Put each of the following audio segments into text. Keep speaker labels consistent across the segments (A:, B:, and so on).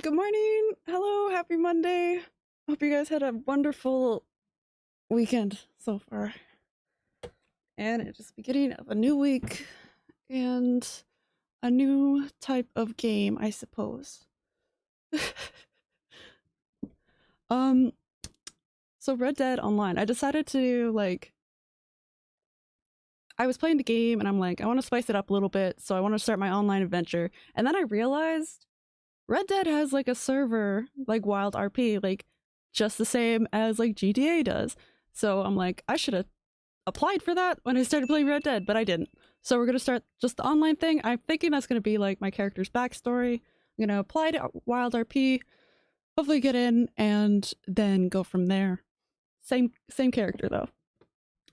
A: Good morning. Hello, happy Monday. Hope you guys had a wonderful weekend so far. And it's just beginning of a new week and a new type of game, I suppose. um so Red Dead Online, I decided to like I was playing the game and I'm like, I want to spice it up a little bit, so I want to start my online adventure. And then I realized Red Dead has like a server like Wild RP, like just the same as like GTA does. So I'm like, I should have applied for that when I started playing Red Dead, but I didn't. So we're gonna start just the online thing. I'm thinking that's gonna be like my character's backstory. I'm gonna apply to Wild RP, hopefully get in, and then go from there. Same same character though.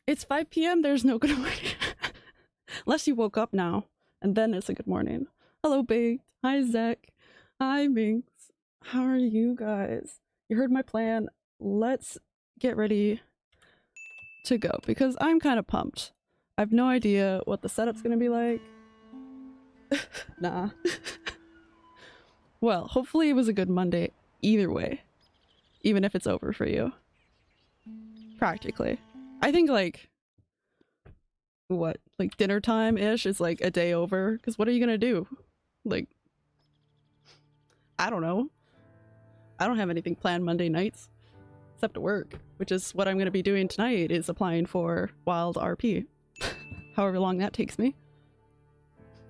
A: It's 5 p.m. There's no good morning. Unless you woke up now, and then it's a good morning. Hello, Baked. Hi, Zach. Hi, Minx. How are you guys? You heard my plan. Let's get ready to go because I'm kind of pumped. I have no idea what the setup's gonna be like. nah. well, hopefully it was a good Monday either way. Even if it's over for you. Practically. I think like what like dinner time ish is like a day over because what are you gonna do like i don't know. I don't have anything planned monday nights except to work which is what i'm gonna be doing tonight is applying for wild rp however long that takes me.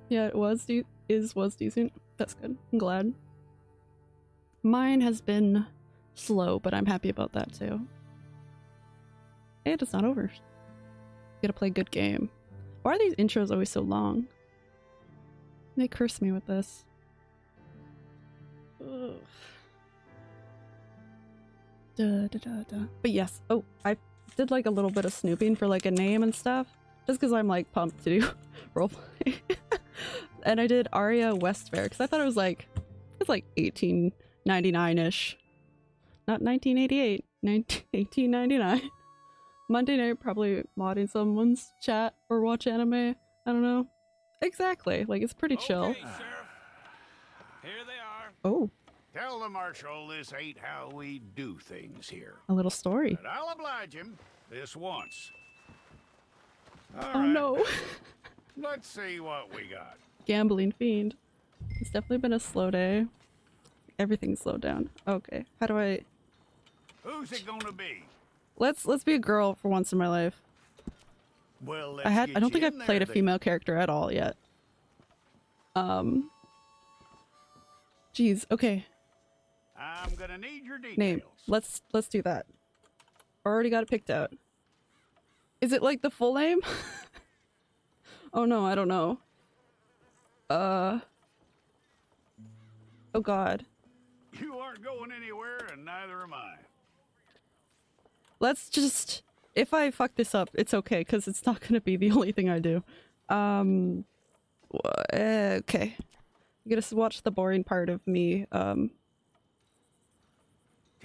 A: Yeah it was de- is was decent. That's good. I'm glad. Mine has been slow but i'm happy about that too. And it's not over. You gotta play good game. Why are these intros always so long? They curse me with this. Ugh. Da, da, da, da. But yes, oh, I did like a little bit of snooping for like a name and stuff. Just because I'm like pumped to do roleplay. and I did Aria Westfair because I thought it was like, it's like 1899-ish. Not 1988, 19, 1899. Monday night, probably modding someone's chat or watch anime. I don't know. Exactly. Like, it's pretty chill.
B: Okay, Sheriff. Here they are.
A: Oh,
B: Tell the Marshal this ain't how we do things here.
A: a little story.
B: But I'll oblige him this once. All
A: Oh
B: right,
A: no.
B: Let's see what we got.
A: Gambling fiend. It's definitely been a slow day. Everything's slowed down. Okay. How do I...
B: Who's it gonna be?
A: Let's let's be a girl for once in my life.
B: Well, let's
A: I had I don't think I've played a
B: then.
A: female character at all yet. Um Jeez, okay.
B: I'm gonna need your details.
A: Name. Let's let's do that. Already got it picked out. Is it like the full name? oh no, I don't know. Uh Oh god.
B: You aren't going anywhere, and neither am I.
A: Let's just if I fuck this up, it's okay cuz it's not going to be the only thing I do. Um eh, okay. You got to watch the boring part of me um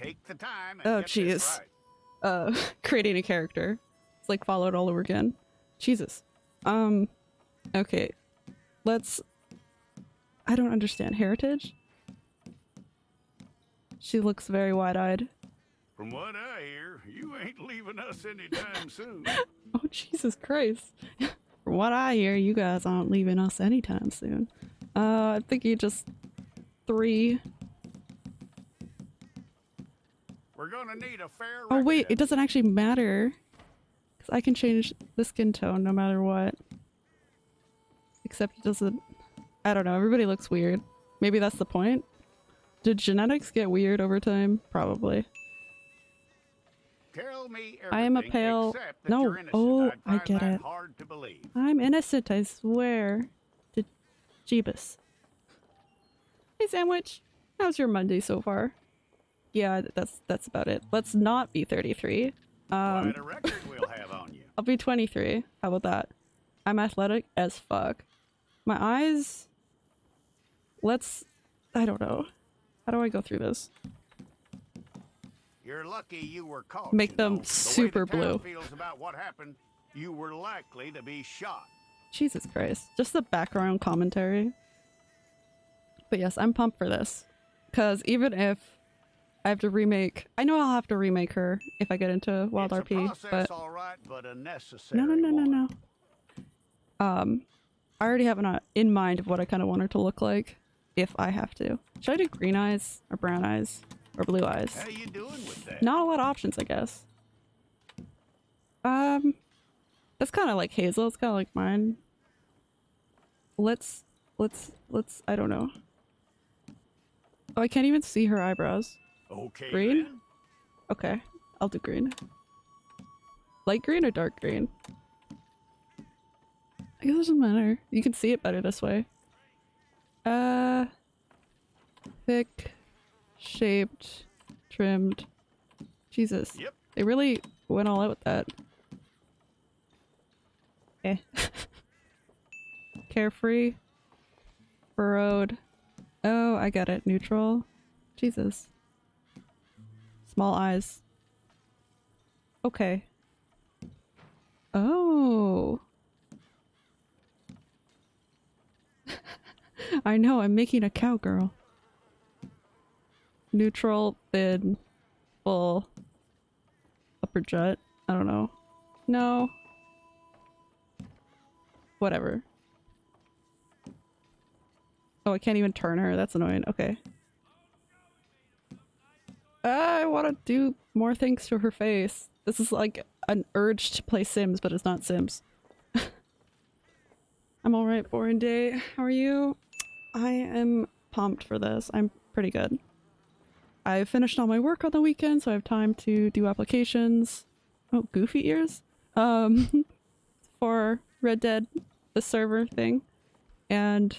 B: Take the time. And
A: Oh, jeez.
B: right.
A: uh creating a character. It's like followed all over again. Jesus. Um okay. Let's I don't understand heritage. She looks very wide-eyed.
B: From what I hear, you ain't leaving us anytime soon.
A: Oh Jesus Christ. From what I hear, you guys aren't leaving us anytime soon. Uh I think you just three.
B: We're gonna need a fair.
A: Oh wait, it doesn't actually matter. Cuz I can change the skin tone no matter what. Except it doesn't I don't know, everybody looks weird. Maybe that's the point. Did genetics get weird over time? Probably.
B: Tell me
A: I am a pale- No, oh, I get it.
B: Hard to.
A: I'm innocent, I swear. To Jeebus. Hey sandwich. How's your Monday so far? Yeah, that's that's about it. Let's not be 33. Um
B: Quite a record we'll have on you.
A: I'll be 23. How about that? I'm athletic as fuck. My eyes. Let's. I don't know. How do I go through this?
B: You're lucky you were caught.
A: Make them.
B: The
A: super
B: the
A: blue.
B: Feels about what happened. You were likely to be shot.
A: Jesus Christ. Just the background commentary. But yes, I'm pumped for this. Because even if I have to remake, I know I'll have to remake her if I get into Wild
B: it's
A: RP, but
B: right, but
A: no, no, no, no, no. Um, I already have an uh, in mind of what I kind of want her to look like if I have to. Should I do green eyes or brown eyes or blue eyes?
B: How you doing with that?
A: Not a lot of options, I guess. Um, that's kind of like Hazel. It's kind of like mine. Let's, let's, let's. I don't know. Oh, I can't even see her eyebrows.
B: Okay,
A: Green? Okay, I'll do green. Light green or dark green? I guess it doesn't matter. You can see it better this way. Uh, thick, shaped, trimmed. Jesus.
B: Yep.
A: They really went all out with that. Eh. Carefree. Furrowed. Oh, I got it. Neutral. Jesus. Small eyes. Okay. Oh. I know, I'm making a cowgirl. Neutral, thin, full, upper jut. I don't know. No. Whatever. Oh, I can't even turn her. That's annoying. Okay. I want to do more things to her face. This is like an urge to play Sims, but it's not Sims. I'm alright, boring day. How are you? I am pumped for this. I'm pretty good. I finished all my work on the weekend, so I have time to do applications. Oh, goofy ears? Um, for Red Dead, the server thing. And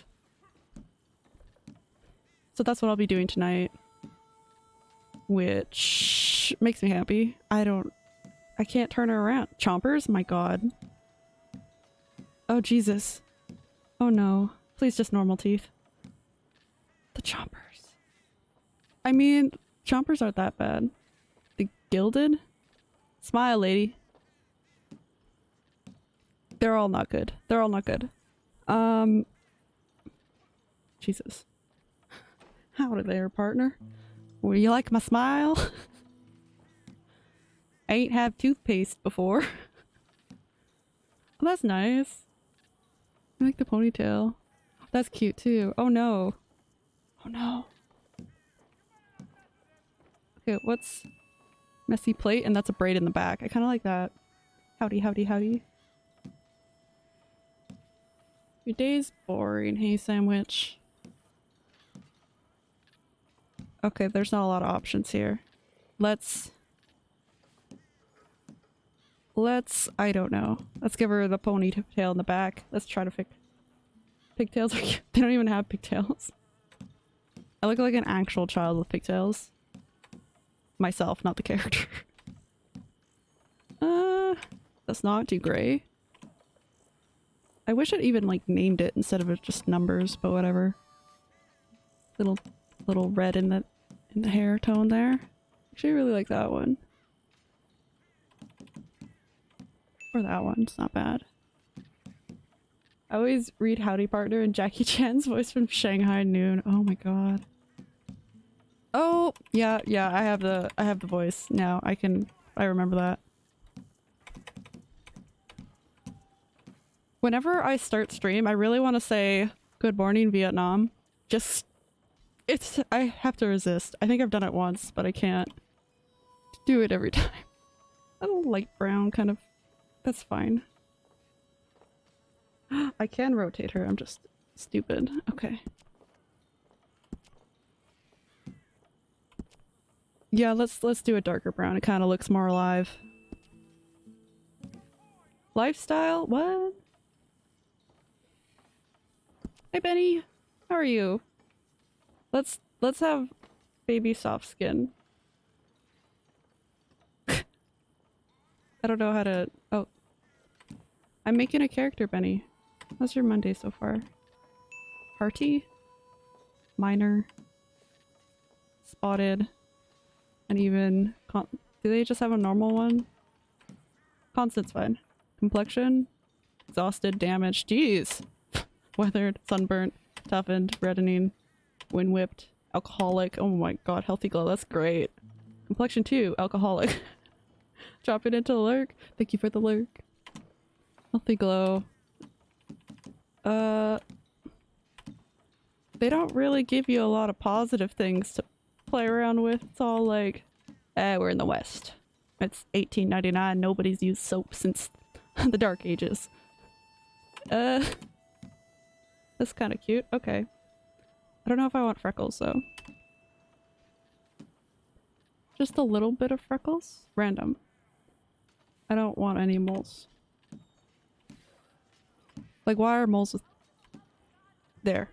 A: so that's what I'll be doing tonight. Which makes me happy. I don't... I can't turn her around. Chompers? My god. Oh, Jesus. Oh no. Please just normal teeth. The chompers. I mean, chompers aren't that bad. The gilded? Smile, lady. They're all not good. They're all not good. Um... Jesus. Howdy there, partner. Would you like my smile? I ain't had toothpaste before. oh, that's nice. I like the ponytail. That's cute too. Oh no. Oh no. Okay, what's messy plate? And that's a braid in the back. I kind of like that. Howdy, howdy, howdy. Your day's boring, hey sandwich. Okay, there's not a lot of options here. Let's... Let's... I don't know. Let's give her the ponytail in the back. Let's try to fix... Pigtails. They don't even have pigtails. I look like an actual child with pigtails. Myself, not the character. uh... That's not too gray. I wish it even like named it instead of just numbers, but whatever. Little little red in the the hair tone there. Actually, I really like that one. Or that one. It's not bad. I always read Howdy Partner and Jackie Chan's voice from Shanghai Noon. Oh my god. Oh, yeah, yeah, I have the I have the voice now. I can I remember that. Whenever I start stream, I really want to say good morning Vietnam. Just it's I have to resist. I think I've done it once, but I can't do it every time. A light brown kind of that's fine. I can rotate her, I'm just stupid. Okay. Yeah, let's let's do a darker brown. It kind of looks more alive. Lifestyle? What? Hi, Benny, how are you? Let's let's have baby soft skin. I don't know how to oh. I'm making a character, Benny. How's your Monday so far? Party? Minor? Spotted? And even con- do they just have a normal one? Constant's fine. Complexion? Exhausted, damaged. Jeez! Weathered, sunburnt, toughened, reddening, wind whipped, alcoholic. Oh my god, healthy glow, that's great. Complexion 2, alcoholic. Drop it into the lurk. Thank you for the lurk. Healthy glow. Uh, they don't really give you a lot of positive things to play around with. It's all like, eh, we're in the West. It's 1899. Nobody's used soap since the Dark Ages. Uh, that's kind of cute. Okay. I don't know if I want freckles though. Just a little bit of freckles? Random. I don't want any moles. Like why are moles with... There.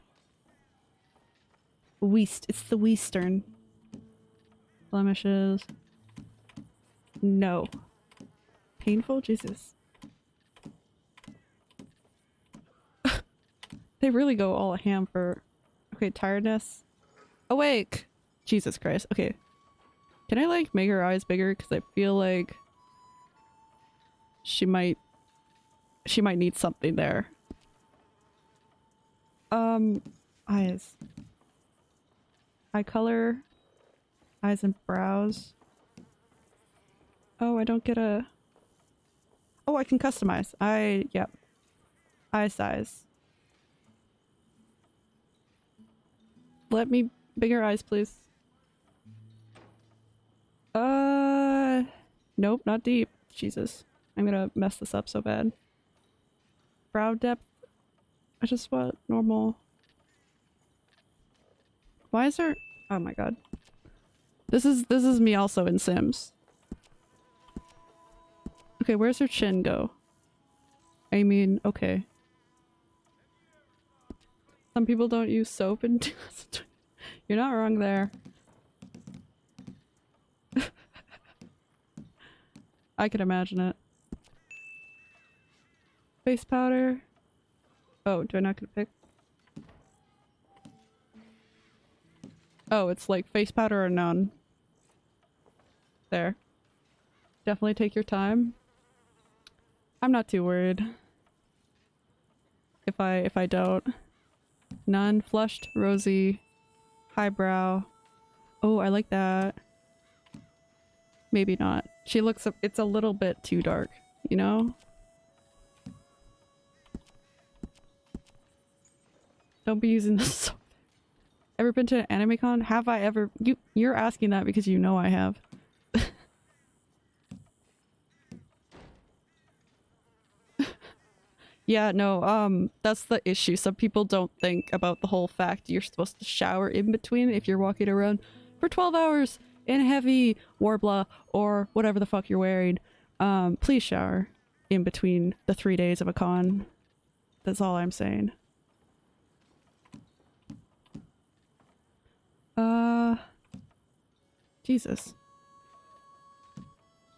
A: Weast. It's the Weastern. Blemishes. No. Painful? Jesus. they really go all ham for... Okay, tiredness. Awake! Jesus Christ. Okay. Can I like make her eyes bigger? Because I feel like she might she might need something there. Um, eyes. Eye color. Eyes and brows. Oh, I don't get a... Oh, I can customize. I... Yep. Eye size. Let me... Bigger eyes, please. Uh... Nope, not deep. Jesus. I'm gonna mess this up so bad. Brow depth. I just want normal. Why is there... Oh my god. This is this is me also in Sims. Okay, where's her chin go? I mean, okay. Some people don't use soap and You're not wrong there. I can imagine it. Face powder. Oh, do I not get to pick? Oh, it's like face powder or none. There. Definitely take your time. I'm not too worried. If I if I don't. None. Flushed, rosy, highbrow. Oh, I like that. Maybe not. She looks it's a little bit too dark, you know? Don't be using this Ever been to an anime con? Have I ever- you- you're asking that because you know I have. Yeah, no, um, that's the issue. Some people don't think about the whole fact you're supposed to shower in between if you're walking around for 12 hours in heavy warbler or whatever the fuck you're wearing. Um, please shower in between the three days of a con. That's all I'm saying. Uh, Jesus.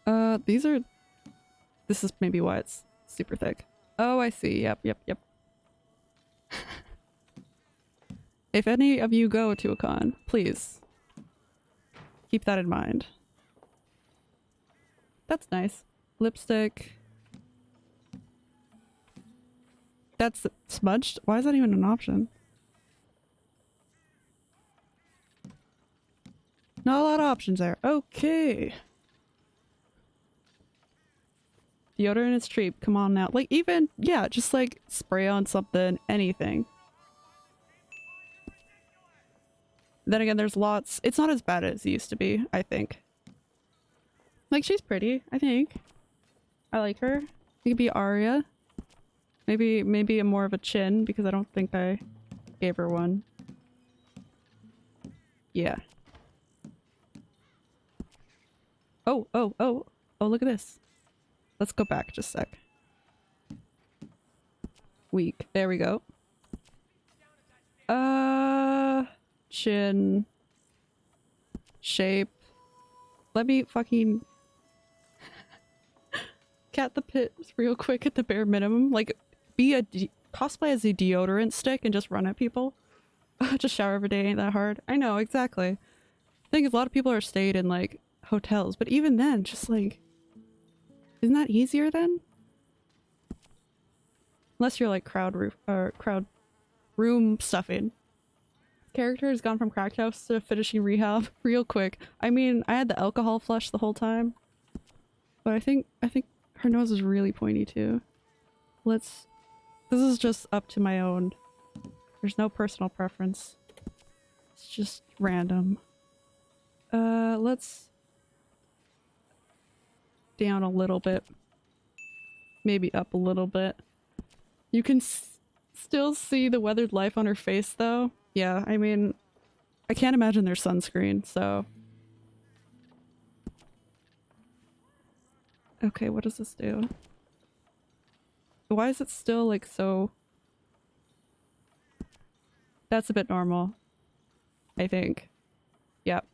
A: Uh, these are, this is maybe why it's super thick. Oh, I see. Yep, yep, yep. if any of you go to a con, please keep that in mind. That's nice. Lipstick. That's smudged? Why is that even an option? Not a lot of options there. Okay. Deodorant is cheap. Come on now. Like even, yeah, just like spray on something, anything. Then again, there's lots. It's not as bad as it used to be, I think. Like she's pretty, I think. I like her. It could be Arya. Maybe, maybe a more of a chin because I don't think I gave her one. Yeah. Oh, oh, oh, oh, look at this. Let's go back just a sec. Weak. There we go. Uh, chin. Shape. Let me fucking cat the pit real quick at the bare minimum. Like, be a cosplay as a deodorant stick and just run at people. just shower every day ain't that hard. I know, exactly. I think a lot of people are stayed in like hotels, but even then, just like isn't that easier then? Unless you're like crowd roof or crowd room stuffing. character has gone from cracked house to finishing rehab real quick. I mean, I had the alcohol flush the whole time. But I think I think her nose is really pointy too. Let's this is just up to my own. There's no personal preference. It's just random. Uh let's down a little bit. Maybe up a little bit. You can still see the weathered life on her face though. Yeah, I mean, I can't imagine there's sunscreen, so... Okay, what does this do? Why is it still like so... That's a bit normal. I think. Yep.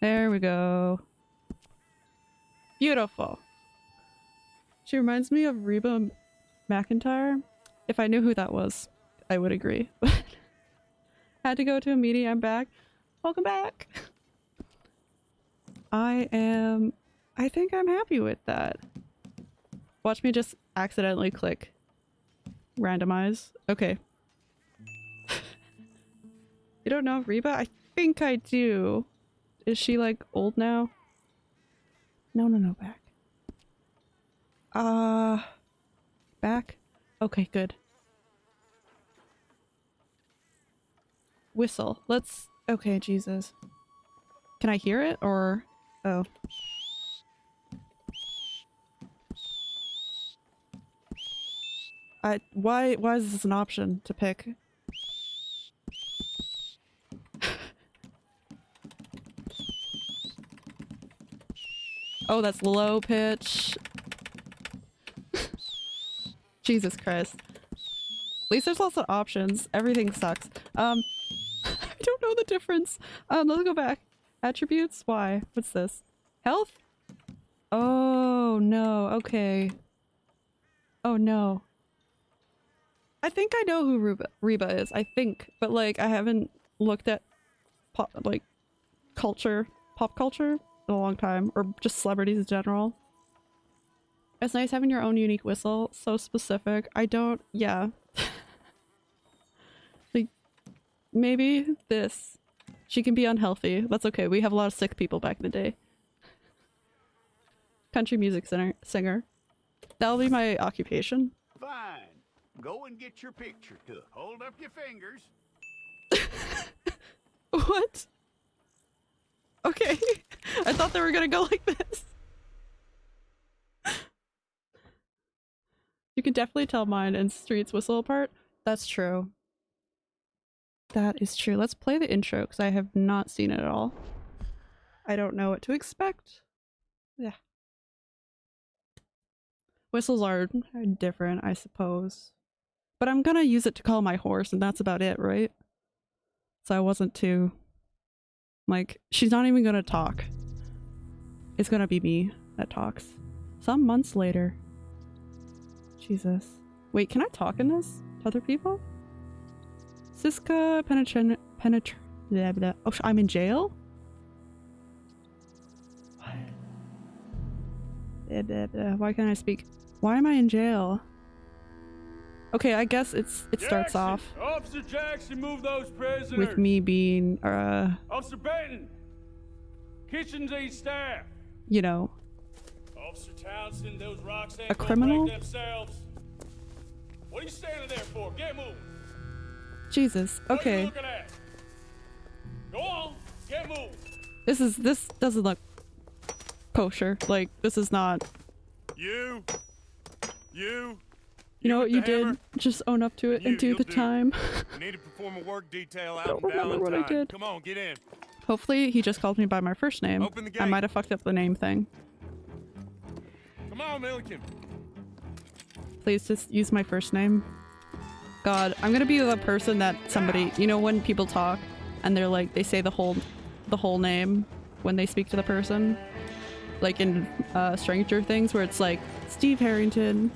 A: There we go. Beautiful. She reminds me of Reba McEntire. If I knew who that was, I would agree. Had to go to a meeting, I'm back. Welcome back! I am... I think I'm happy with that. Watch me just accidentally click. Randomize. Okay. you don't know Reba? I think I do. Is she like old now? No, no, no, back. Uh... Back? Okay, good. Whistle. Let's... Okay, Jesus. Can I hear it, or... Oh. I... Why, why is this an option to pick? Oh, that's low pitch. Jesus Christ. At least there's lots of options. Everything sucks. Um, I don't know the difference. Um, let's go back. Attributes? Why? What's this? Health? Oh, no. Okay. Oh, no. I think I know who Reba, Reba is. I think. But, like, I haven't looked at, pop, like, culture, pop culture a long time. Or just celebrities in general. It's nice having your own unique whistle. So specific. I don't... Yeah. like, maybe this. She can be unhealthy. That's okay. We have a lot of sick people back in the day. Country music singer. singer. That'll be my occupation.
B: Fine. Go and get your picture took. Hold up your fingers.
A: what? Okay. I thought they were gonna go like this. You can definitely tell mine and Street's whistle apart. That's true. That is true. Let's play the intro because I have not seen it at all. I don't know what to expect. Yeah. Whistles are different, I suppose. But I'm gonna use it to call my horse and that's about it, right? So I wasn't too... Like, she's not even gonna talk. It's gonna be me that talks. Some months later. Jesus. Wait, can I talk in this to other people? Sisika penetration penetr blah, blah. Oh, I'm in jail? Blah, blah, blah. Why can't I speak? Why am I in jail? Okay, I guess it's it starts
C: Jackson,
A: off
C: Officer Jackson, move those prisoners.
A: with me being uh
C: Officer Benton. Kitchens aid staff.
A: You know
C: Officer Townsend, those rocks
A: A criminal?
C: themselves. What are you standing there for? Get moving.
A: Jesus.
C: You
A: Okay.
C: Go on. Get moving.
A: This is this doesn't look kosher. Like this is not
C: You. You.
A: you know what you
C: hammer?
A: did? Just own up to it and do the
C: do.
A: time.
C: Need to perform a work detail out
A: Don't
C: in
A: remember what I did.
C: Come on, get in.
A: Hopefully he just called me by my first name.
C: Open the
A: I might have fucked up the name thing.
C: Come on, Milliken.
A: Please just use my first name. God, I'm gonna be the person that somebody, you know when people talk and they're like, they say the whole, the whole name when they speak to the person? Like in uh, Stranger Things where it's like, Steve Harrington,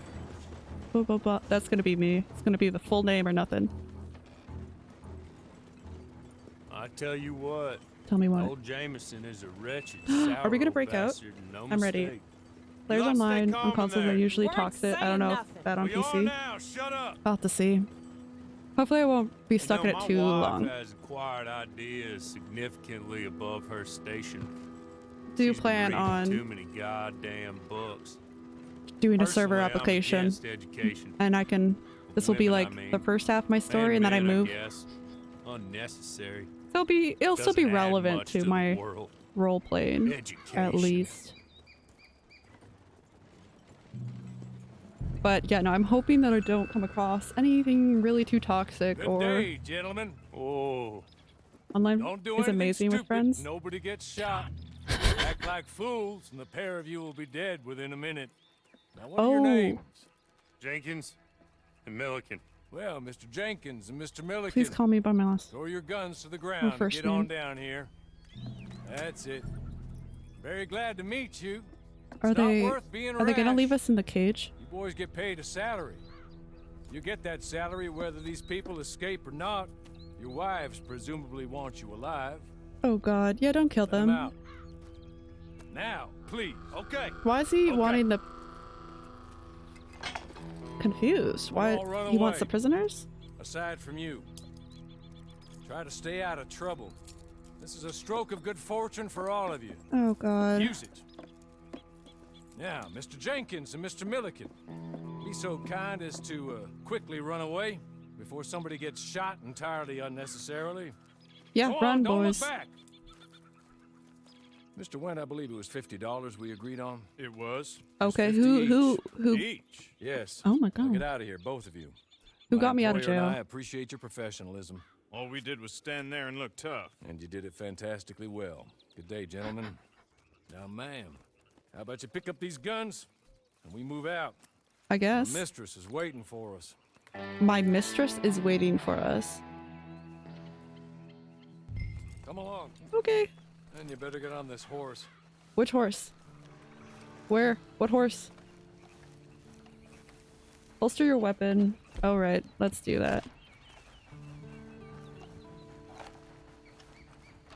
A: blah blah blah. That's gonna be me. It's gonna be the full name or nothing.
C: I tell you what,
A: Tell me what.
C: old Jameson is a wretched,
A: Are we gonna break out?
C: no
A: I'm ready.
C: mistake.
A: Players
C: You lot stay
A: online
C: calm
A: on
C: in
A: consoles
C: there.
A: I usually
D: Weren't
A: talks it. I don't know
D: nothing.
A: if that on
C: We
A: PC.
C: now. Shut up.
A: I'll to see. Hopefully I won't be
C: You
A: stuck
C: know,
A: in it
C: my
A: too
C: wife
A: long.
C: has acquired ideas significantly above her station.
A: Do
C: She's
A: plan on
C: too many goddamn books.
A: doing a server application
C: education.
A: and I can this will be
C: Women, I
A: like
C: mean.
A: the first half of my story and then I
C: Men,
A: move.
C: guess. Unnecessary.
A: It'll be it'll still be relevant
C: much
A: to my
C: world.
A: role playing
C: Education.
A: at least. But yeah, no, I'm hoping that I don't come across anything really too toxic
C: Good
A: or
C: day, gentlemen. Oh,
A: online
C: don't do
A: is amazing with friends.
C: Nobody gets shot. Act like fools, and the pair of you will be dead within a minute. Now, what are your
A: Oh.
C: names? Jenkins and Milliken.
D: Well, Mr. Jenkins and Mr. Milliken,
A: Please call me by my last.
D: throw your guns to the ground
A: first
D: get on down here. That's it. Very glad to meet you.
A: Are
D: It's
A: they
D: worth being
A: are they gonna leave us in the cage?
D: You boys get paid a salary. You get that salary whether these people escape or not. Your wives presumably want you alive.
A: Oh god, yeah, don't kill
D: Let 'em
A: them.
D: out. Now, please.
C: Okay.
A: Why is he
D: Okay.
A: wanting the confused? Why he wants the prisoners?
D: aside from you. Try to stay out of trouble. This is a stroke of good fortune for all of you.
A: Oh god.
D: Use it. Now, Mr. Jenkins and Mr. Milliken, be so kind as to uh, quickly run away before somebody gets shot entirely unnecessarily.
A: Yeah,
D: Go on,
A: run
D: don't
A: boys.
D: look back. Mr. Went, I believe it was fifty dollars we agreed on.
C: It was.
A: Okay,
D: 50
A: who who
D: each.
A: who
C: Each.
D: Yes.
A: Oh my
D: Now
A: god.
D: get out of here, both of you.
A: Who
D: My
A: got me out of
D: employer
A: jail?
D: I appreciate your professionalism,
C: All we did was stand there and look tough.
D: and you did it fantastically well. Good day, gentlemen. Now, ma'am, how about you pick up these guns and we move out?
A: I
D: The
A: guess.
D: mistress is waiting for us.
A: My mistress is waiting for us.
D: Come along,
A: Okay.
D: And you better get on this horse.
A: Which horse? Where? What horse? Holster your weapon. Oh right, let's do that.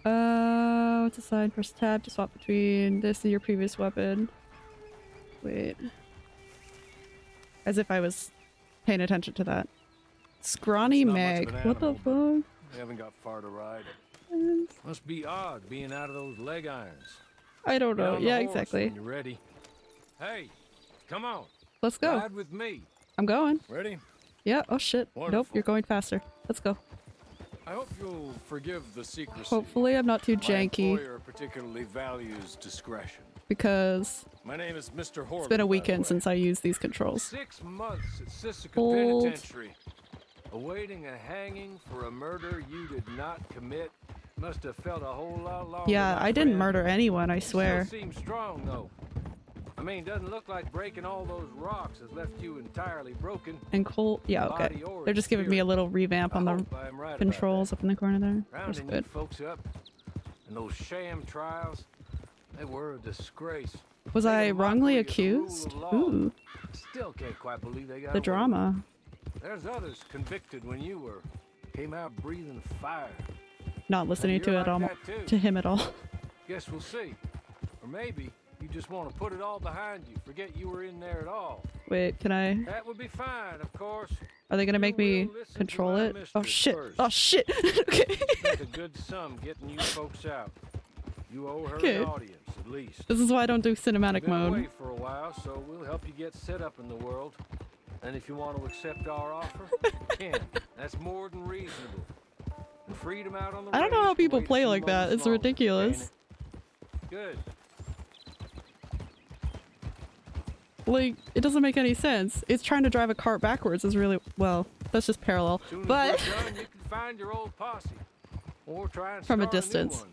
A: Uh, what's aside? Press tab to swap between this and your previous weapon. Wait. As if I was paying attention to that. Scrawny
D: It's not much of
A: Meg.
D: an
A: What the fuck?
D: We haven't got far to ride. Must be odd being out of those leg irons.
A: I don't know. Yeah, exactly.
D: You're ready. Hey, come on.
A: Let's go.
D: Ride with me.
A: I'm going.
D: Ready?
A: Yeah. Oh shit. Nope, you're going faster. Let's go.
D: I hope you'll forgive the secrecy.
A: Hopefully I'm not too
D: My
A: janky
D: employer particularly values discretion.
A: because
D: My name is Mr. Horley.
A: it's been a weekend since I used these controls.
D: Six months at
A: Hold.
D: Penitentiary. Awaiting a hanging for a murder you did not commit. Must have felt a whole lot longer.
A: Yeah, I didn't
D: friend.
A: murder anyone, I swear.
D: Still seems strong though. I mean, doesn't look like breaking all those rocks has left you entirely broken.
A: And Cole, yeah, okay. They're just giving me a little revamp on the
D: hope I am right
A: controls up in the corner there.
D: Rounding
A: good.
D: folks up, and those sham trials, they were a disgrace.
A: Was
D: Made
A: I wrongly
D: mockery of the rule of
A: accused? Ooh,
D: Still can't quite believe they got
A: the
D: away
A: drama.
D: There's others convicted when you were. Came out breathing fire.
A: Not listening to it almo- to him at all.
D: Guess we'll see. Or maybe you just want to put it all behind you. Forget you were in there at all.
A: Wait, can I?
D: That would be fine, of course.
A: Are they gonna make me
D: will listen to
A: control it? Oh shit!
D: first.
A: Oh shit! okay.
D: Spent a good sum getting you folks out. You owe her
A: Okay.
D: an audience, at least.
A: This is why I don't do cinematic
D: Been away
A: mode.
D: for a while, so we'll help you get set up in the world. And if you want to accept our offer, you can. That's more than reasonable.
A: I don't know how people play like that. It's ridiculous.
D: Good.
A: Like, it doesn't make any sense. It's trying to drive a cart backwards is really well. That's just parallel. But
D: done, you can find your old posse, or try and
A: From a distance.
D: one.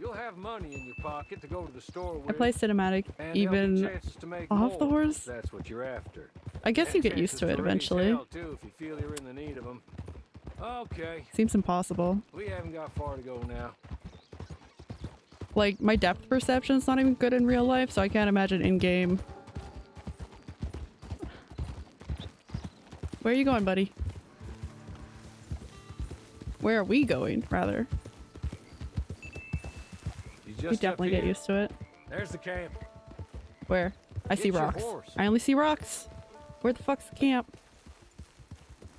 D: You'll have money in your pocket to go to the store with.
A: I play cinematic
D: and
A: even.
D: chances to make
A: off the horse?
D: That's what you're after.
A: I guess you get used to it eventually.
D: too, if you feel you're in the need of 'em. Okay,
A: Seems impossible.
D: we haven't got far to go now.
A: Like my depth perception is not even good in real life, so I can't imagine in game. Where are you going, buddy? Where are we going, rather?
D: You just
A: definitely get used to it.
D: There's the camp.
A: Where? I see
D: Get your
A: rocks. I only see rocks. Where the fuck's the camp?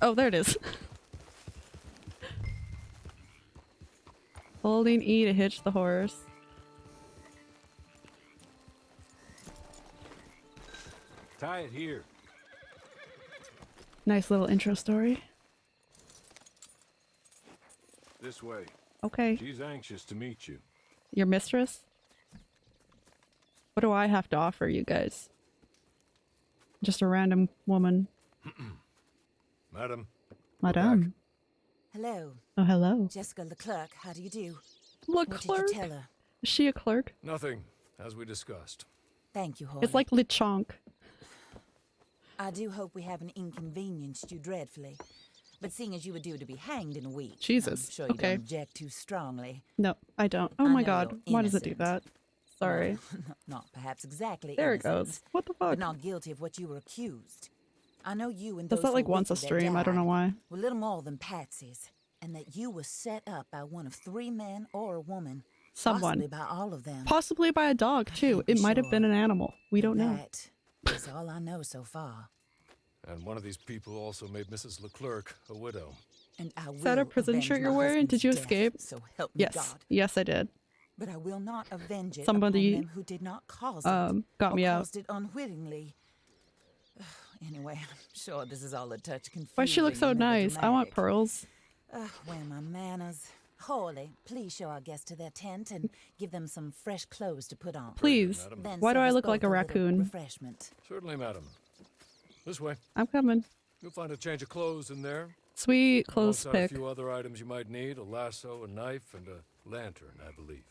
A: Oh, there it is. Holding E to hitch the horse.
C: Tie it here.
A: Nice little intro story.
C: This way.
A: Okay.
C: She's anxious to meet you.
A: Your mistress? What do I have to offer you guys? Just a random woman.
C: Madam,
A: Madame.
E: Hello,
A: Oh, hello.
E: Jessica LeClerk. How do you do?
A: Look,
E: What
A: clerk.
E: did you tell her?
A: Is she a clerk?
C: nothing, as we discussed.
E: Thank you, Horley.
A: It's like Lechonk.
E: I do hope we haven't inconvenienced you dreadfully. But seeing as you were due to be hanged in a week,
A: Jesus,
E: I'm sure you
A: okay.
E: don't object too strongly.
A: No, I don't. Oh
E: I
A: my god. Why does it do that? Sorry.
E: Well, not perhaps exactly.
A: There it goes. What the fuck?
E: But not guilty of what you were accused. I know you and
A: Does
E: those
A: that
E: who
A: like once a
E: with you
A: stream? I don't know why.
E: Were little more than patsies, and that you were set up by one of three men or a woman.
A: Someone.
E: Possibly by all of them.
A: Possibly by a dog too.
E: can't be
A: It might have been an animal. We don't know.
E: That is all I know so far.
C: And one of these people also made Mrs. LeClerk a widow.
E: And I
A: that a prison shirt you're wearing? Did
E: husband's
A: you
E: death,
A: escape?
E: So help me
A: Yes.
E: God.
A: Yes, I did.
E: But I will not avenge it
A: Somebody,
E: upon them who did not cause
A: um,
E: it.
A: got me out.
E: caused it unwittingly. anyway, I'm sure this is all a touch confusing.
A: Why she look so
E: and
A: nice? I want pearls.
E: Ugh, where my manners? Horley, please show our guests to their tent and give them some fresh clothes to put on.
A: Please.
E: Then
A: Why do I look like a
E: little
A: raccoon?
E: Refreshment.
C: Certainly, madam. This way.
A: I'm coming.
C: You'll find a change of clothes in there.
A: Sweet clothes
C: Alongside
A: pick.
C: a few other items you might need a lasso, a knife, and a lantern, I believe.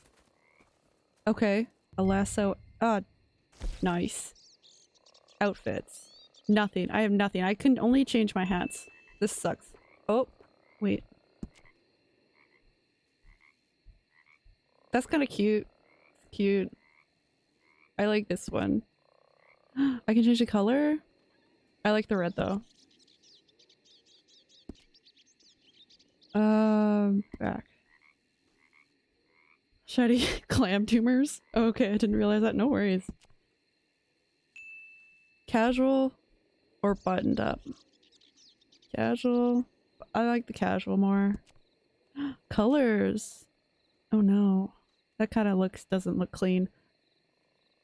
A: Okay. A lasso. Ah, nice. Outfits. Nothing. I have nothing. I can only change my hats. This sucks. Oh, wait. That's kind of cute. Cute. I like this one. I can change the color. I like the red though. Um, back. Shady clam tumors. Okay, I didn't realize that. No worries. Casual or buttoned up? Casual. I like the casual more. Colors. Oh no. That kind of looks doesn't look clean.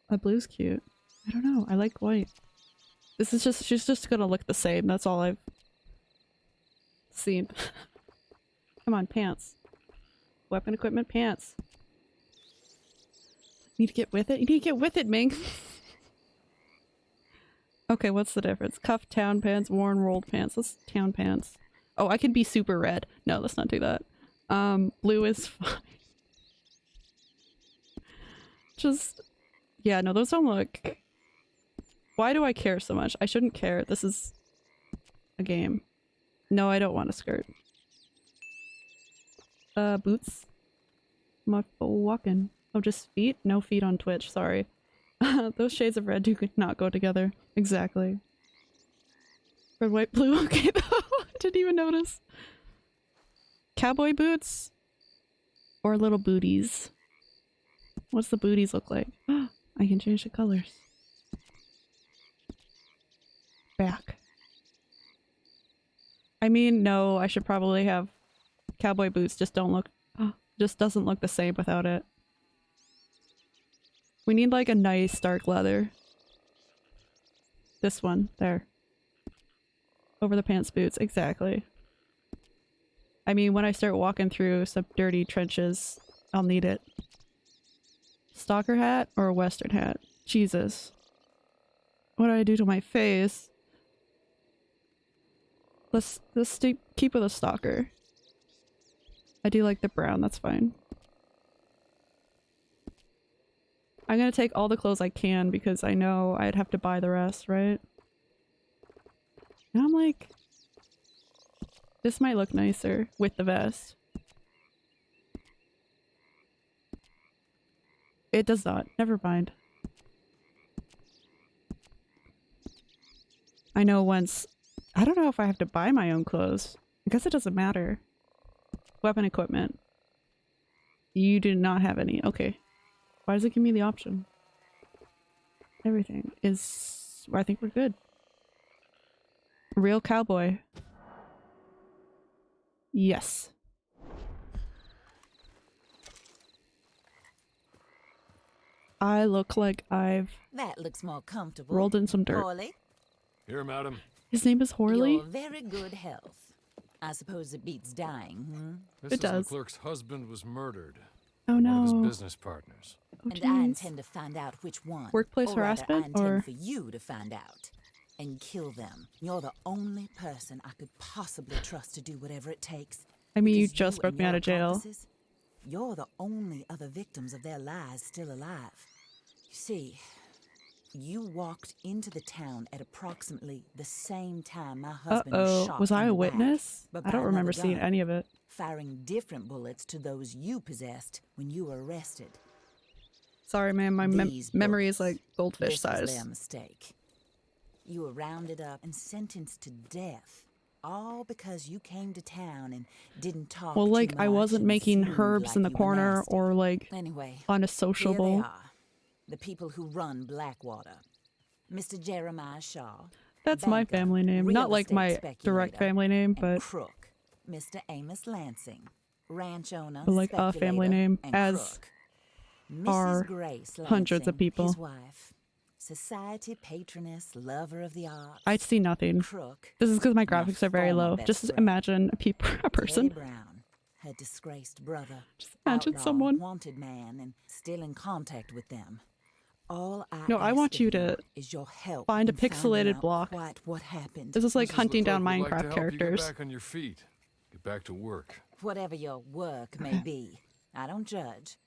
A: That blue's cute. I don't know. I like white. This is just she's just gonna look the same. That's all I've seen. Come on, pants. Weapon equipment pants. Need to get with it? You need to get with it, Ming! okay, what's the difference? Cuff town pants, worn rolled pants. Let's town pants. Oh, I can be super red. No, let's not do that. Um, blue is fine. Just, yeah, no, those don't look... Why do I care so much? I shouldn't care. This is a game. No, I don't want a skirt. Uh, boots? Not walking. Oh, just feet? No feet on Twitch, sorry. Those shades of red do not go together. Exactly. Red, white, blue. Okay, though. Didn't even notice. Cowboy boots? Or little booties? What's the booties look like? I can change the colors. Back. I mean, no, I should probably have cowboy boots. Just don't look. Just doesn't look the same without it. We need like a nice dark leather. This one, there. Over the pants boots, exactly. I mean, when I start walking through some dirty trenches, I'll need it. Stalker hat or a western hat? Jesus. What did I do to my face? Let's let's keep with a stalker. I do like the brown, that's fine. I'm gonna take all the clothes I can because I know I'd have to buy the rest, right? And I'm like, this might look nicer with the vest. It does not. Never mind. I know once. I don't know if I have to buy my own clothes. I guess it doesn't matter. Weapon equipment. You do not have any. Okay. Why does it give me the option? Everything is... I think we're good. Real cowboy. Yes. I look like I've
E: that looks more comfortable.
A: Rolled in some dirt.
E: Horley?
D: Here, madam.
A: His name is Horley.
E: Your very good health. I suppose it beats dying. Hmm?
A: It does.
D: Clerk's husband was murdered.
A: Oh
D: One of
A: no.
D: his business partners.
A: Oh,
E: and I intend to find out which one.
A: Workplace
E: or rather,
A: harassment,
E: I intend
A: or-
E: for you to find out and kill them. You're the only person I could possibly trust to do whatever it takes.
A: I mean, you
E: because
A: just broke me out of jail.
E: You're the only other victims of their lies still alive. You see, you walked into the town at approximately the same time my
A: Uh
E: husband was
A: oh.
E: shot
A: Was
E: in
A: I
E: the
A: a witness? I don't remember
E: another
A: seeing any of it.
E: Firing different bullets to those you possessed when you were arrested.
A: Sorry, man. My mem-
E: These
A: memory is like goldfish
E: this was
A: size.
E: their mistake. You were rounded up and sentenced to death, all because you came to town and didn't talk.
A: Well, like I wasn't making herbs in the
E: like you were
A: corner or like
E: Anyway, here they
A: unassociable.
E: are, the people who run Blackwater. Mr. Jeremiah Shaw.
A: That's my family name. Not like my direct family name, but
E: crook, Mr. Amos Lancing, ranch owner,
A: But, like, a family name, as
E: crook.
A: are
E: Mrs. Grace
A: hundreds of people.
E: His wife, society patroness, lover of the arts.
A: I see nothing.
E: crook.
A: This is because my graphics are very low. Just imagine a a person.
E: Teddy Brown, her disgraced brother.
A: Just imagine someone.
E: wanted man, and still in contact with them. All I
A: No, I want you to
E: is your help
A: find a pixelated block.
E: Quite what happened.
A: This is like
D: Mrs.
A: hunting down
D: like
A: Minecraft
D: help you
A: characters.
D: get back on your feet. Get back to work.
E: Whatever your work may be, I don't judge.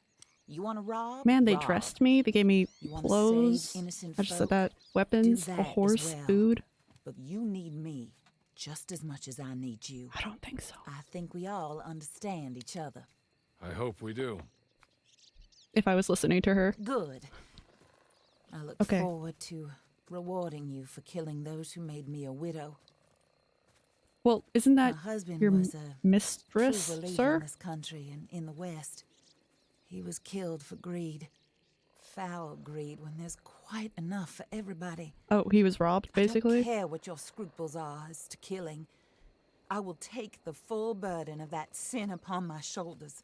E: You want to rob?
A: Man, they
E: rob.
A: dressed me. They gave me
E: You wanna save
A: clothes. I just said that. Weapons,
E: that
A: a horse,
E: well.
A: food.
E: But you need me just as much as I need you.
A: I don't think so.
E: I think we all understand each other.
D: I hope we do.
A: If I was listening to her.
E: Good. I look
A: Okay.
E: forward to rewarding you for killing those who made me a widow.
A: Well, isn't
E: My
A: that
E: husband
A: your
E: was a
A: mistress,
E: believer in
A: sir?
E: this country and in the West. He was killed for greed. Foul greed when there's quite enough for everybody.
A: Oh, he was robbed, basically.
E: I don't care what your scruples are as to killing. I will take the full burden of that sin upon my shoulders.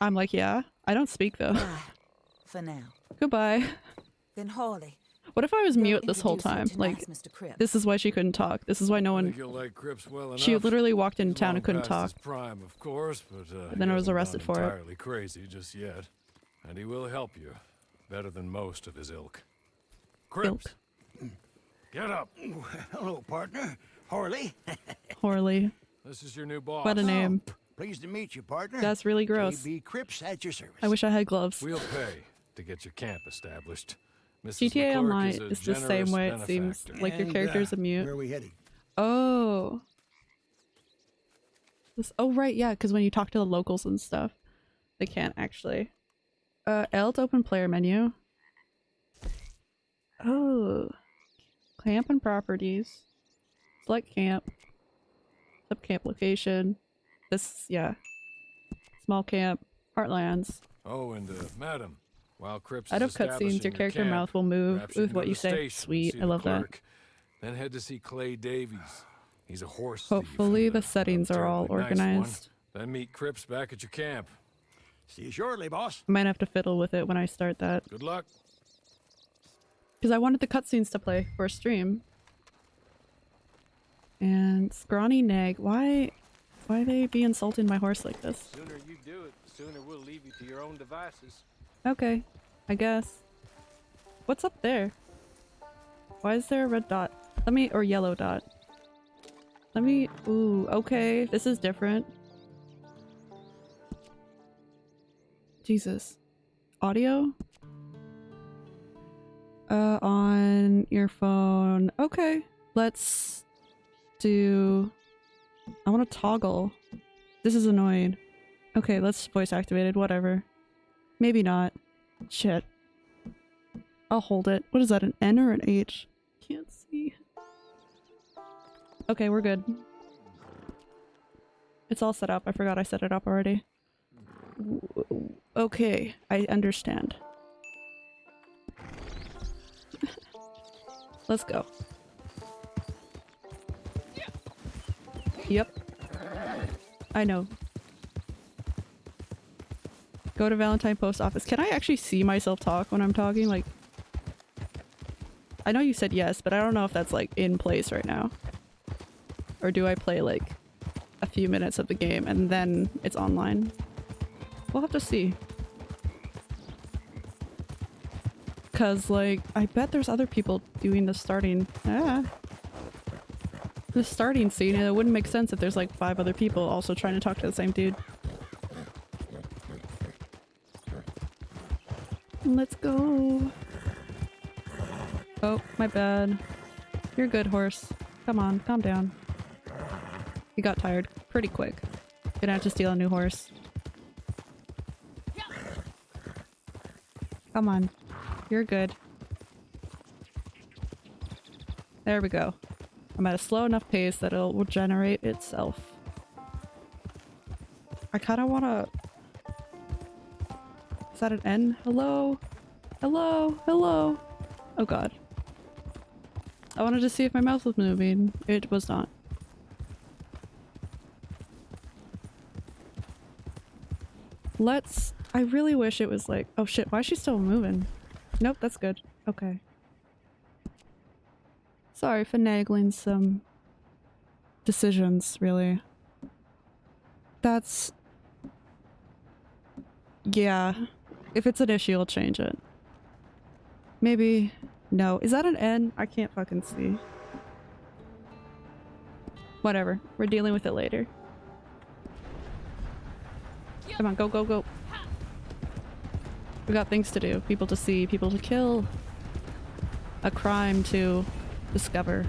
A: I'm like, yeah. I don't speak though.
E: Bye, for now.
A: Goodbye.
E: Then Horley.
A: What if I was mute this whole time? Like,
E: Mr.
A: This is why she couldn't talk. This is why no
D: I
A: one.
D: think you'll like Cripps well enough.
A: She literally walked into
D: He's
A: town
D: long
A: and couldn't
D: past
A: talk.
D: His prime, of course, but uh,
A: And then
D: he
A: I was
D: hasn't
A: arrested
D: gone
A: for it.
D: entirely crazy just yet, and he will help you better than most of his ilk. Cripps, get up.
B: Hello, partner. Horley.
A: Horley.
D: This is your new boss.
A: What a name.
B: Pleased to meet you, partner.
A: That's really gross.
B: J.B. Cripps at your service.
A: I wish I had gloves.
D: We'll pay to get your camp established. Mrs.
A: GTA
D: LeClerk
A: Online
D: is,
A: is the same
D: generous
A: way it seems.
D: benefactor.
A: Like your
B: And,
A: character's
B: uh,
A: a mute.
B: Where are we heading?
A: Oh. This, oh right, yeah, because when you talk to the locals and stuff, they can't actually. Uh, L to open player menu. Oh, camp and properties. Select camp. Sub camp location. This, yeah. Small camp. Heartlands.
D: Oh, and uh, madam, while Cripps
A: Out of cutscenes, your character
D: camp,
A: mouth will move with what you say. Sweet,
D: see
A: I
D: the
A: love that.
D: Then head to see Clay Davies. He's a horse thief
A: Hopefully
D: and
A: the
D: a- a
A: settings are all
D: terribly nice
A: organized.
D: Then meet Cripps back at your camp.
B: See you shortly, boss.
A: I might have to fiddle with it when I start that.
D: Good luck.
A: Because I wanted the cutscenes to play for a stream. And scrawny nag, why, why they be insulting my horse like this?
C: Sooner you do it, the sooner we'll leave you to your own devices.
A: Okay, I guess. What's up there? Why is there a red dot? Let me, or yellow dot. Let me, ooh, okay, this is different. Jesus. Audio? Uh, on your phone. Okay, let's do... I want to toggle. This is annoying. Okay, let's voice activated, whatever. Maybe not. Shit. I'll hold it. What is that, an N or an H? Can't see. Okay, we're good. It's all set up. I forgot I set it up already. Okay, I understand. Let's go. Yep. I know. Go to Valentine Post Office. Can I actually see myself talk when I'm talking? Like, I know you said yes, but I don't know if that's like in place right now. Or do I play like a few minutes of the game and then it's online? We'll have to see. Cause like, I bet there's other people doing the starting. Ah. The starting scene, and it wouldn't make sense if there's like five other people also trying to talk to the same dude. Let's go. Oh, my bad. You're good, horse. Come on, calm down. You got tired pretty quick. Gonna have to steal a new horse. Come on. You're good. There we go. I'm at a slow enough pace that it will generate itself. I kind of want to... Is that an N? Hello? Hello? Hello? Oh god. I wanted to see if my mouse was moving. It was not. Let's... I really wish it was like... Oh shit, why is she still moving? Nope, that's good. Okay. Sorry, finagling some decisions, really. That's... Yeah. If it's an issue, I'll change it. Maybe... No. Is that an N? I can't fucking see. Whatever. We're dealing with it later. Come on, go, go, go. We got things to do. People to see, people to kill. A crime to discover.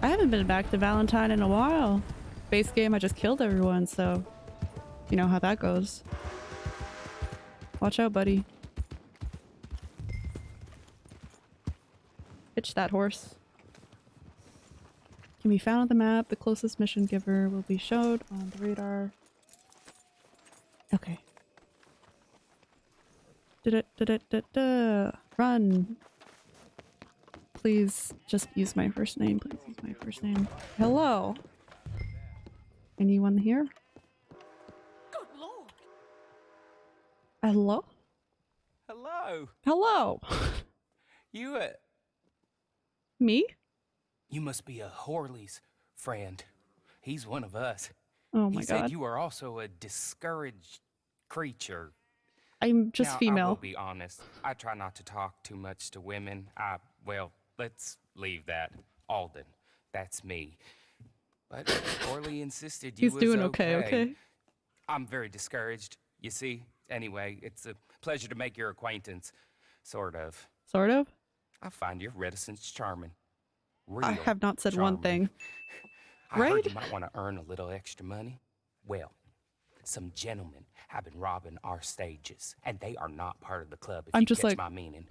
A: I haven't been back to Valentine in a while. Base game, I just killed everyone, so you know how that goes. Watch out, buddy. Pitch that horse. Can be found on the map. The closest mission giver will be showed on the radar. Okay. Da -da -da -da -da. Run. Please just use my first name. Please use my first name. Hello. Anyone here? Hello?
F: Hello.
A: Hello.
F: You uh,
A: Me?
F: you must be a Horley's friend. He's one of us.
A: Oh my god.
F: he said you are also a discouraged creature.
A: I'm just
F: now, I will be honest. I try not to talk too much to women. I well, let's leave that. Alden, that's me. But Horley insisted you was okay.
A: He's
F: was
A: doing okay, okay?
F: I'm very discouraged. You see. Anyway, it's a pleasure to make your acquaintance. Sort of.
A: Sort of.
F: I find your reticence charming. Real I
A: have not said one
F: charming.
A: thing.
F: I heard
A: Right?
F: you might want to earn a little extra money. Well, some gentlemen have been robbing our stages, and they are not part of the club. If
A: I'm
F: you
A: just
F: catch
A: like-
F: my meaning.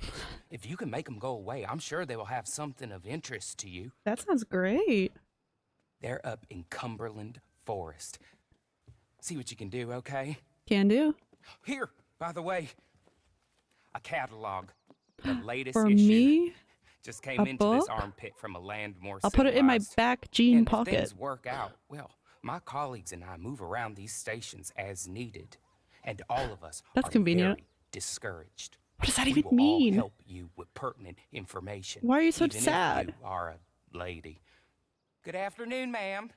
F: If you can make them go away, I'm sure they will have something of interest to you.
A: That sounds great.
F: They're up in Cumberland Forest. See what you can do, okay?
A: Can do.
F: Here, by the way, a catalog. The latest
A: For
F: issue.
A: me,
F: Just came
A: a
F: into this armpit from a land more
A: I'll put it in my back jean
F: and
A: pocket.
F: If things work out, well, my colleagues and I move around these stations as needed, and all of us
A: That's
F: are
A: convenient.
F: discouraged.
A: What does that
F: we
A: even
F: will
A: mean?
F: All help you with pertinent information.
A: Why are you so
F: even
A: sad?
F: you are a lady. Good afternoon, ma'am.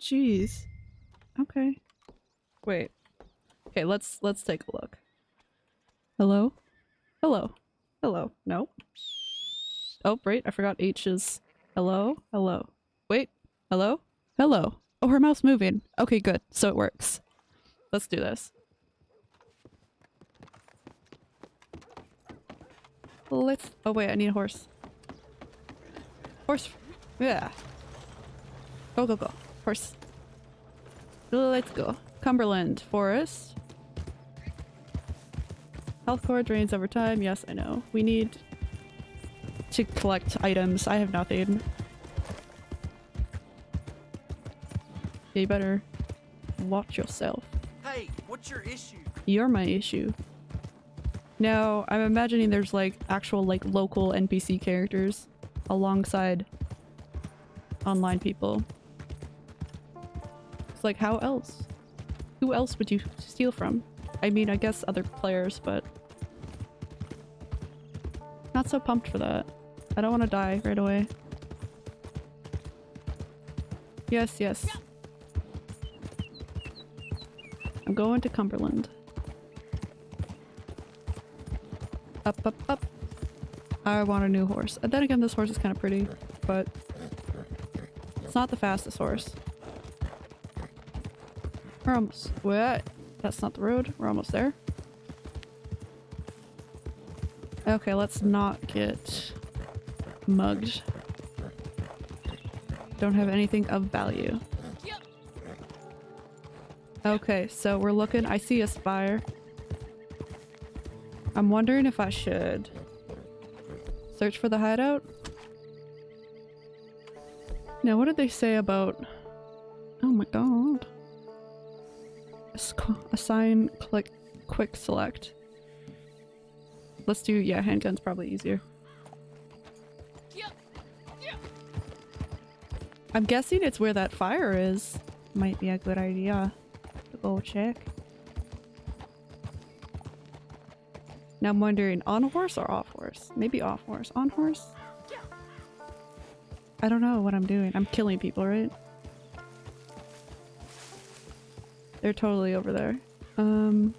A: Jeez. Okay. Wait. Okay, let's let's take a look. Hello? Hello. Hello. No. Oh, right, I forgot H is hello. Hello. Wait. Hello? Hello. Oh, her mouth's moving. Okay, good. So it works. Let's do this. Let's Oh wait, I need a horse. Horse. Yeah. Go, go, go. Horse. Let's go. Cumberland Forest. Health core drains over time. Yes, I know. We need to collect items. I have nothing. You better watch yourself.
B: Hey, what's your issue?
A: You're my issue. No, I'm imagining there's like actual like local NPC characters alongside online people. It's like how else? Who else would you steal from? I mean, I guess other players, but... Not so pumped for that. I don't want to die right away. Yes, yes. I'm going to Cumberland. Up, up, up. I want a new horse. And then again, this horse is kind of pretty, but it's not the fastest horse. We're almost. What? That's not the road. We're almost there. Okay, let's not get mugged. Don't have anything of value. Okay, so we're looking. I see a spire. I'm wondering if I should search for the hideout. Now, what did they say about? Assign, click, quick select. Let's do yeah. Handgun's probably easier. I'm guessing it's where that fire is. Might be a good idea to go check. Now I'm wondering, on horse or off horse? Maybe off horse. On horse? I don't know what I'm doing. I'm killing people, right? They're totally over there. Um...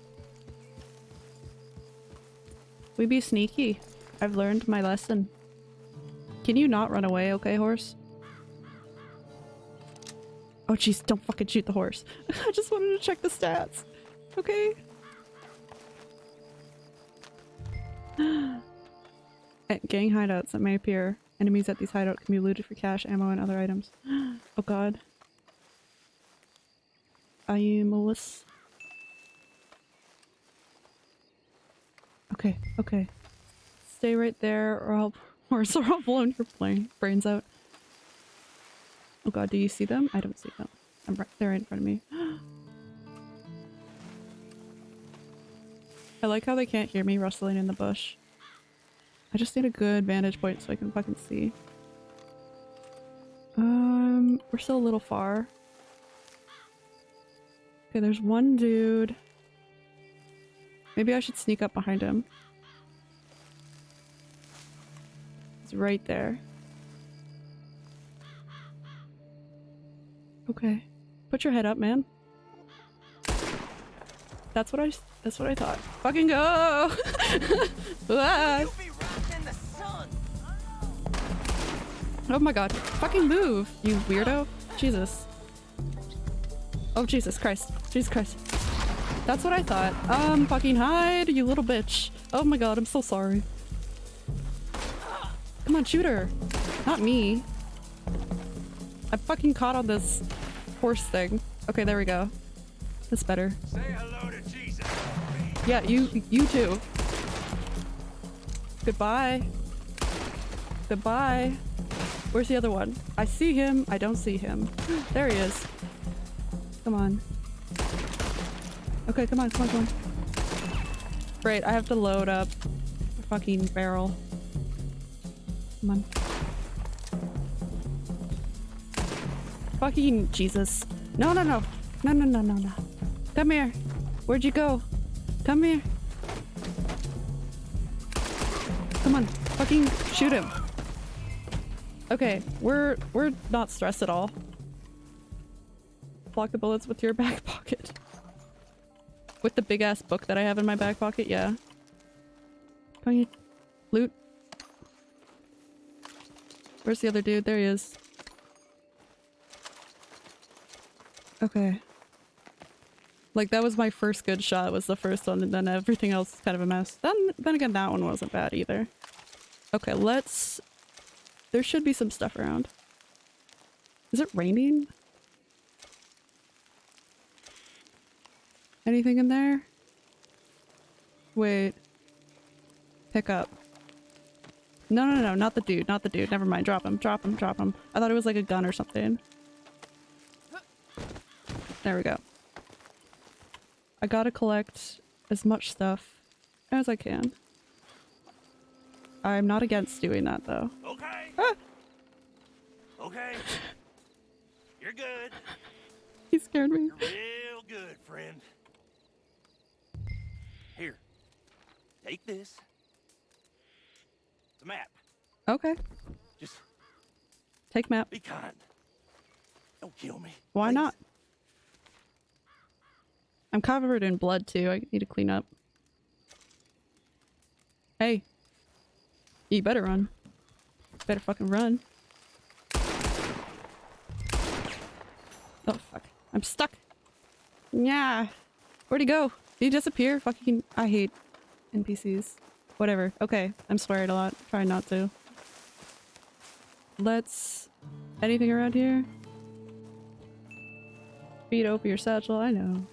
A: We be sneaky. I've learned my lesson. Can you not run away, okay, horse? Oh jeez, don't fucking shoot the horse. I just wanted to check the stats. Okay. At gang hideouts that may appear. Enemies at these hideouts can be looted for cash, ammo, and other items. oh god. I am Melissa. Okay, okay. Stay right there or I'll or so I'll blow your plane brains out. Oh god, do you see them? I don't see them. I'm right they're right in front of me. I like how they can't hear me rustling in the bush. I just need a good vantage point so I can fucking see. Um, we're still a little far. Okay, there's one dude. Maybe I should sneak up behind him. He's right there. Okay. Put your head up, man. That's what I that's what I thought. Fucking go!
G: You'll be rotten in the sun.
A: oh my god. Fucking move, you weirdo. Jesus. Oh Jesus Christ. Jesus Christ. That's what I thought. Um, fucking hide, you little bitch. Oh my god, I'm so sorry. Come on, shoot her. Not me. I'm fucking caught on this horse thing. Okay, there we go. That's better.
C: Say hello to Jesus.
A: Yeah, you you too. Goodbye. Goodbye. Where's the other one? I see him. I don't see him. There he is. Come on. Okay, come on, come on, come on. Great, I have to load up a fucking barrel. Come on. Fucking Jesus. No, no, no. No, no, no, no, no. Come here. Where'd you go? Come here. Come on. Fucking shoot him. Okay, we're we're not stressed at all. Block the bullets with your back pocket. With the big ass book that I have in my back pocket, yeah. Come here. Loot. Where's the other dude? There he is. Okay. Like that was my first good shot was the first one and then everything else is kind of a mess. Then then again that one wasn't bad either. Okay, let's there should be some stuff around. Is it raining? Anything in there? Wait. Pick up. No, no, no, not the dude, not the dude. Never mind. Drop him, drop him, drop him. I thought it was like a gun or something. There we go. I gotta collect as much stuff as I can. I'm not against doing that though.
B: Okay.
A: Ah!
B: Okay. You're good.
A: He scared me.
B: You're real good
G: friend. Take this. It's a map.
A: Okay.
G: Just
A: Take map.
G: be kind. Don't kill me.
A: Why
G: please.
A: not? I'm covered in blood too. I need to clean up. Hey. You better run. Better fucking run. Oh fuck. I'm stuck. Yeah. Where'd he go? Did he disappear? Fucking I hate NPCs. Whatever. Okay. I'm swearing a lot. Try not to. Let's anything around here? Feed open your satchel, I know.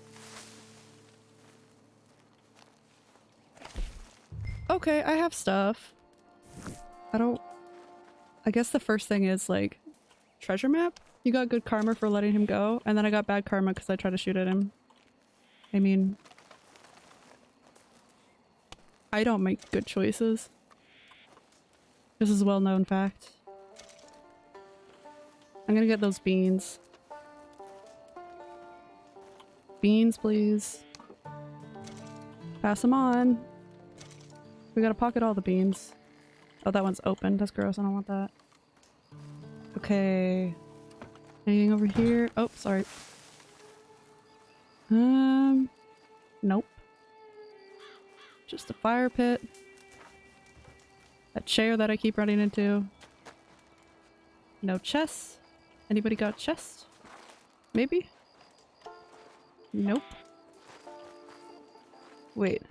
A: Okay, I have stuff. I don't... I guess the first thing is, like, treasure map? You got good karma for letting him go, and then I got bad karma because I tried to shoot at him. I mean... I don't make good choices. This is a well-known fact. I'm gonna get those beans. Beans, please. Pass them on. We gotta pocket all the beans. Oh, that one's open. That's gross. I don't want that. Okay. Anything over here? Oh, sorry. Um, nope. Just a fire pit. That chair that I keep running into. No chests. Anybody got chest? Maybe? Nope. Wait.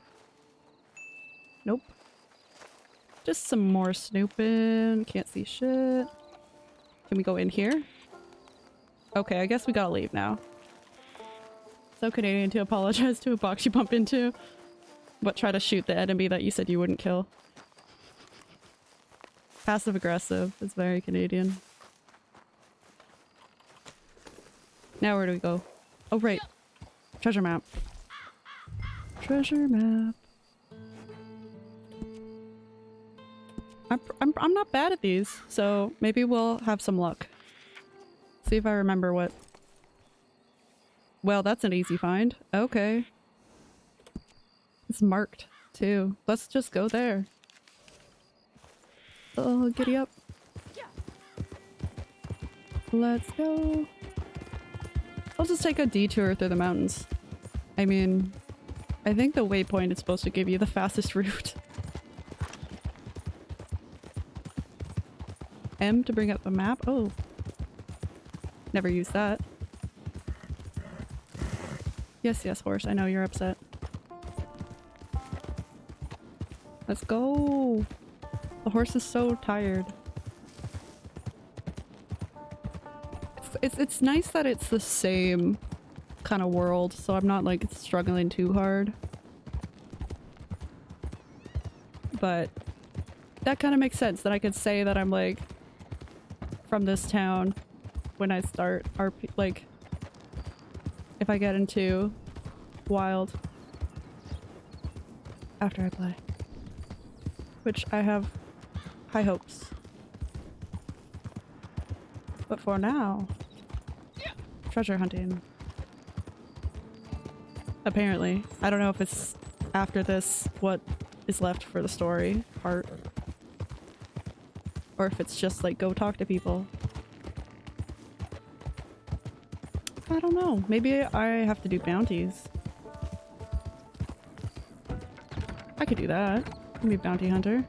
A: Nope. Just some more snooping. Can't see shit. Can we go in here? Okay, I guess we gotta leave now. So Canadian to apologize to a box you bump into. But try to shoot the enemy that you said you wouldn't kill. Passive aggressive. It's very Canadian. Now where do we go? Oh right. Treasure map. Treasure map. I'm, I'm, I'm not bad at these, so maybe we'll have some luck. See if I remember what... Well, that's an easy find. Okay. It's marked, too. Let's just go there. Oh, giddy up. Let's go. I'll just take a detour through the mountains. I mean, I think the waypoint is supposed to give you the fastest route. M to bring up the map? Oh. Never used that. Yes, yes, horse. I know you're upset. Let's go. The horse is so tired. It's, it's, it's nice that it's the same kind of world, so I'm not like struggling too hard. But that kind of makes sense that I could say that I'm like from this town when I start RP like if I get into wild after I play. Which I have high hopes. But for now, treasure hunting. Apparently. I don't know if it's after this what is left for the story part. Or if it's just like go talk to people. I don't know. Maybe I have to do bounties. I could do that. Can be bounty hunter.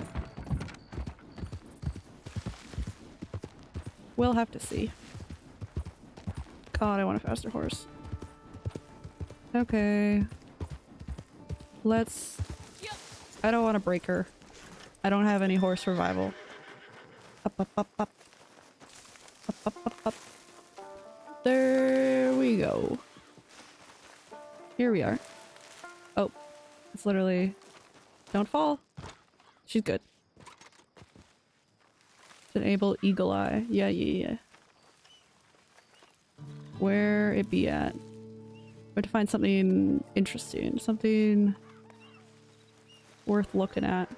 A: We'll have to see. God, I want a faster horse. Okay. Let's... I don't want to break her. I don't have any horse revival. Up, up, up, up. Up, up, up, up. There we go. Here we are. Oh. It's literally... Don't fall. She's good. Enable eagle eye. Yeah, yeah, yeah. Where it be at? Where to find something interesting. Something worth looking at.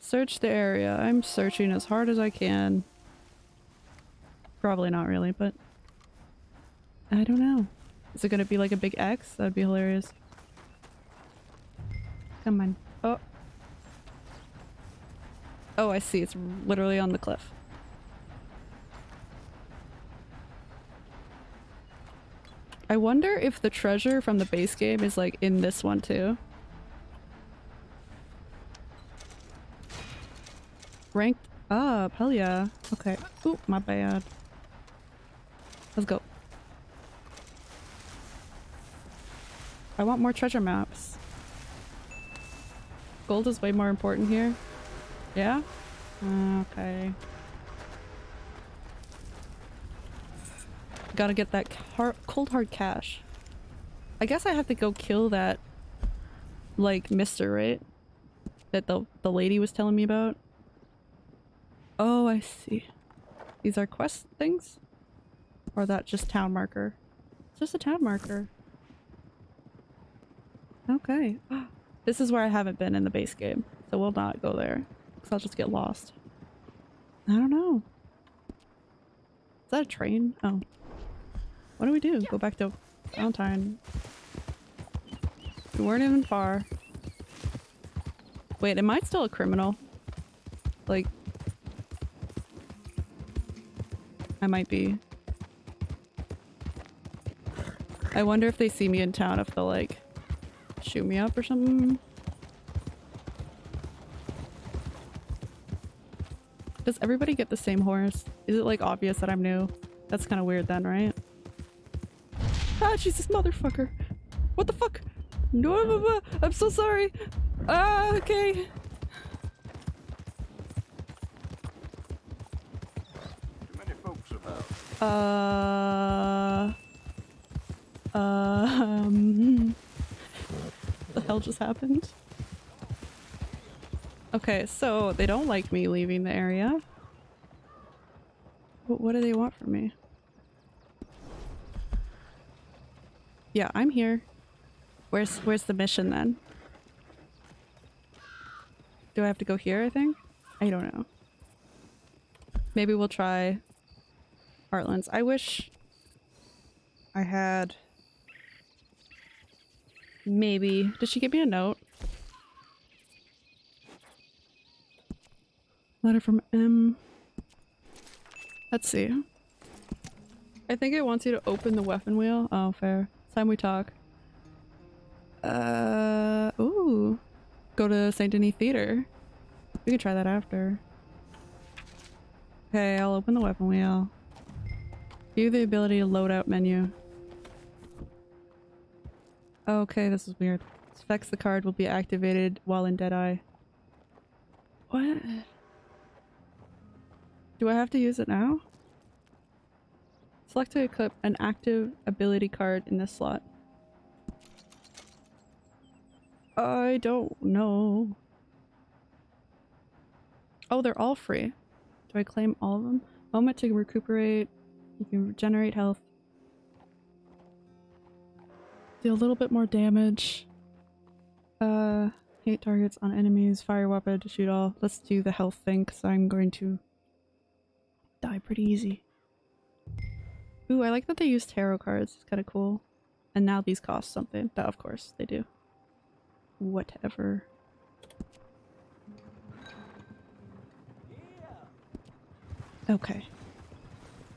A: Search the area. I'm searching as hard as I can. Probably not really, but... I don't know. Is it gonna be like a big X? That'd be hilarious. Come on. Oh. Oh, I see. It's literally on the cliff. I wonder if the treasure from the base game is like in this one too. Ranked up, hell yeah. Okay. Oop, my bad. Let's go. I want more treasure maps. Gold is way more important here. Yeah? Okay. Gotta get that cold hard cash. I guess I have to go kill that, like, mister, right? That the, the lady was telling me about. Oh, I see. These are quest things? Or that just town marker? It's just a town marker. Okay. Oh, This is where I haven't been in the base game, so we'll not go there. Because I'll just get lost. I don't know. Is that a train? Oh. What do we do? Go back to Valentine. We weren't even far. Wait, am I still a criminal? Like... I might be. I wonder if they see me in town if they'll like shoot me up or something. Does everybody get the same horse? Is it like obvious that I'm new? That's kind of weird then, right? Ah, she's Jesus motherfucker. What the fuck? No, I'm so sorry. Ah, okay.
B: Too many folks about.
A: Uh. Um. the hell just happened? Okay, so they don't like me leaving the area. What, what do they want from me? Yeah, I'm here. Where's where's the mission then? Do I have to go here, I think? I don't know. Maybe we'll try Heartlands. I wish I had maybe. Did she give me a note? Letter from M. Let's see. I think it wants you to open the weapon wheel. Oh, fair. It's time we talk. Uh, ooh. Go to St. Denis Theater. We can try that after. Okay, I'll open the weapon wheel. View the ability to load out menu. Okay, this is weird. Specs the card will be activated while in Deadeye. What? Do I have to use it now? Select to equip an active ability card in this slot. I don't know. Oh, they're all free. Do I claim all of them? Moment to recuperate. You can regenerate health. Deal a little bit more damage. Uh, hit targets on enemies. Fire weapon to shoot all. Let's do the health thing because I'm going to die pretty easy. Ooh, I like that they use tarot cards. It's kind of cool. And now these cost something. That, of course, they do. Whatever. Okay.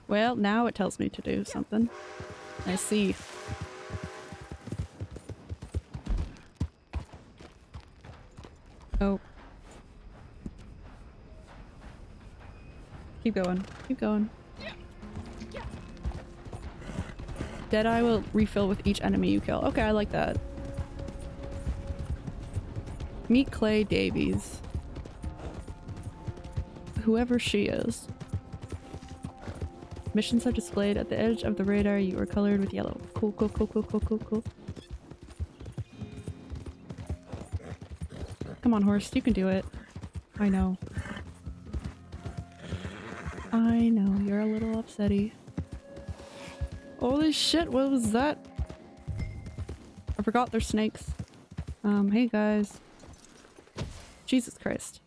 A: Well, now it tells me to do something. I see. Oh. Keep going. Keep going. Deadeye will refill with each enemy you kill. Okay, I like that. Meet Clay Davies. Whoever she is. Missions are displayed at the edge of the radar. You are colored with yellow. Cool, cool, cool, cool, cool, cool, cool. Come on, horse. You can do it. I know. I know. You're a little upsetty. Holy shit, what was that? I forgot they're snakes. Um, hey guys. Jesus Christ.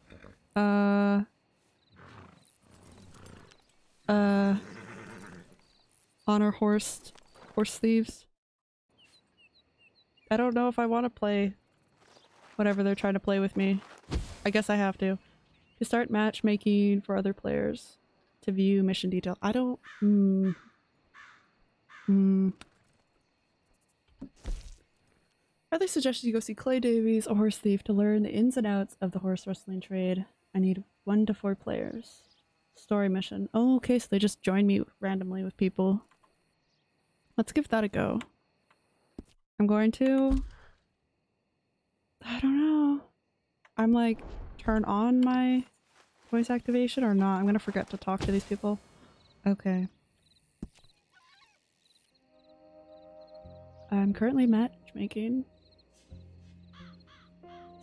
A: Uh... Uh... Honor horse Horse thieves. I don't know if I want to play whatever they're trying to play with me. I guess I have to. To start matchmaking for other players. To view mission detail. I don't... Hmm. Hmm. Highly suggest you go see Clay Davies, a horse thief, to learn the ins and outs of the horse wrestling trade. I need one to four players. Story mission. Oh, okay, so they just join me randomly with people. Let's give that a go. I'm going to... I don't know. I'm like, turn on my voice activation or not. I'm gonna forget to talk to these people. Okay. I'm currently matchmaking.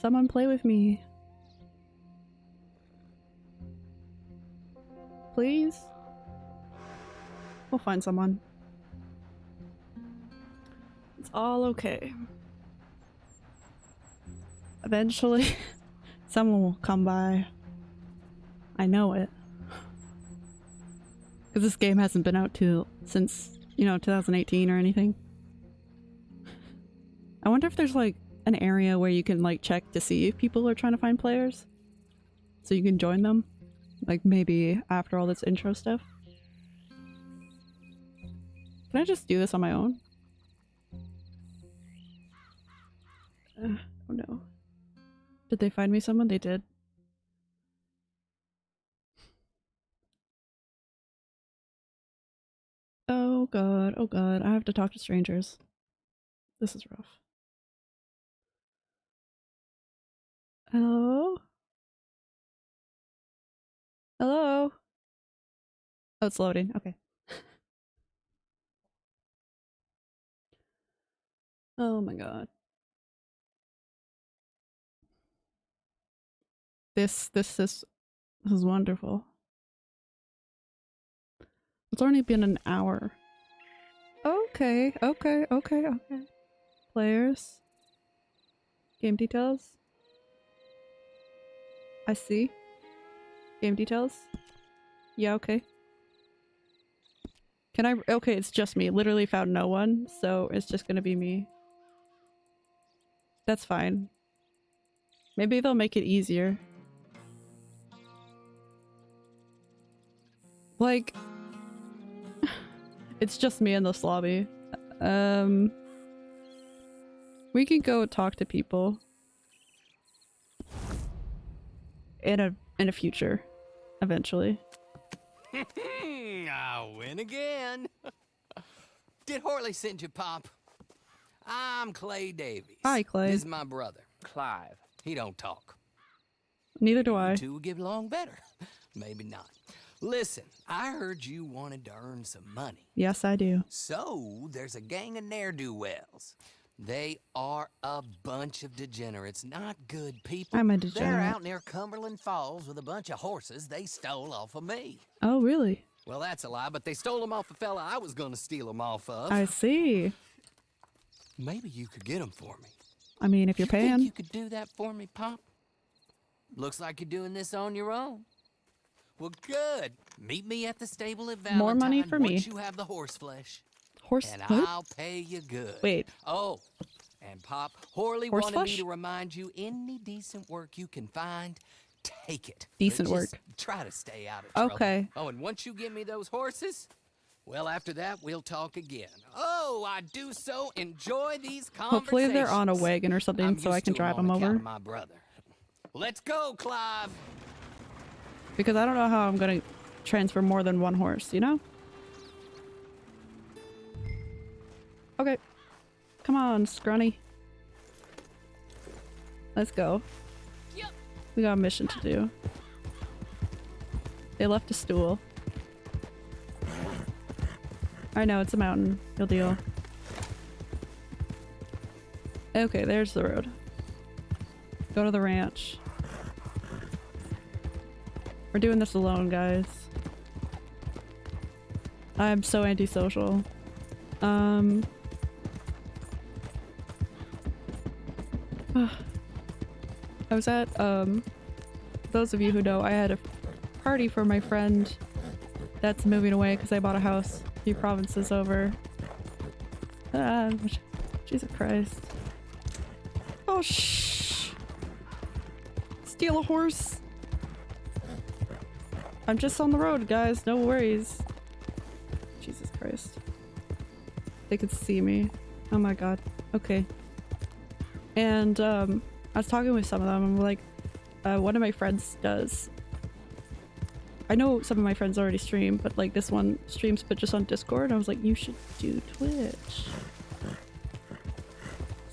A: Someone play with me. Please? We'll find someone. It's all okay. Eventually, someone will come by. I know it. Because this game hasn't been out to since, you know, 2018 or anything. I wonder if there's like an area where you can like check to see if people are trying to find players. So you can join them. Like maybe after all this intro stuff. Can I just do this on my own? Uh, oh no. Did they find me someone? They did. Oh god, oh god, I have to talk to strangers. This is rough. Hello? Hello? Oh, it's loading. Okay. oh my god. This, this is, this is wonderful. It's only been an hour. Okay, okay, okay, okay. Players. Game details. I see. Game details. Yeah, okay. Can I- okay, it's just me. Literally found no one, so it's just gonna be me. That's fine. Maybe they'll make it easier. Like, it's just me in this lobby. Um, we can go talk to people in a in a future, eventually.
F: I win again. Did Horley send you, Pop? I'm Clay Davies.
A: Hi, Clay.
F: This is my brother.
H: Clive.
F: He don't talk.
A: Neither do I.
F: You two would get along better. Maybe not. Listen, I heard you wanted to earn some money.
A: Yes, I do.
F: So, there's a gang of ne'er-do-wells. They are a bunch of degenerates, not good people.
A: I'm a degenerate.
F: They're out near Cumberland Falls with a bunch of horses they stole off of me.
A: Oh, really?
F: Well, that's a lie, but they stole them off a fella I was gonna steal them off of.
A: I see.
F: Maybe you could get them for me.
A: I mean, if you're
F: you
A: paying.
F: you could do that for me, Pop? Looks like you're doing this on your own. Well, good. Meet me at the stable at Valentine
A: More money for me.
F: you have the horse flesh.
A: Horse.
F: And
A: what?
F: I'll pay you good.
A: Wait.
F: Oh, and Pop, Horley
A: Horse
F: wanted
A: flesh?
F: me to remind you any decent work you can find, take it.
A: Decent
F: just
A: work.
F: Try to stay out of trouble.
A: Okay.
F: Oh, and once you give me those horses, well, after that, we'll talk again. Oh, I do so enjoy these conversations.
A: Hopefully they're on a wagon or something
F: I'm
A: so I can drive them
F: account
A: over.
F: my brother. Let's go, Clive.
A: Because I don't know how I'm gonna transfer more than one horse, you know? Okay. Come on, Scrunny. Let's go. We got a mission to do. They left a stool. I know, it's a mountain. You'll deal. Okay, there's the road. Go to the ranch. We're doing this alone, guys. I'm so antisocial. Um. I was at, um, those of you who know, I had a party for my friend that's moving away because I bought a house a few provinces over. Ah, Jesus Christ. Oh, shh. Steal a horse. I'm just on the road, guys. No worries. Jesus Christ. They could see me. Oh my god. Okay. And, um, I was talking with some of them I'm like, uh, one of my friends does. I know some of my friends already stream, but like this one streams but just on Discord. I was like, you should do Twitch.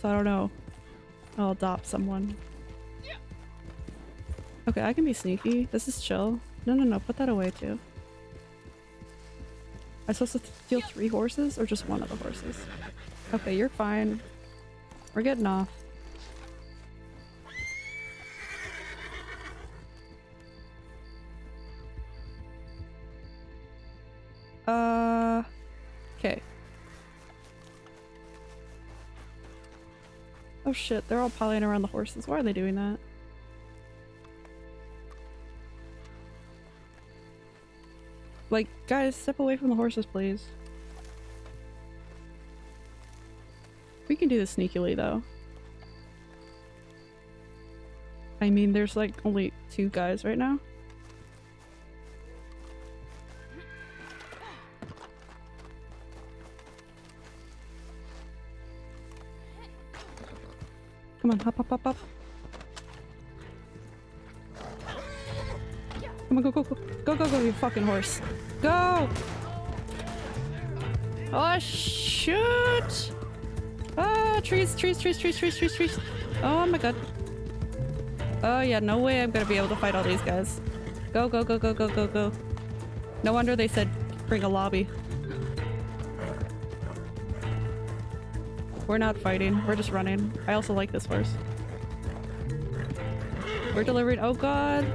A: So I don't know. I'll adopt someone. Yeah. Okay, I can be sneaky. This is chill. No, no, no. Put that away too. I'm supposed to steal three horses or just one of the horses? Okay, you're fine. We're getting off. Uh, okay. Oh shit, they're all piling around the horses. Why are they doing that? Like, guys, step away from the horses, please. We can do this sneakily, though. I mean, there's like only two guys right now. Come on, hop, hop, hop, hop. Come on, go, go, go. Go, go, go, you fucking horse. Go! Oh, shoot! Ah, trees, trees, trees, trees, trees, trees, trees. Oh my god. Oh yeah, no way I'm gonna be able to fight all these guys. Go, go, go, go, go, go, go. No wonder they said bring a lobby. We're not fighting. We're just running. I also like this horse. We're delivering- oh god!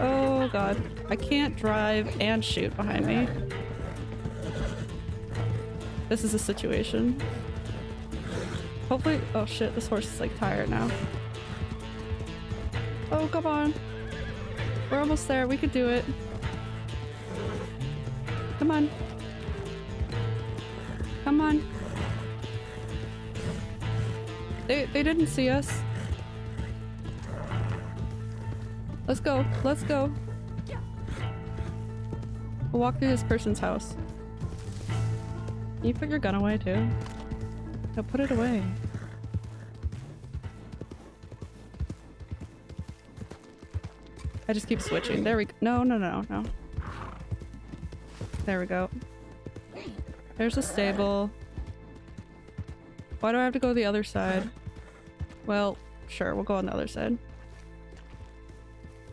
A: Oh god. I can't drive and shoot behind me. This is a situation. Hopefully- oh shit, this horse is like tired now. Oh, come on. We're almost there. We could do it. Come on. Come on. They, they didn't see us. Let's go. Let's go. We'll walk through this person's house. Can you put your gun away too? No, put it away. I just keep switching. There we go. No, no, no, no. There we go. There's a stable. Why do I have to go the other side? Well, sure, we'll go on the other side.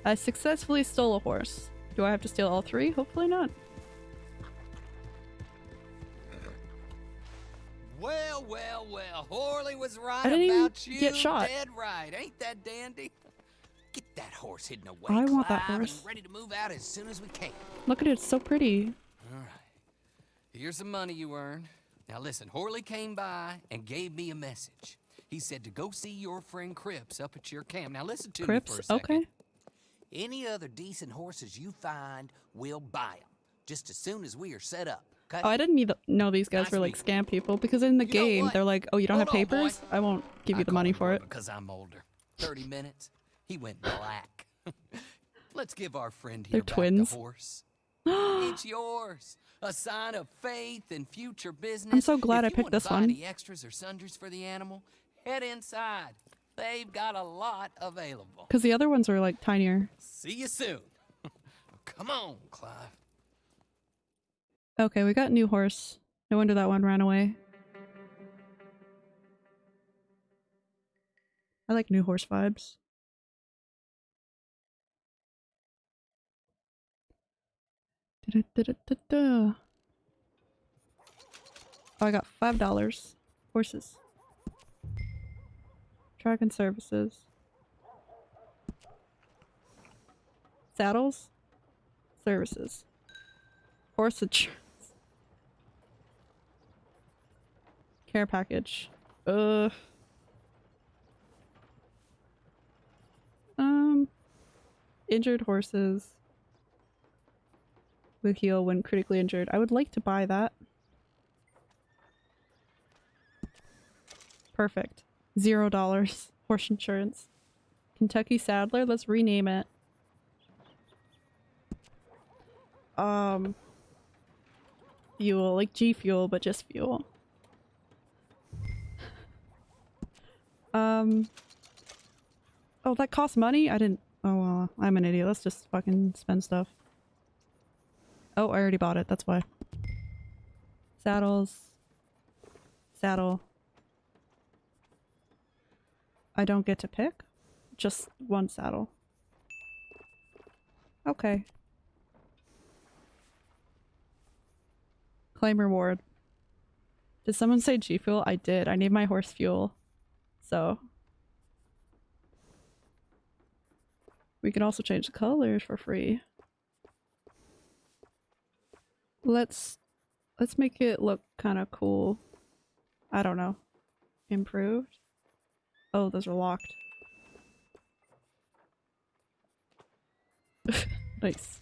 A: I successfully stole a horse. Do I have to steal all three? Hopefully not.
F: Well, well, well. Horley was right
A: I didn't even
F: about you.
A: get shot.
F: Dead right. Ain't that dandy? Get that horse hidden away,
A: I want that horse.
F: ready to move out as soon as we can.
A: Look at it, it's so pretty.
F: All right. Here's the money you earned. Now listen, Horley came by and gave me a message. He said to go see your friend Cripps up at your camp. Now listen to me for a second.
A: Okay.
F: Any other decent horses you find, we'll buy them. Just as soon as we are set up.
A: Oh, I didn't need know these guys
F: Nice
A: were like scam people because in the
F: You
A: game they're like, oh, you don't
F: Hold
A: have
F: on,
A: papers? I won't give you
F: I
A: the money for it.
F: Because I'm older. 30 minutes, he went black. Let's give our friend
A: They're
F: here back
A: twins.
F: the horse. it's yours. A sign of faith and future business.
A: I'm so glad
F: If
A: I picked this one.
F: Any extras or sundries for the animal? Head inside. They've got a lot available.
A: Because the other ones are like tinier.
F: See you soon. Come on, Clive.
A: Okay, we got new horse. No wonder that one ran away. I like new horse vibes. Da-da-da-da-da-da. Oh, I got five dollars. Horses. Dragon services. Saddles. Services. Horse. Care package. Ugh. Um. Injured horses. Will heal when critically injured. I would like to buy that. Perfect. Zero dollars. Horse insurance. Kentucky Saddler. Let's rename it. Um. Fuel. Like G Fuel, but just fuel. Um. Oh, that costs money? I didn't. Oh, well, I'm an idiot. Let's just fucking spend stuff. Oh, I already bought it. That's why. Saddles. Saddle. I don't get to pick? Just one saddle. Okay. Claim reward. Did someone say G Fuel? I did. I need my horse fuel. So. We can also change the colors for free. Let's let's make it look kind of cool. I don't know. Improved? Oh, those are locked. nice.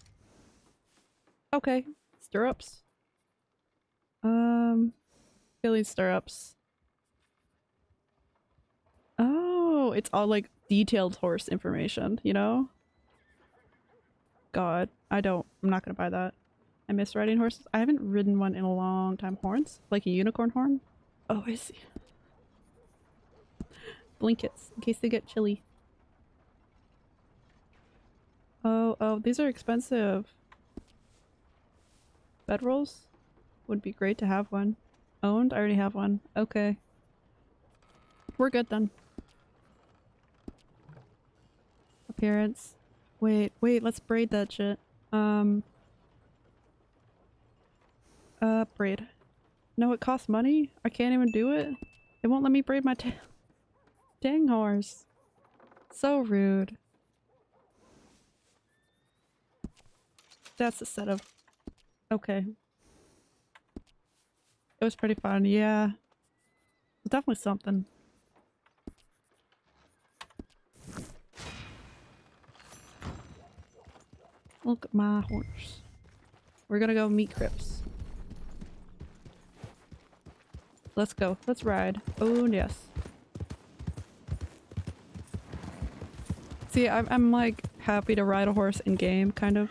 A: Okay. Stirrups. Um Philly stirrups. Oh, it's all like detailed horse information, you know? God, I don't I'm not gonna buy that. I miss riding horses. I haven't ridden one in a long time. Horns? Like a unicorn horn? Oh, I see. Blankets, in case they get chilly. Oh, oh, these are expensive. Bedrolls? Would be great to have one. Owned? I already have one. Okay. We're good then. Appearance. Wait, wait, let's braid that shit. Um... Uh, braid. No, it costs money? I can't even do it? It won't let me braid my tail. Dang horse. So rude. That's a set of... Okay. It was pretty fun, yeah. Definitely something. Look at my horse. We're gonna go meet Cripps. Let's go. Let's ride. Oh, yes. See, I'm, I'm like happy to ride a horse in game, kind of.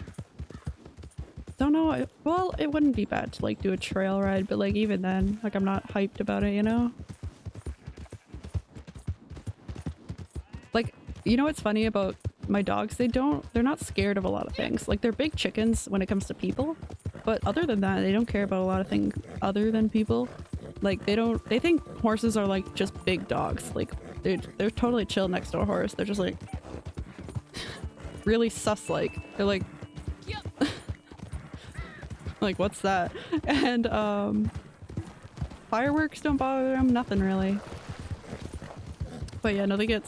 A: Don't know. I- Well, it wouldn't be bad to like do a trail ride, but like even then, like I'm not hyped about it, you know? Like, you know what's funny about my dogs? They don't, they're not scared of a lot of things. Like they're big chickens when it comes to people, but other than that, they don't care about a lot of things other than people. Like they don't, they think horses are like just big dogs. Like they're, they're totally chill next to a horse. They're just like really sus like. They're like, like what's that? And um, fireworks don't bother them. Nothing really. But yeah, no, they get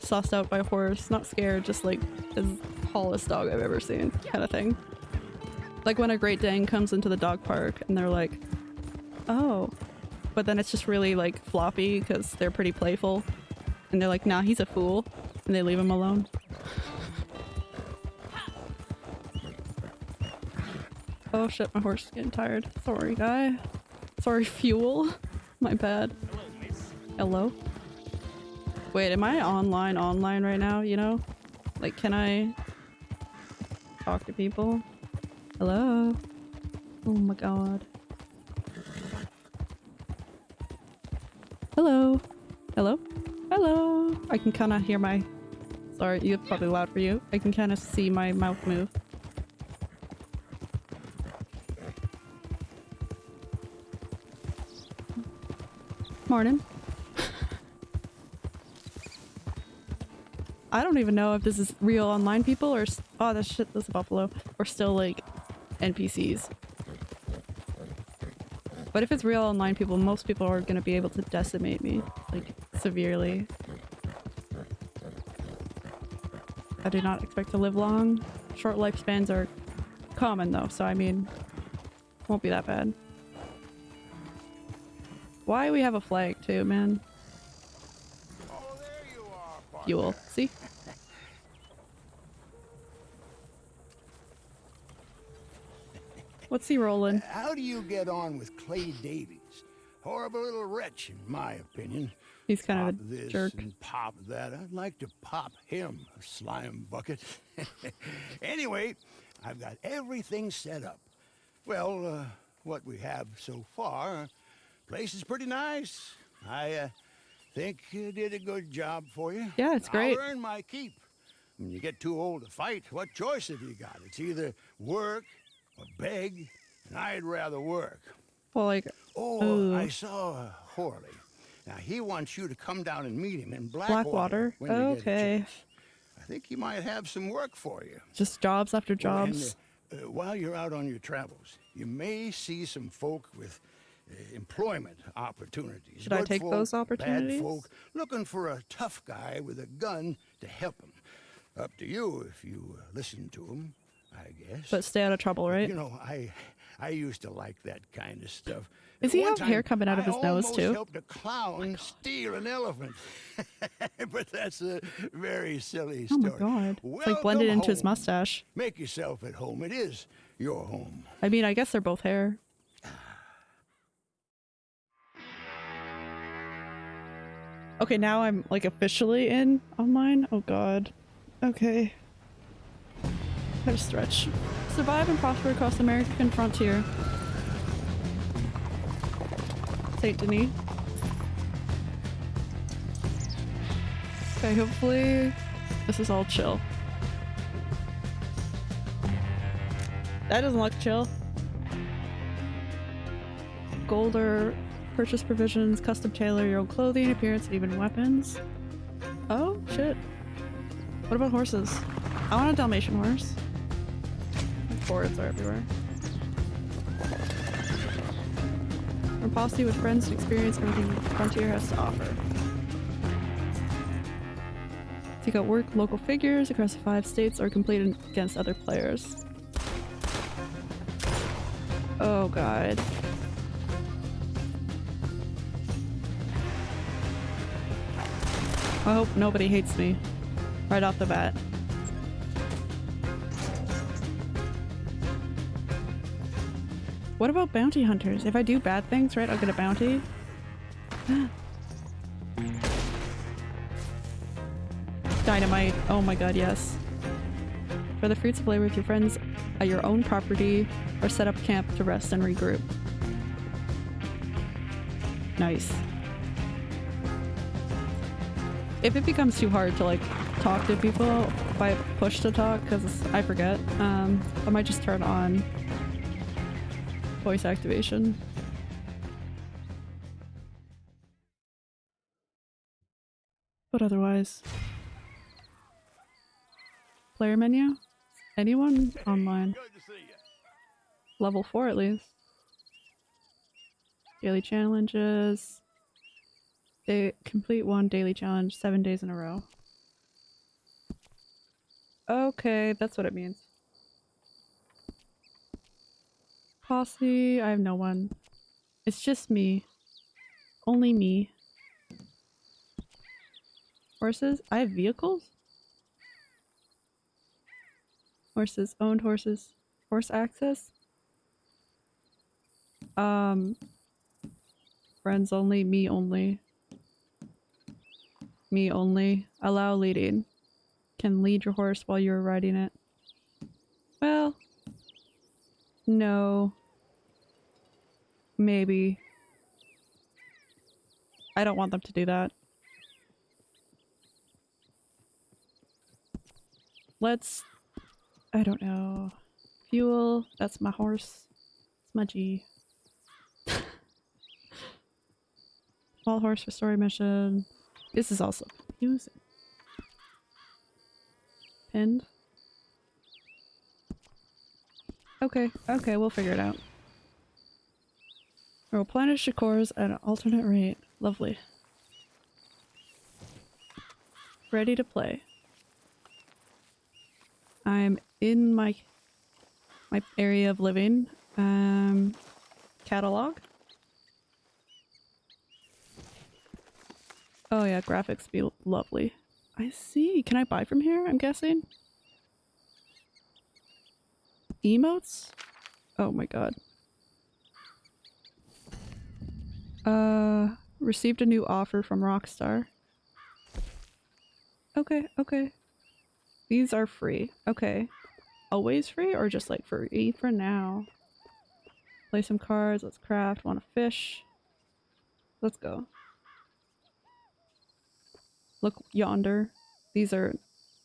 A: sussed out by a horse. Not scared, just like as tallest dog I've ever seen, kind of thing. Like when a Great Dane comes into the dog park and they're like, oh, but then it's just really like floppy because they're pretty playful, and they're like, nah, he's a fool, and they leave him alone. Oh shit, my horse is getting tired. Sorry, guy. Sorry, fuel. My bad. Hello? Wait, am I online online right now, you know? Like, can I talk to people? Hello? Oh my god. Hello? Hello? Hello? I can kind of hear my... Sorry, it's probably loud for you. I can kind of see my mouth move. Morning. I don't even know if this is real online people or oh this shit this buffalo or still like NPCs. But if it's real online people, most people are gonna be able to decimate me like severely. I do not expect to live long. Short lifespans are common though, so I mean, won't be that bad. Why we have a flag too, man?
B: Oh, there you are.
A: Fuel. See? What's he rolling?
I: How do you get on with Clay Davies?
B: horrible little wretch, in my opinion.
A: He's kind
B: pop
A: of a
B: this
A: jerk.
B: and pop that. I'd like to pop him, a slime bucket. anyway, I've got everything set up. Well, uh, what we have so far, place is pretty nice. I uh, think you did a good job for you.
A: Yeah, it's great.
B: I'll earn my keep. When you get too old to fight, what choice have you got? It's either work or beg, and I'd rather work.
A: Well, like,
B: Oh. I saw Horley. Now he wants you to come down and meet him in Blackwater.
A: Blackwater?
B: when you get a
A: Okay.
B: I think he might have some work for you.
A: just jobs after
B: Oh, and,
A: jobs.
B: uh, uh, while you're out on your travels, you may see some folk with employment opportunities.
A: Should I take
B: folk,
A: those opportunities?
B: Bad folk looking for a tough guy with a gun to help them. Up to you if you uh, listen to him, I guess.
A: But stay out of trouble, right?
B: You know, I I used to like that kind of stuff.
A: Does he
B: One
A: have hair coming out of
B: I
A: his nose,
B: almost
A: too?
B: helped a clown steal an elephant. but that's a very silly
A: Oh
B: story.
A: my god. It's like blended
B: Welcome
A: into his mustache.
B: Make yourself at home. It is your home.
A: I mean, I guess they're both hair. Okay, now I'm like officially in online. Oh god. Okay. Gotta stretch. Survive and prosper across the American frontier. Saint Denis. Okay, hopefully this is all chill. That doesn't look chill. Gold or purchase provisions, custom tailor your own clothing, appearance, and even weapons. Oh, shit. What about horses? I want a Dalmatian horse. Fords are everywhere. From posse with friends to experience everything Frontier has to offer. Take out work local figures across five states or compete against other players. Oh god. I hope nobody hates me right off the bat. What about bounty hunters? If I do bad things, right, I'll get a bounty? Dynamite. Oh my god, yes. For the fruits of labor with your friends at your own property or set up camp to rest and regroup. Nice. If it becomes too hard to like talk to people, if I push to talk, because I forget, um, I might just turn on voice activation. But otherwise, player menu? Anyone online?
B: Good to see you.
A: Level 4 at least. Daily challenges. They complete one daily challenge seven days in a row. Okay, that's what it means. Posse, I have no one. It's just me. Only me. Horses? I have vehicles? Horses. Owned horses. Horse access? Um. Friends only, me only. Me only. Allow leading. Can lead your horse while you're riding it. Well. No. Maybe. I don't want them to do that. Let's. I don't know. Fuel. That's my horse. It's my G. Small horse for story mission. This is also confusing. Pinned. Okay, okay, we'll figure it out. Replenish your cores at an alternate rate. Lovely. Ready to play. I'm in my my area of living. Um, catalog. Oh yeah, graphics be lovely. I see. Can I buy from here? I'm guessing. Emotes? Oh my god. Uh, received a new offer from Rockstar. Okay, okay. These are free. Okay. Always free or just like free for now? Play some cards, let's craft, want to fish. Let's go. Look yonder. These are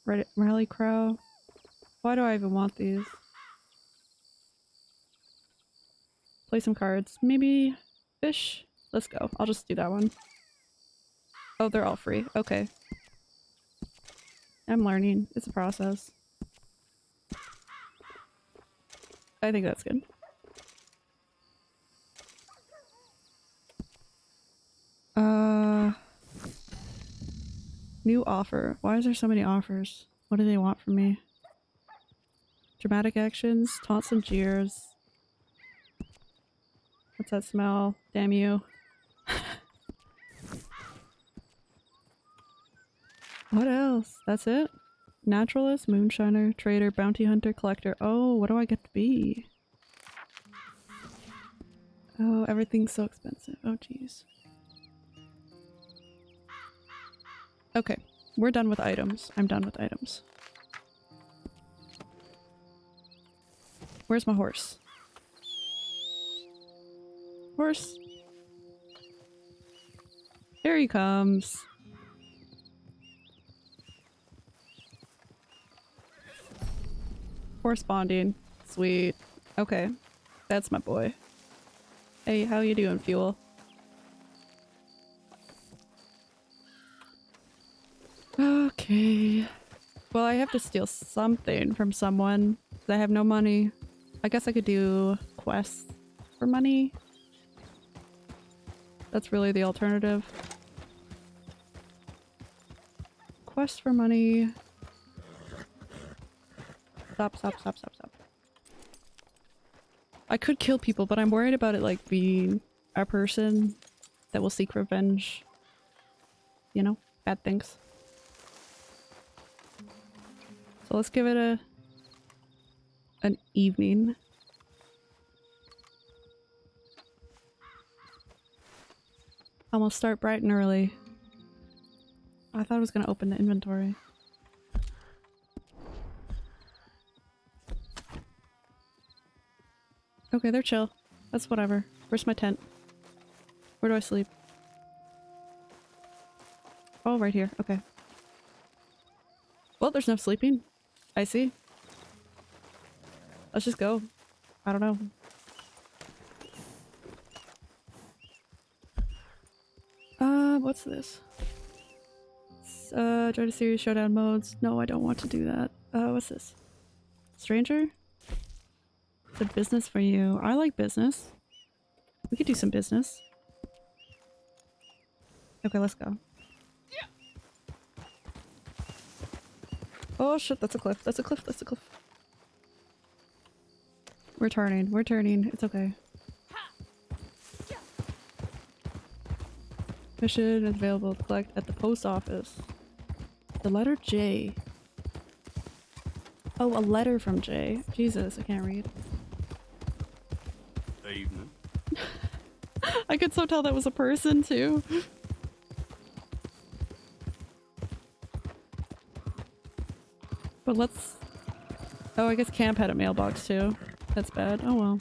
A: Reddit Rally Crow. Why do I even want these? Play some cards. Maybe fish? Let's go. I'll just do that one. Oh, they're all free. Okay. I'm learning. It's a process. I think that's good. Uh, new offer. Why is there so many offers? What do they want from me? Dramatic actions, taunts and jeers. What's that smell? Damn you. what else? That's it? Naturalist, moonshiner, trader, bounty hunter, collector. Oh, what do I get to be? Oh, everything's so expensive. Oh, jeez. Okay, we're done with items. I'm done with items. Where's my horse? Horse. Here he comes. Horse bonding. Sweet. Okay. That's my boy. Hey, how you doing, Fuel? Well, I have to steal something from someone. I have no money. I guess I could do quests for money. That's really the alternative. Quest for money. Stop, stop, stop, stop, stop. I could kill people, but I'm worried about it like being a person that will seek revenge. You know? Bad things. So let's give it a an evening. I'm gonna start bright and early. I thought I was gonna open the inventory. Okay, they're chill. That's whatever. Where's my tent? Where do I sleep? Oh, right here. Okay. Well, there's no sleeping. I see. Let's just go. I don't know. Uh, what's this? S- Uh, join a series showdown modes. No, I don't want to do that. Uh, what's this? Stranger? The business for you. I like business. We could do some business. Okay, let's go. Oh shit, that's a cliff. That's a cliff. That's a cliff. We're turning. We're turning. It's okay. Mission is available to collect at the post office. The letter J. Oh, a letter from J. Jesus, I can't read.
G: Evening.
A: I could so tell that was a person too. But let's... Oh, I guess camp had a mailbox too. That's bad. Oh well.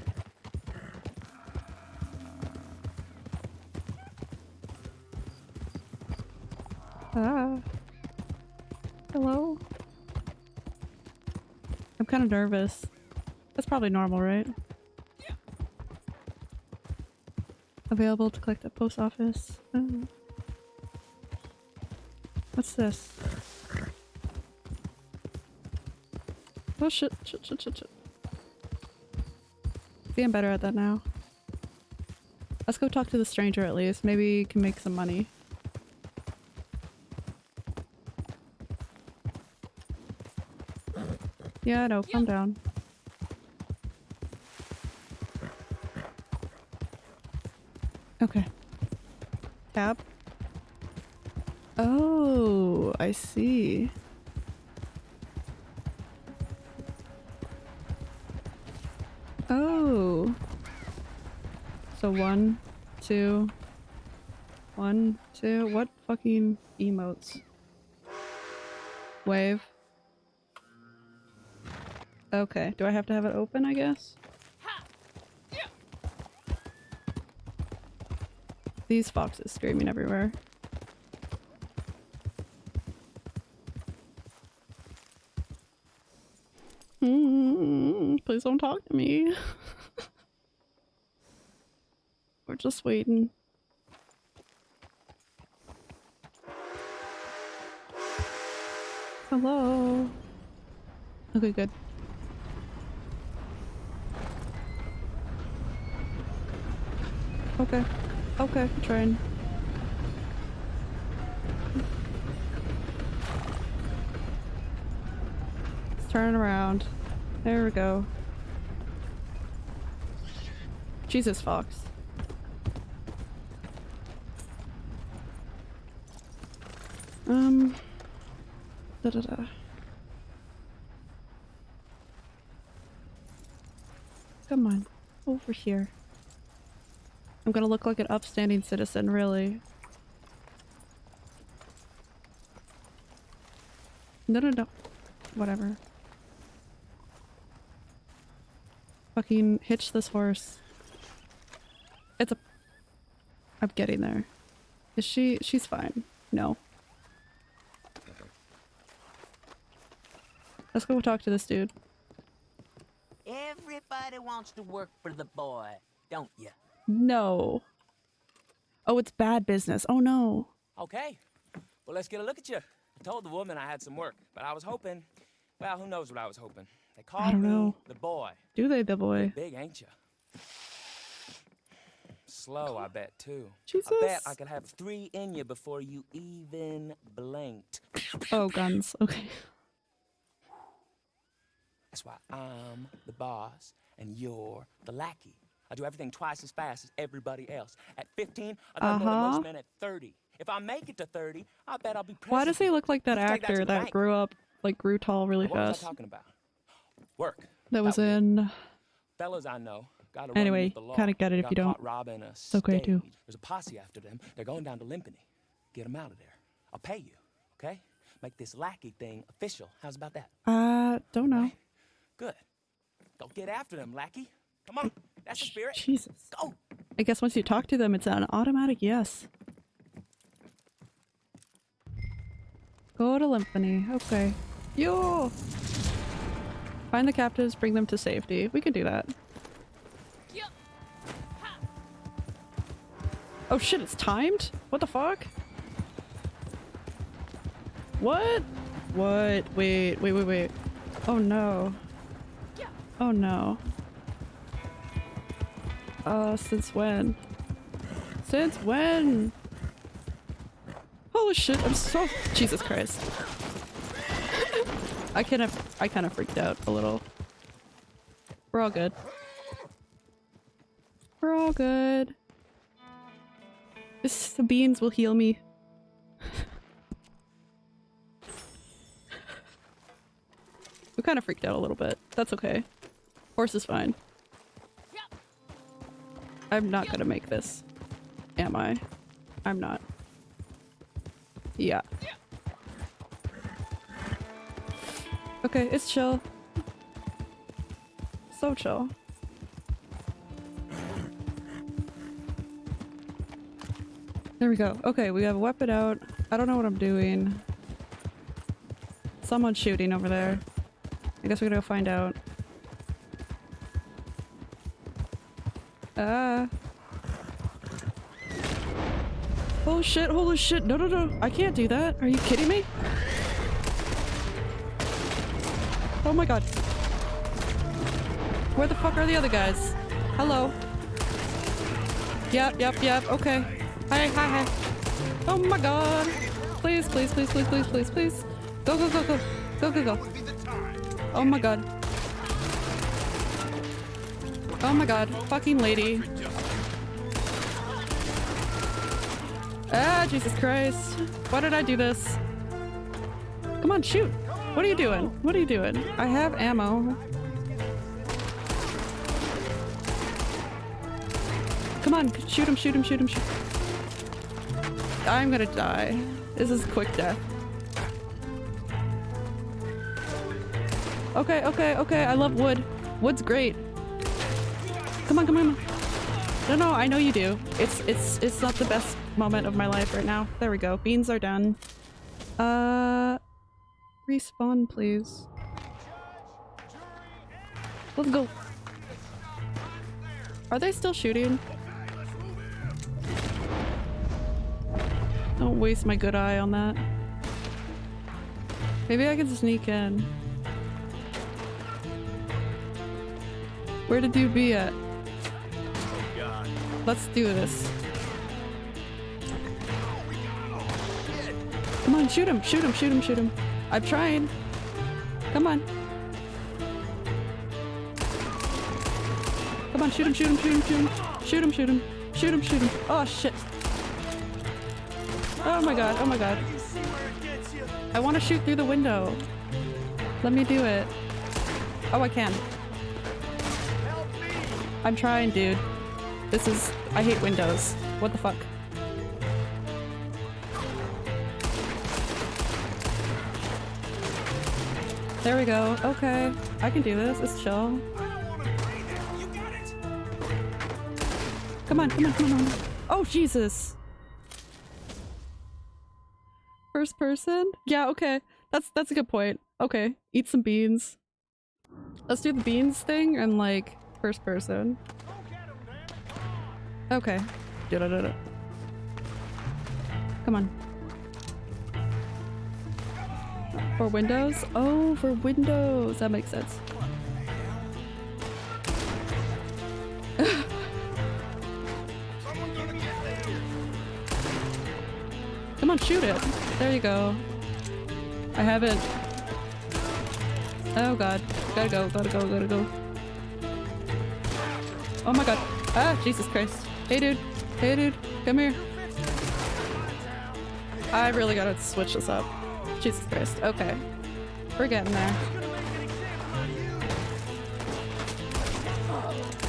A: Ah. Hello? I'm kind of nervous. That's probably normal, right? Available to collect at post office. Oh. What's this? Oh shit, shit, shit, shit, shit. I'm better at that now. Let's go talk to the stranger at least. Maybe he can make some money. Yeah, I know. Calm down. Okay. Tab. Oh, I see. So one, two, One, two, what fucking emotes? Wave. Okay, do I have to have it open, I guess? These foxes screaming everywhere. Mm, please don't talk to me. We're just waiting. Hello. Okay, good. Okay. Okay, trying. Let's turn around. There we go. Jesus, Fox. Um. Da da da. Come on, over here. I'm gonna look like an upstanding citizen, really. No, no, no. Whatever. Fucking hitch this horse. It's a- I'm getting there. Is she- she's fine. No. Let's go talk to this dude.
F: Everybody wants to work for the boy, don't you?
A: No. Oh, it's bad business. Oh no.
F: Okay. Well, let's get a look at you. I told the woman I had some work, but I was hoping. Well, who knows what I was hoping? They called me
A: know.
F: the boy.
A: Do they, the boy?
F: Big, ain't you? Slow, I bet too.
A: Jesus.
F: I bet I could have three in you before you even blinked.
A: Oh, guns. Okay.
F: That's why I'm the boss and you're the lackey. I do everything twice as fast as everybody else. At 15, I gotta go to
A: Uh-huh.
F: most men at 30. If I make it to 30, I bet I'll be president.
A: Why does he look like that
F: Let's take that
A: actor that grew up, like grew tall really
F: What was I
A: fast?
F: talking about? Work.
A: That was in.
F: Fellas I know gotta
A: Anyway,
F: run with the law.
A: kinda get it if you don't.
F: robbing a
A: It's okay, too.
F: There's a posse after them. They're going down to Limpany. Get them out of there. I'll pay you, okay? Make this lackey thing official. How's about that?
A: Uh, don't know.
F: Good. Go get after them, lackey. Come on. That's the spirit.
A: Jesus.
F: Go.
A: I guess once you talk to them, it's an automatic yes. Go to Limpany. Okay. Yo! Find the captives, bring them to safety. We can do that. Oh shit, it's timed? What the fuck? What? What? Wait, wait, wait, wait. Oh no. Oh no. Uh, since when? Since when? Holy shit, I'm so- Jesus Christ. I kind of- I kind of freaked out a little. We're all good. We're all good. This, the beans will heal me. we kind of freaked out a little bit. That's okay. Horse is fine. I'm not gonna make this. Am I? I'm not. Yeah. Okay, it's chill. So chill. There we go. Okay, we have a weapon out. I don't know what I'm doing. Someone's shooting over there. I guess we gotta go find out. Ah. Holy shit, holy shit. No, no, no. I can't do that. Are you kidding me? Oh my god. Where the fuck are the other guys? Hello. Yep, yep, yep. Okay. Hi, hi, hi. Oh my god. Please, please, please, please, please, please, please. Go, go, go, go. Go, go, go. Oh my god. Oh my god. Fucking lady. Ah, Jesus Christ. Why did I do this? Come on, shoot. What are you doing? What are you doing? I have ammo. Come on, shoot him, shoot him, shoot him, shoot. I'm gonna die. This is quick death. Okay, okay, okay. I love wood. Wood's great. Come on, come on. No, no, I know you do. It's it's it's not the best moment of my life right now. There we go. Beans are done. Uh respawn please. Let's go. Are they still shooting? Don't waste my good eye on that. Maybe I can sneak in. Where did you be at? Let's do this. Come on, shoot him, shoot him, shoot him, shoot him. I'm trying. Come on. Come on, shoot him, shoot him, shoot him, shoot him. Shoot him, shoot him. Shoot him, shoot him. Oh shit. Oh my god, oh my god. I want to shoot through the window. Let me do it. Oh, I can. I'm trying, dude. This is- I hate windows. What the fuck? There we go. Okay. I can do this. It's chill. Come on, come on, come on. Oh, Jesus. First person? Yeah, okay. That's that's a good point. Okay. Eat some beans. Let's do the beans thing and like first person. Okay. Da-da-da-da. Come on. For Windows? Oh, for Windows. That makes sense. Come on, shoot it. There you go. I haven't. Oh god. Gotta go, gotta go, gotta go. Oh my god. Ah, Jesus Christ. Hey dude. Hey dude. Come here. I really gotta switch this up. Jesus Christ. Okay. We're getting there.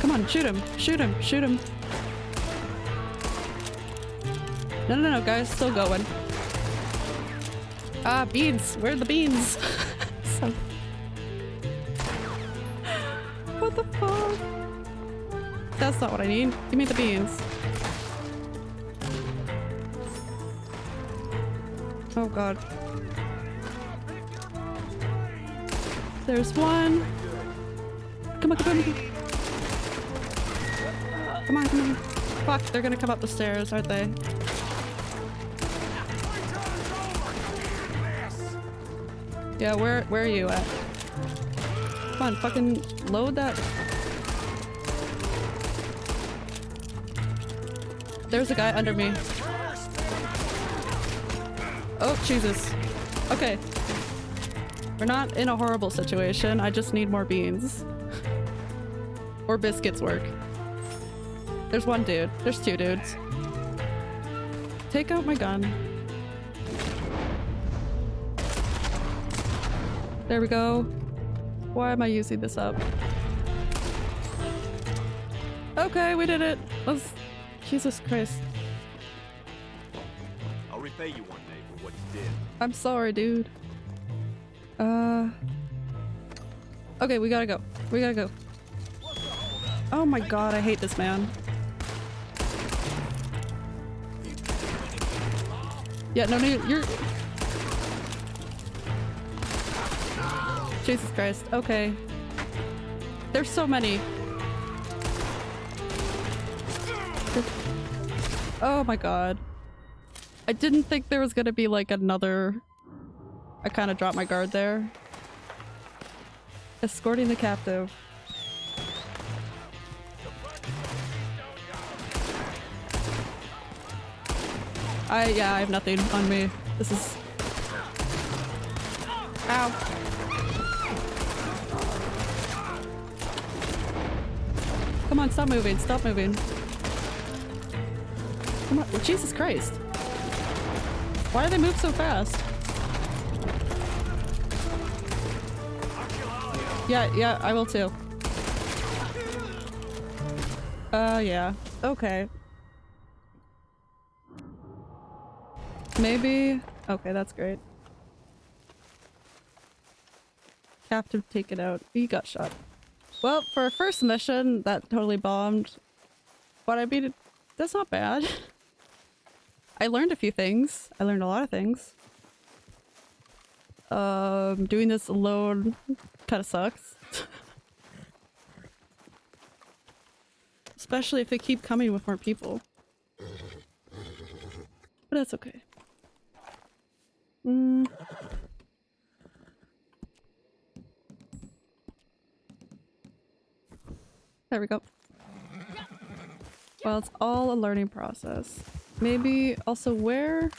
A: Come on, shoot him. Shoot him. Shoot him. No, no, no, guys. Still going. Ah, beans. Where are the beans? That's not what I need. Give me the beans. Oh god. There's one. Come on, come on. Come on, come on. Fuck, they're gonna come up the stairs, aren't they? Yeah, where where are you at? Come on, fucking load that. There's a guy under me. Oh, Jesus. Okay. We're not in a horrible situation. I just need more beans. or biscuits work. There's one dude. There's two dudes. Take out my gun. There we go. Why am I using this up? Okay, we did it. Let's... Jesus Christ.
G: I'll repay you one day for what you did.
A: I'm sorry, dude. Uh... Okay, we gotta go. We gotta go. Oh my god, I hate this man. Yeah, no, no, you're... Jesus Christ. Okay. There's so many. Oh my god. I didn't think there was gonna be like another... I kind of dropped my guard there. Escorting the captive. I- yeah, I have nothing on me. This is... Ow. Come on, stop moving, stop moving. Come on, Jesus Christ. Why do they move so fast? Yeah, yeah, I will too. Uh, yeah. Okay. Maybe. Okay, that's great. Captive taken out. He got shot. Well, for a first mission, that totally bombed. But I mean, that's not bad. I learned a few things. I learned a lot of things. Um, doing this alone kind of sucks. Especially if they keep coming with more people. But that's okay. Mm. There we go. Well, it's all a learning process. Maybe also where?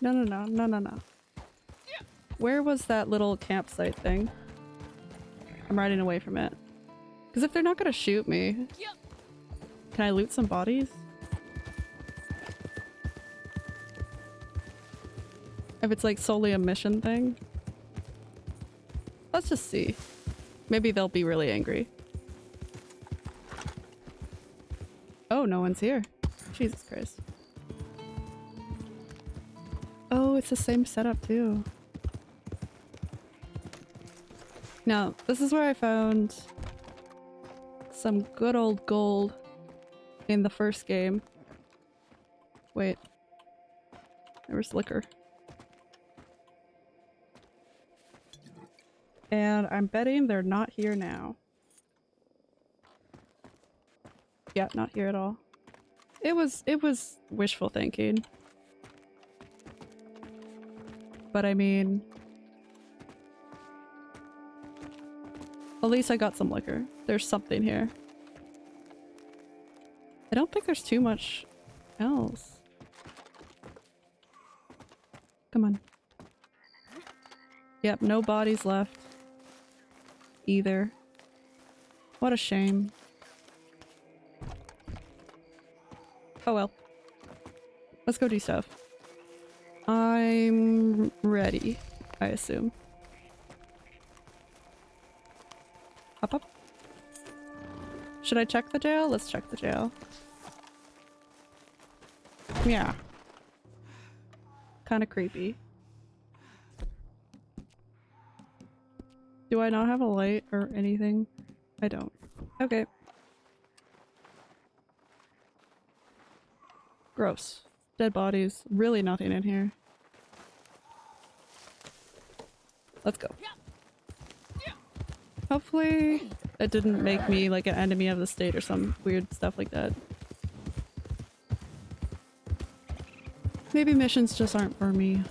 A: No, no, no, no, no, no. Where was that little campsite thing? I'm riding away from it. Because if they're not gonna shoot me, can I loot some bodies? If it's like solely a mission thing? Let's just see. Maybe they'll be really angry. Oh, no one's here. Jesus Christ. Oh, it's the same setup too. Now, this is where I found some good old gold in the first game. Wait. There was liquor. And I'm betting they're not here now. Yeah, not here at all. It was- it was wishful thinking. But I mean... At least I got some liquor. There's something here. I don't think there's too much else. Come on. Yep, no bodies left. Either. What a shame. Oh well. Let's go do stuff. I'm ready, I assume. Up up. Should I check the jail? Let's check the jail. Yeah. Kind of creepy. Do I not have a light or anything? I don't. Okay. Gross. Dead bodies. Really nothing in here. Let's go. Hopefully it didn't make me like an enemy of the state or some weird stuff like that. Maybe missions just aren't for me.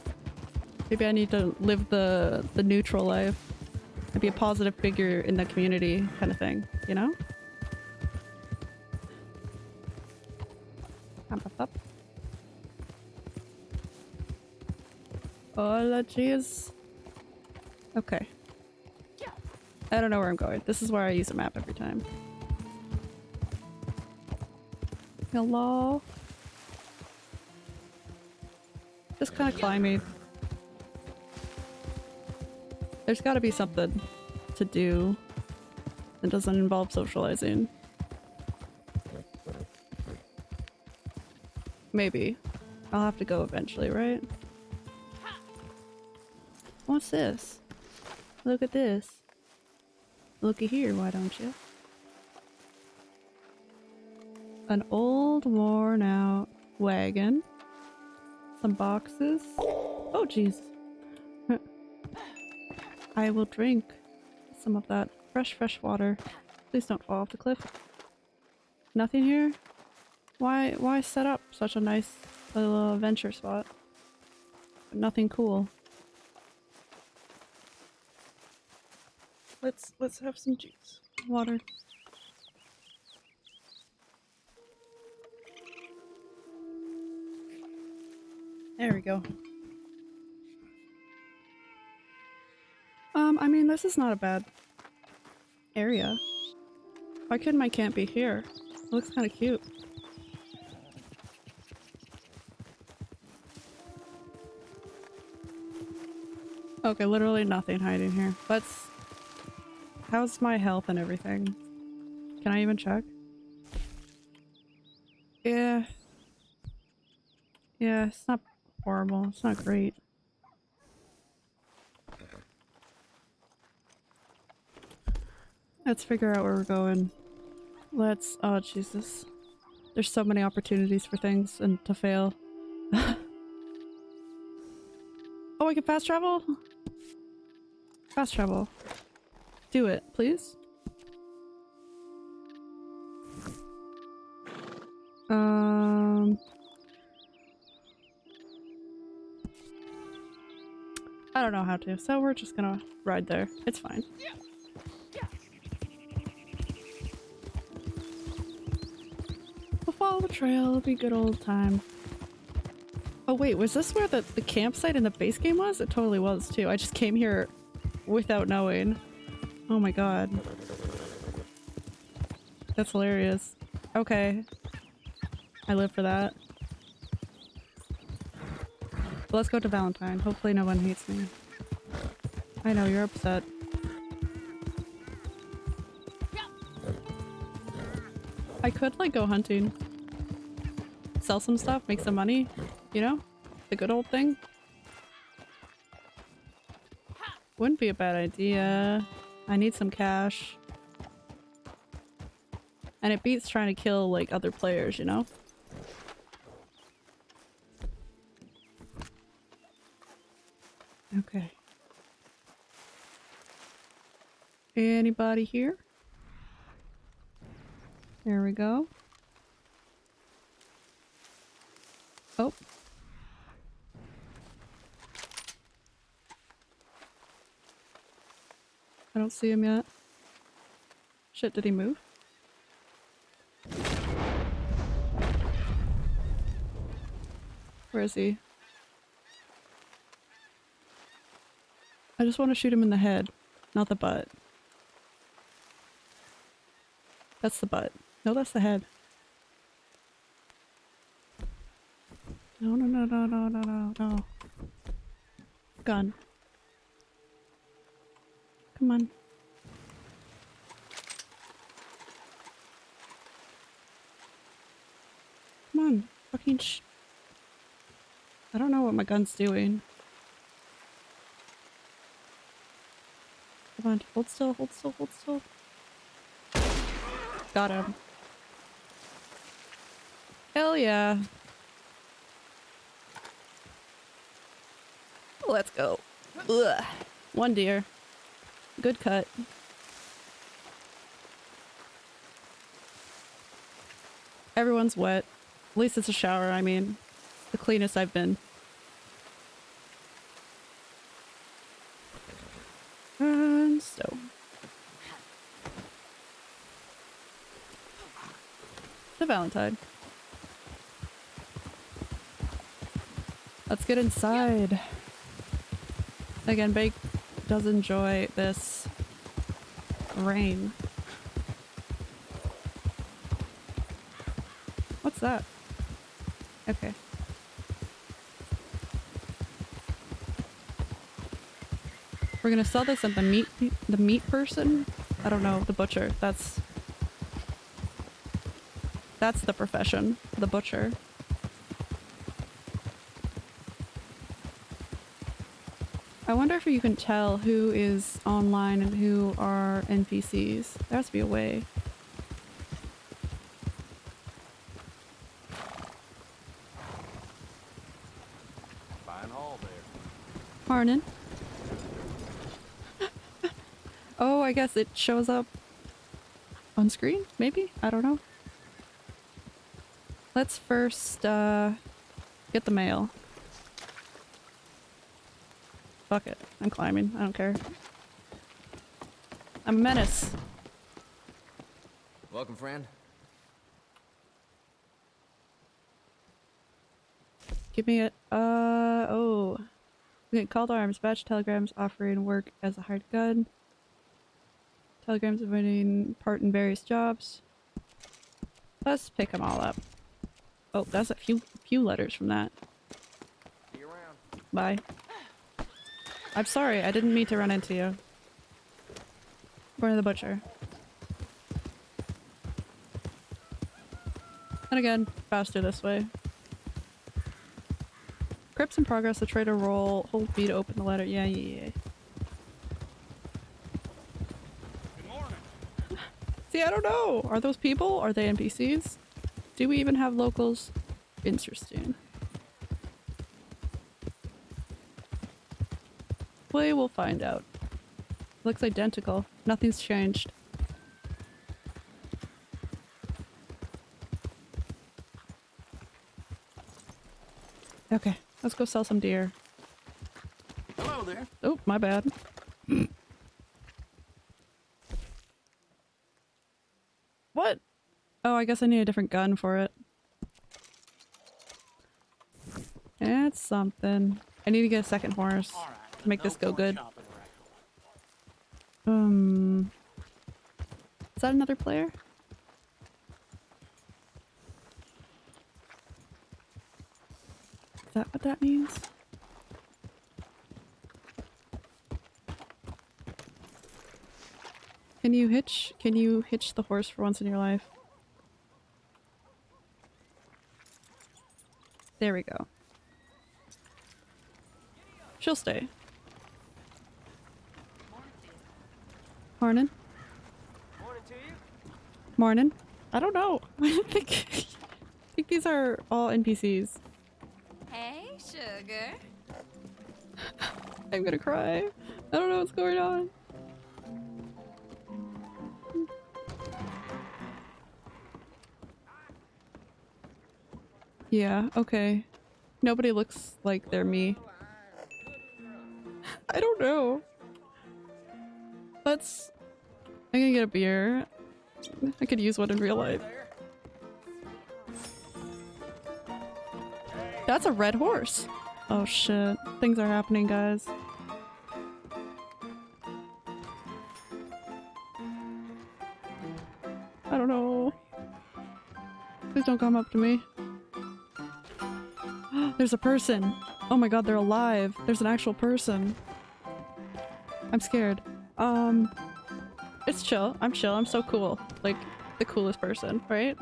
A: Maybe I need to live the the neutral life and be a positive figure in the community kind of thing, you know? Up, up, up. Jeez. Okay. I don't know where I'm going. This is where I use a map every time. Hello? Just kind of climbing. There's gotta be something to do that doesn't involve socializing. Maybe. I'll have to go eventually, right? What's this? Look at this. Looky here, why don't you? An old worn out wagon. Some boxes. Oh jeez. I will drink some of that fresh, fresh water. Please don't fall off the cliff. Nothing here? Why, why set up such a nice little adventure spot? Nothing cool. Let's, let's have some juice. Water. There we go. Um, I mean, this is not a bad area. Why couldn't my camp be here? It looks kind of cute. Okay, literally nothing hiding here. Let's... How's my health and everything? Can I even check? Yeah. Yeah, it's not horrible. It's not great. Let's figure out where we're going. Let's- oh Jesus. There's so many opportunities for things and to fail. oh, I can fast travel? Fast travel. Do it, please. Um... I don't know how to, so we're just gonna ride there. It's fine. We'll follow the trail, it'll be good old time. Oh wait, was this where the, the campsite in the base game was? It totally was too. I just came here without knowing. Oh my god. That's hilarious. Okay. I live for that. Let's go to Valentine. Hopefully no one hates me. I know, you're upset. I could like go hunting. Sell some stuff, make some money, you know? The good old thing. Wouldn't be a bad idea. I need some cash. And it beats trying to kill like other players, you know? Okay. Anybody here? There we go. Oh. I don't see him yet. Shit, did he move? Where is he? I just want to shoot him in the head, not the butt. That's the butt. No, that's the head. No, no, no, no, no, no, no, no. Gun. Come on. Come on. Fucking sh- I don't know what my gun's doing. Come on. Hold still, hold still, hold still. Got him. Hell yeah. Let's go. Ugh. One deer. Good cut. Everyone's wet. At least it's a shower, I mean. The cleanest I've been. And so. The Valentine. Let's get inside. Again, Bake does enjoy this rain. What's that? Okay. We're gonna sell this at the meat the meat person? I don't know, the butcher. That's that's the profession, the butcher. I wonder if you can tell who is online and who are NPCs. There has to be a way.
G: Fine haul there.
A: Morning. oh, I guess it shows up on screen, maybe? I don't know. Let's first, uh, get the mail. Fuck it. I'm climbing. I don't care. I'm a menace.
J: Welcome, friend.
A: Give me a- uh, oh. We get called arms, batch telegrams offering work as a hired gun. Telegrams inviting part in various jobs. Let's pick them all up. Oh, that's a few few letters from that.
J: See you around.
A: Bye. I'm sorry, I didn't mean to run into you. Going to the butcher. And again, faster this way. Cripps in progress, the trader role, hold B to open the letter. Yeah, yeah, yeah. See, I don't know. Are those people? Are they NPCs? Do we even have locals? Interesting. We will find out. Looks identical. Nothing's changed. Okay, let's go sell some deer.
G: Hello there.
A: Oh, my bad. what? Oh, I guess I need a different gun for it. It's something. I need to get a second horse to make this go good. Um, is that another player? Is that what that means? Can you hitch? Can you hitch the horse for once in your life? There we go. She'll stay. Morning.
J: Morning to you.
A: Morning. I don't know. I think, I think these are all NPCs.
K: Hey, sugar.
A: I'm gonna cry. I don't know what's going on. Yeah, okay. Nobody looks like they're me. I don't know. Let's... I'm gonna get a beer. I could use one in real life. That's a red horse. Oh shit. Things are happening, guys. I don't know. Please don't come up to me. There's a person. Oh my god, they're alive. There's an actual person. I'm scared. Um, it's chill. I'm chill. I'm so cool. Like, the coolest person, right?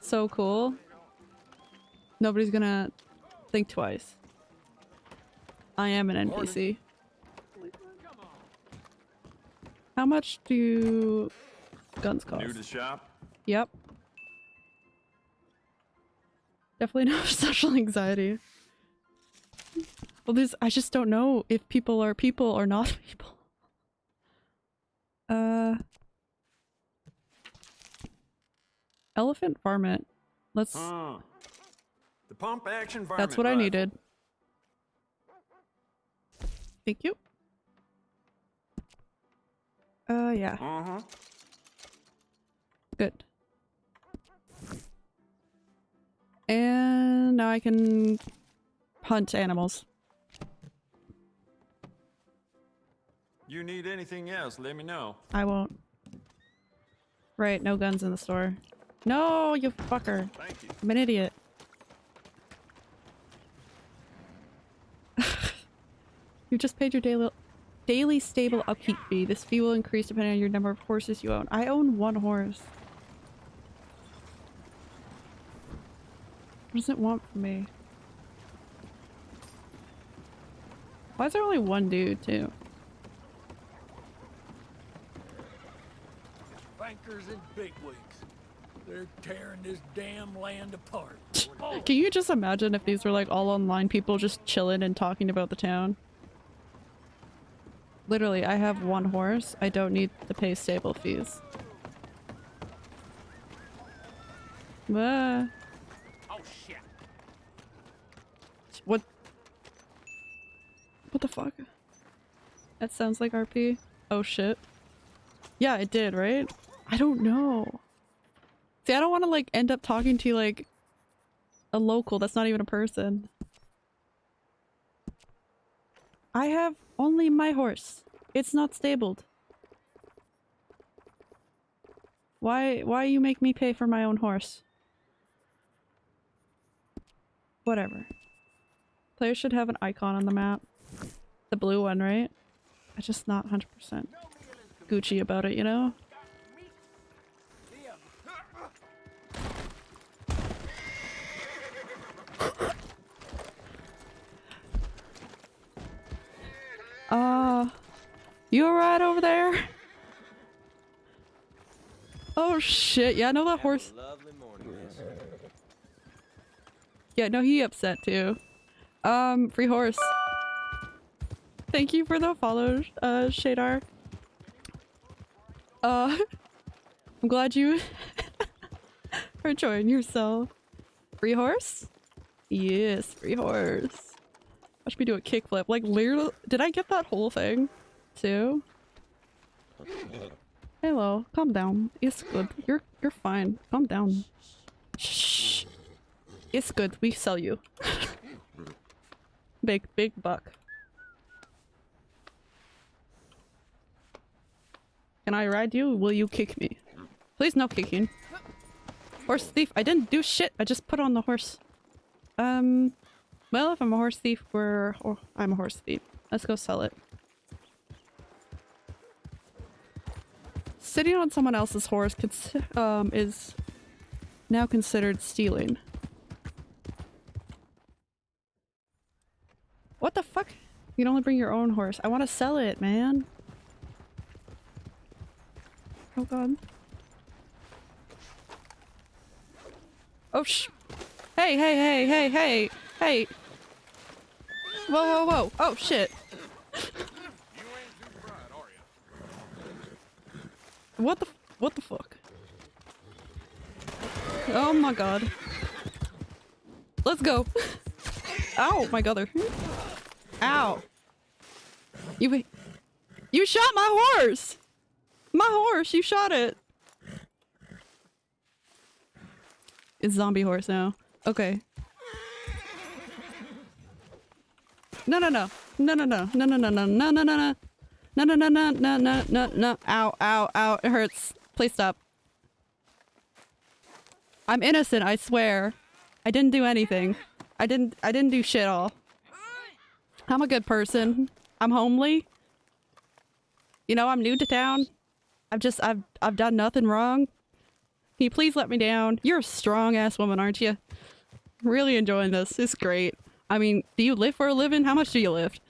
A: So cool. Nobody's gonna think twice. I am an NPC. How much do guns cost?
G: New to shop?
A: Yep. Definitely no social anxiety. Well, this I just don't know if people are people or not people. Uh. Elephant varmint. Let's.
G: Huh. The pump action varmint
A: That's what I needed. Thank you. Uh, yeah.
G: Uh-huh.
A: Good. And now I can hunt animals.
G: You need anything else, let me know.
A: I won't. Right, no guns in the store. No, you fucker.
G: Thank you.
A: I'm an idiot. you just paid your daily daily stable upkeep fee. This fee will increase depending on your number of horses you own. I own one horse. What does it want from me? Why is there only one dude, too?
C: Bankers and bigwigs. They're tearing this damn land apart.
A: Can you just imagine if these were like all online people just chilling and talking about the town? Literally, I have one horse. I don't need to pay stable fees. Ah,
J: Oh shit.
A: what? What the fuck? That sounds like RP. Oh shit. Yeah, it did, right? I don't know. See, I don't want to like end up talking to like a local that's not even a person. I have only my horse. It's not stabled. Why why you make me pay for my own horse? Whatever. Players should have an icon on the map. The blue one, right? I'm just not 100% Gucci about it, you know? Uh, you alright over there? Oh shit, yeah, I know that horse- Yeah, no, he upset too. Um, free horse. Thank you for the follow, uh, Shadar. Uh, I'm glad you are enjoying yourself. Free horse? Yes, free horse. Watch me do a kickflip. Like, literally, did I get that whole thing? Too? Hello, calm down. It's good. You're you're fine. Calm down. Shh. It's good. We sell you. big big buck. Can I ride you? Will you kick me? Please no kicking. Horse thief. I didn't do shit. I just put on the horse. Um, well, if I'm a horse thief, we're... Or I'm a horse thief. Let's go sell it. Sitting on someone else's horse um, is now considered stealing. What the fuck? You can only bring your own horse. I want to sell it, man. Oh god. Oh sh- Hey, hey, hey, hey, hey, hey! Whoa, whoa, whoa! Oh shit! What the what the fuck? Oh my god. Let's go! Ow, my god. Ow! You- You shot my horse! My horse! You shot it! It's zombie horse now. Okay. No, no, no. No, no, no. No, no, no, no, no, no, no, no. No, no, no, no, no, no, no, no. Ow, ow, ow. It hurts. Please stop. I'm innocent, I swear. I didn't do anything. I didn't- I didn't do shit all. I'm a good person. I'm homely. You know, I'm new to town. I've just- I've- I've done nothing wrong. Can you please let me down? You're a strong ass woman, aren't you? Really enjoying this. It's great. I mean, do you live for a living? How much do you lift?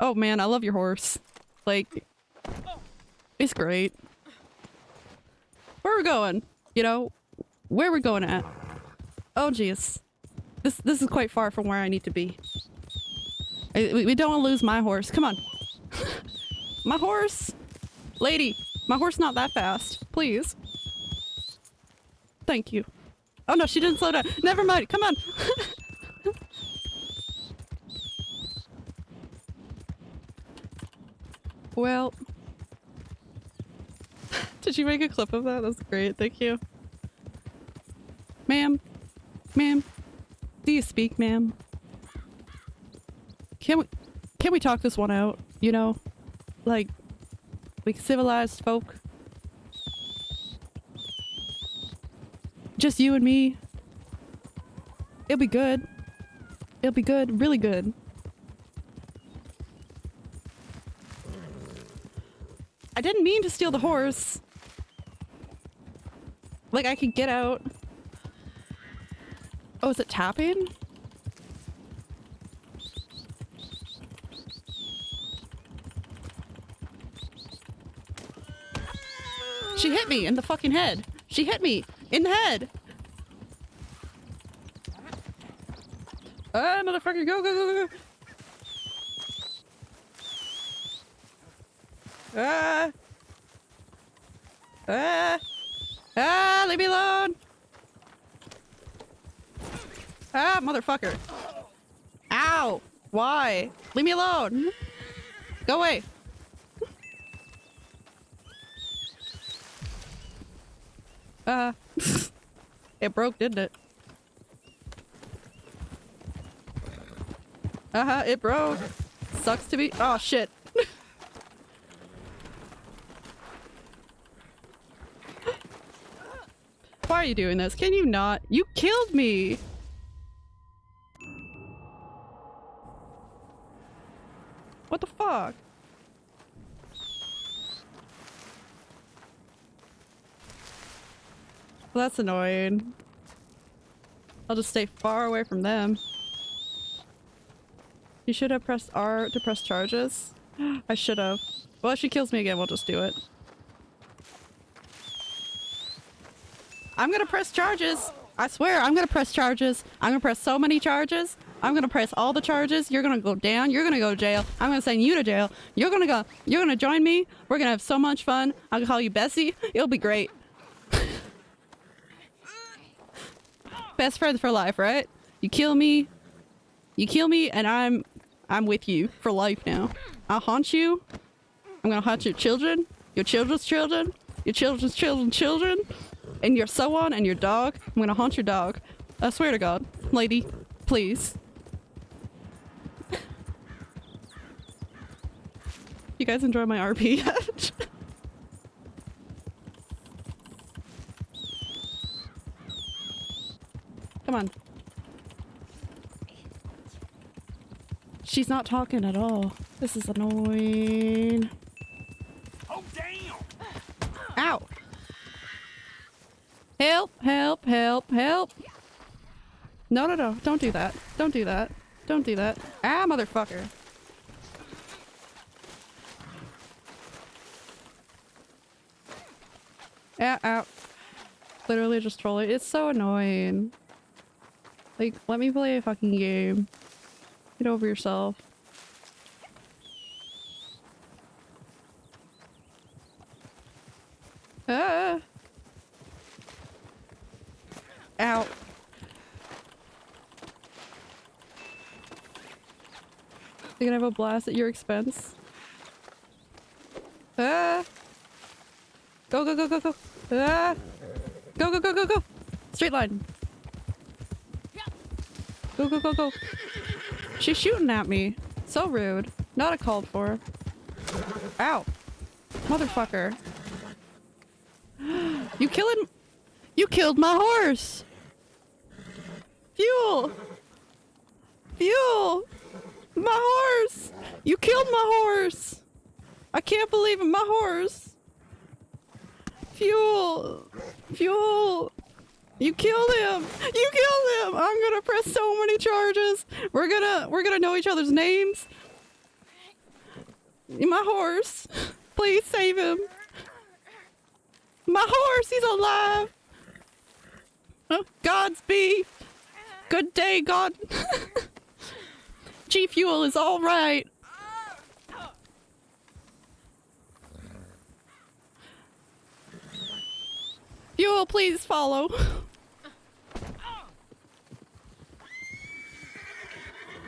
A: Oh man, I love your horse. Like, it's great. Where are we going? You know, where are we going at? Oh jeez. This this is quite far from where I need to be. I, we, we don't want to lose my horse. Come on. my horse! Lady, my horse not that fast. Please. Thank you. Oh no, she didn't slow down. Never mind. Come on. well. Did you make a clip of that? That's great. Thank you. Ma'am. Ma'am. Do you speak, ma'am? Can we can we talk this one out? You know? Like like civilized folk. Just you and me. It'll be good. It'll be good. Really good. I didn't mean to steal the horse. Like, I could get out. Oh, is it tapping? She hit me in the fucking head. She hit me in the head. Ah, motherfucker, go, go, go, go. Ah. Ah. Ah, leave me alone. Ah, motherfucker. Ow. Why? Leave me alone. Go away. Uh, it broke, didn't it? Uh-huh, it broke. Sucks to be- oh shit. Are you doing this? Can you not? You killed me! What the fuck? Well, that's annoying. I'll just stay far away from them. You should have pressed R to press charges. I should have. Well, if she kills me again, we'll just do it. I'm gonna press charges. I swear, I'm gonna press charges. I'm gonna press so many charges. I'm gonna press all the charges. You're gonna go down. You're gonna go to jail. I'm gonna send you to jail. You're gonna go. You're gonna join me. We're gonna have so much fun. I'll call you Bessie. It'll be great. Best friends for life, right? You kill me. You kill me, and I'm, I'm with you for life now. I'll haunt you. I'm gonna haunt your children, your children's children, your children's children's children, and your so on, and your dog. I'm gonna haunt your dog. I swear to God, lady, please. you guys enjoy my RP yet? Come on. She's not talking at all. This is annoying.
B: Oh, damn!
A: Ow! Help, help, help, help! No, no, no. Don't do that. Don't do that. Don't do that. Ah, motherfucker. Yeah, ow. Literally just trolling. It's so annoying. Like, let me play a fucking game. Get over yourself. Ah! Ow. They're gonna have a blast at your expense. Ah! Go, go, go, go, go! Ah! Go, go, go, go, go! Straight line! Go, go, go, go! She's shooting at me. So rude. Not a called for. Ow. Motherfucker. You killing- You killed my horse! Fuel! Fuel! My horse! You killed my horse! I can't believe it, my horse! Fuel! Fuel! You killed him! You killed him! I'm gonna press so many charges! We're gonna- we're gonna know each other's names! My horse! Please save him! My horse! He's alive! Oh, Godspeed! Good day, God! G Fuel is alright! Fuel, please follow!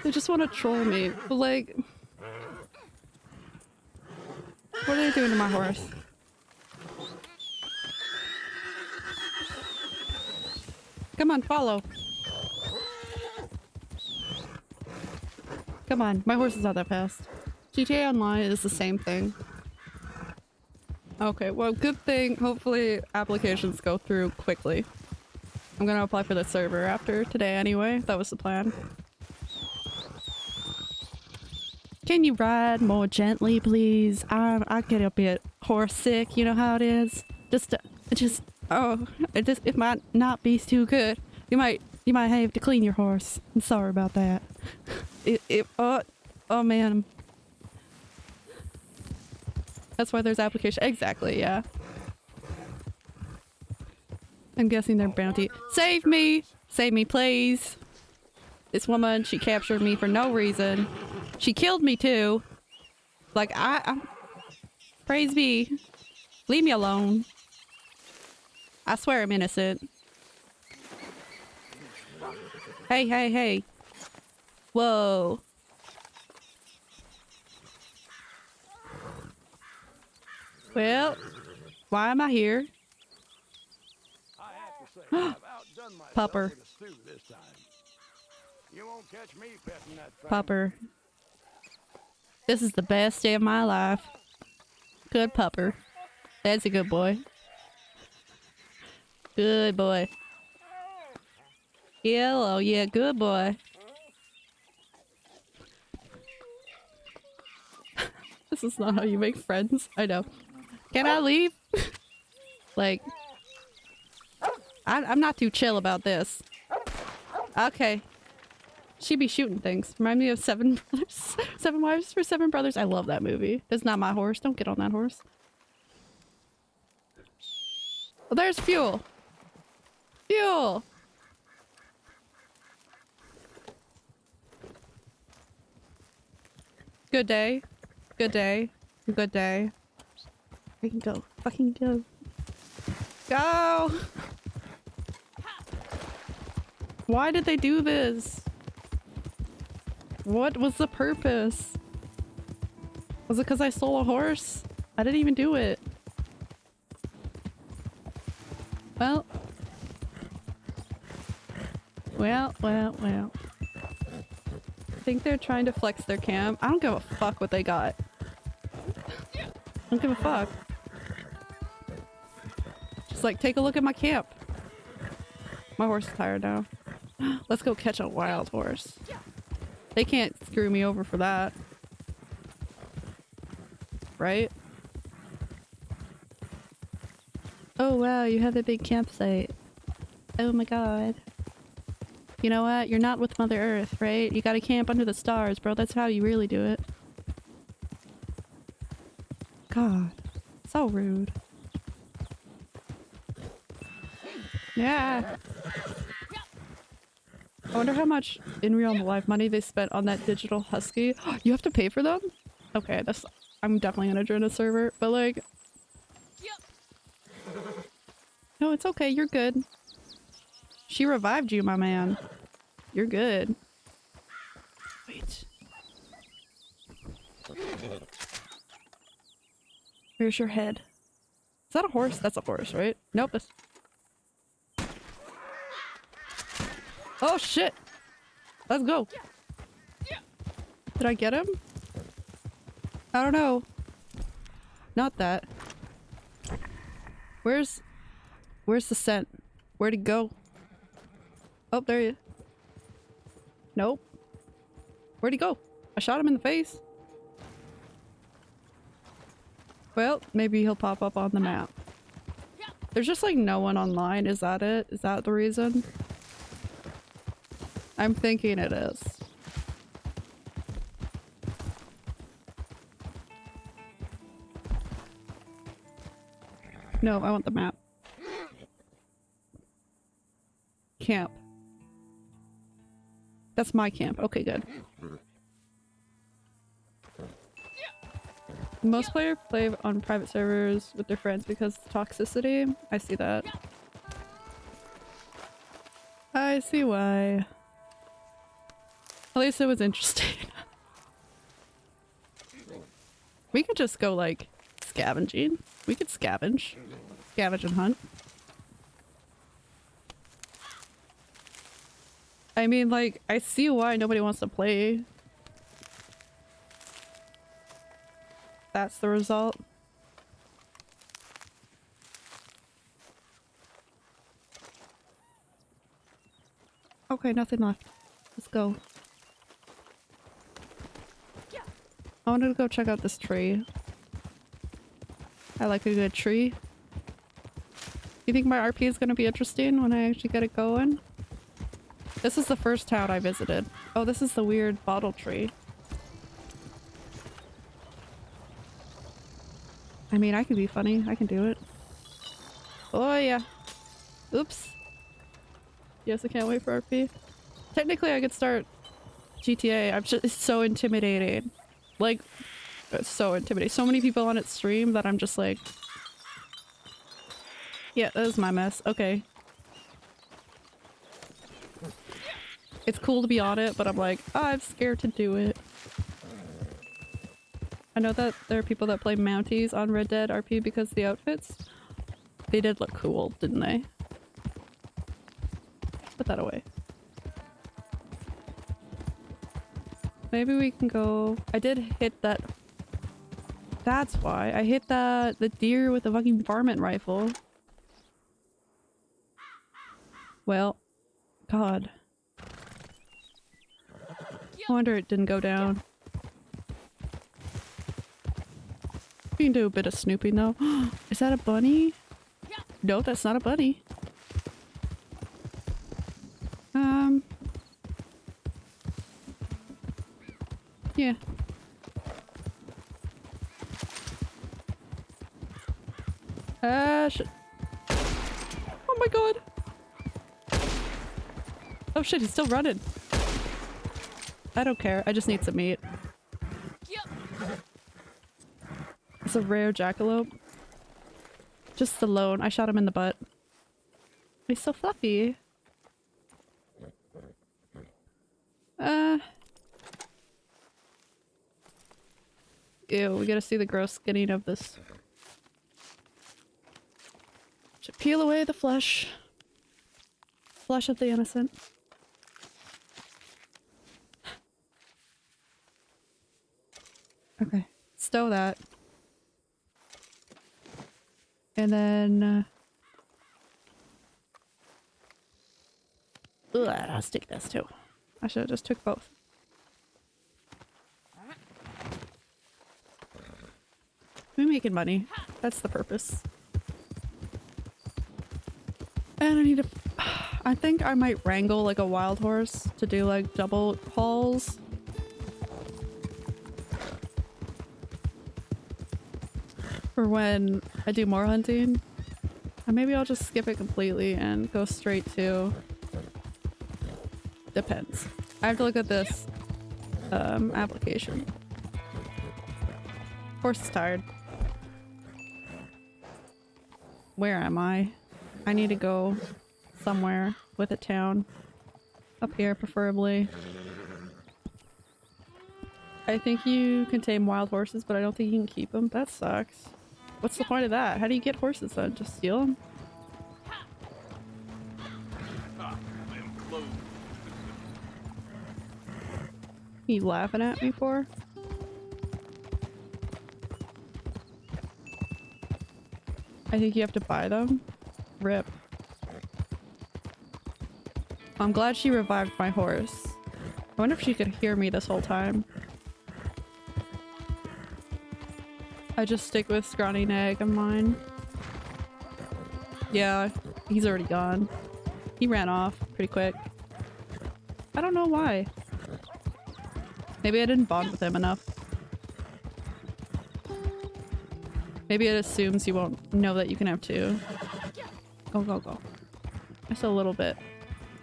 A: They just want to troll me, but like... What are they doing to my horse? Come on, follow. Come on, my horse is not that fast. GTA Online is the same thing. Okay, well, good thing. Hopefully applications go through quickly. I'm gonna apply for the server after today anyway. That was the plan. Can you ride more gently, please? I I get a bit horse sick. You know how it is. Just, uh, just oh, it just it might not be too good. You might you might have to clean your horse. I'm sorry about that. It it oh oh man. That's why there's application. Exactly. Yeah. I'm guessing they're bounty. Save me! Save me, please! This woman, she captured me for no reason. She killed me too. Like, I, I... Praise be. Leave me alone. I swear I'm innocent. Hey, hey, hey. Whoa. Well, why am I here?
B: I have to say, I've outdone myself
A: Pupper.
B: with a stew this time. You won't catch me petting that thing.
A: Pupper. This is the best day of my life. Good pupper. That's a good boy. Good boy. Hello, yeah, good boy. This is not how you make friends. I know. Can I leave? like, I, I'm not too chill about this. Okay. She be shooting things. Remind me of Seven Brothers. Seven Wives for Seven Brothers. I love that movie. That's not my horse. Don't get on that horse. Well, there's fuel. Fuel. Good day. Good day. Good day. I can go. Fucking go. Go! Why did they do this? What was the purpose? Was it because I stole a horse? I didn't even do it. Well. Well, well, well. I think they're trying to flex their cam. I don't give a fuck what they got. I don't give a fuck. Just like, take a look at my camp. My horse is tired now. Let's go catch a wild horse. They can't screw me over for that. Right? Oh wow, you have a big campsite. Oh my god. You know what? You're not with Mother Earth, right? You gotta camp under the stars, bro. That's how you really do it. God. So rude. Yeah. I wonder how much in real life money they spent on that digital husky. you have to pay for them? Okay, that's- I'm definitely gonna join a server, but like... No, it's okay, you're good. She revived you, my man. You're good. Wait. Where's your head? Is that a horse? That's a horse, right? Nope, that's... Oh shit! Let's go! Did I get him? I don't know. Not that. Where's... Where's the scent? Where'd he go? Oh, there you. Nope. Where'd he go? I shot him in the face. Well, maybe he'll pop up on the map. There's just like no one online. Is that it? Is that the reason? I'm thinking it is. No, I want the map. Camp. That's my camp. Okay, good. Most players play on private servers with their friends because toxicity. I see that. I see why. At least it was interesting. we could just go like scavenging. We could scavenge. Scavenge and hunt. I mean, like, I see why nobody wants to play. That's the result. Okay, nothing left. Let's go. I wanted to go check out this tree. I like a good tree. You think my RP is going to be interesting when I actually get it going? This is the first town I visited. Oh, this is the weird bottle tree. I mean, I can be funny. I can do it. Oh, yeah. Oops. Yes, I can't wait for RP. Technically, I could start GTA. I'm just- it's so intimidating. Like, it's so intimidating. So many people on its stream that I'm just like... Yeah, that was my mess. Okay. It's cool to be on it, but I'm like, oh, I'm scared to do it. I know that there are people that play Mounties on Red Dead RP because the outfits. They did look cool, didn't they? Put that away. Maybe we can go... I did hit that... That's why. I hit that the deer with the fucking varmint rifle. Well, God. I wonder it didn't go down. We can do a bit of snooping though. Is that a bunny? No, that's not a bunny. Um. Yeah. Ah, shit. Oh my god. Oh shit, he's still running. I don't care. I just need some meat. It's a rare jackalope. Just the lone. I shot him in the butt. He's so fluffy. Uh. Ew, we gotta see the gross skinning of this. To peel away the flesh. Flesh of the innocent. Okay, stow that. And then... Uh... Ugh, I'll stick this too. I should have just took both. We're making money. That's the purpose. And I need to... I think I might wrangle like a wild horse to do like double hauls. For when I do more hunting. Or maybe I'll just skip it completely and go straight to... Depends. I have to look at this um, application. Horse is tired. Where am I? I need to go somewhere with a town. Up here, preferably. I think you can tame wild horses, but I don't think you can keep them. That sucks. What's the point of that? How do you get horses then? Just steal them? You laughing at me for? I think you have to buy them. Rip. I'm glad she revived my horse. I wonder if she could hear me this whole time. I just stick with Scrawny Nag of mine. Yeah, he's already gone. He ran off pretty quick. I don't know why. Maybe I didn't bond with him enough. Maybe it assumes you won't know that you can have two. Go, go, go. Just a little bit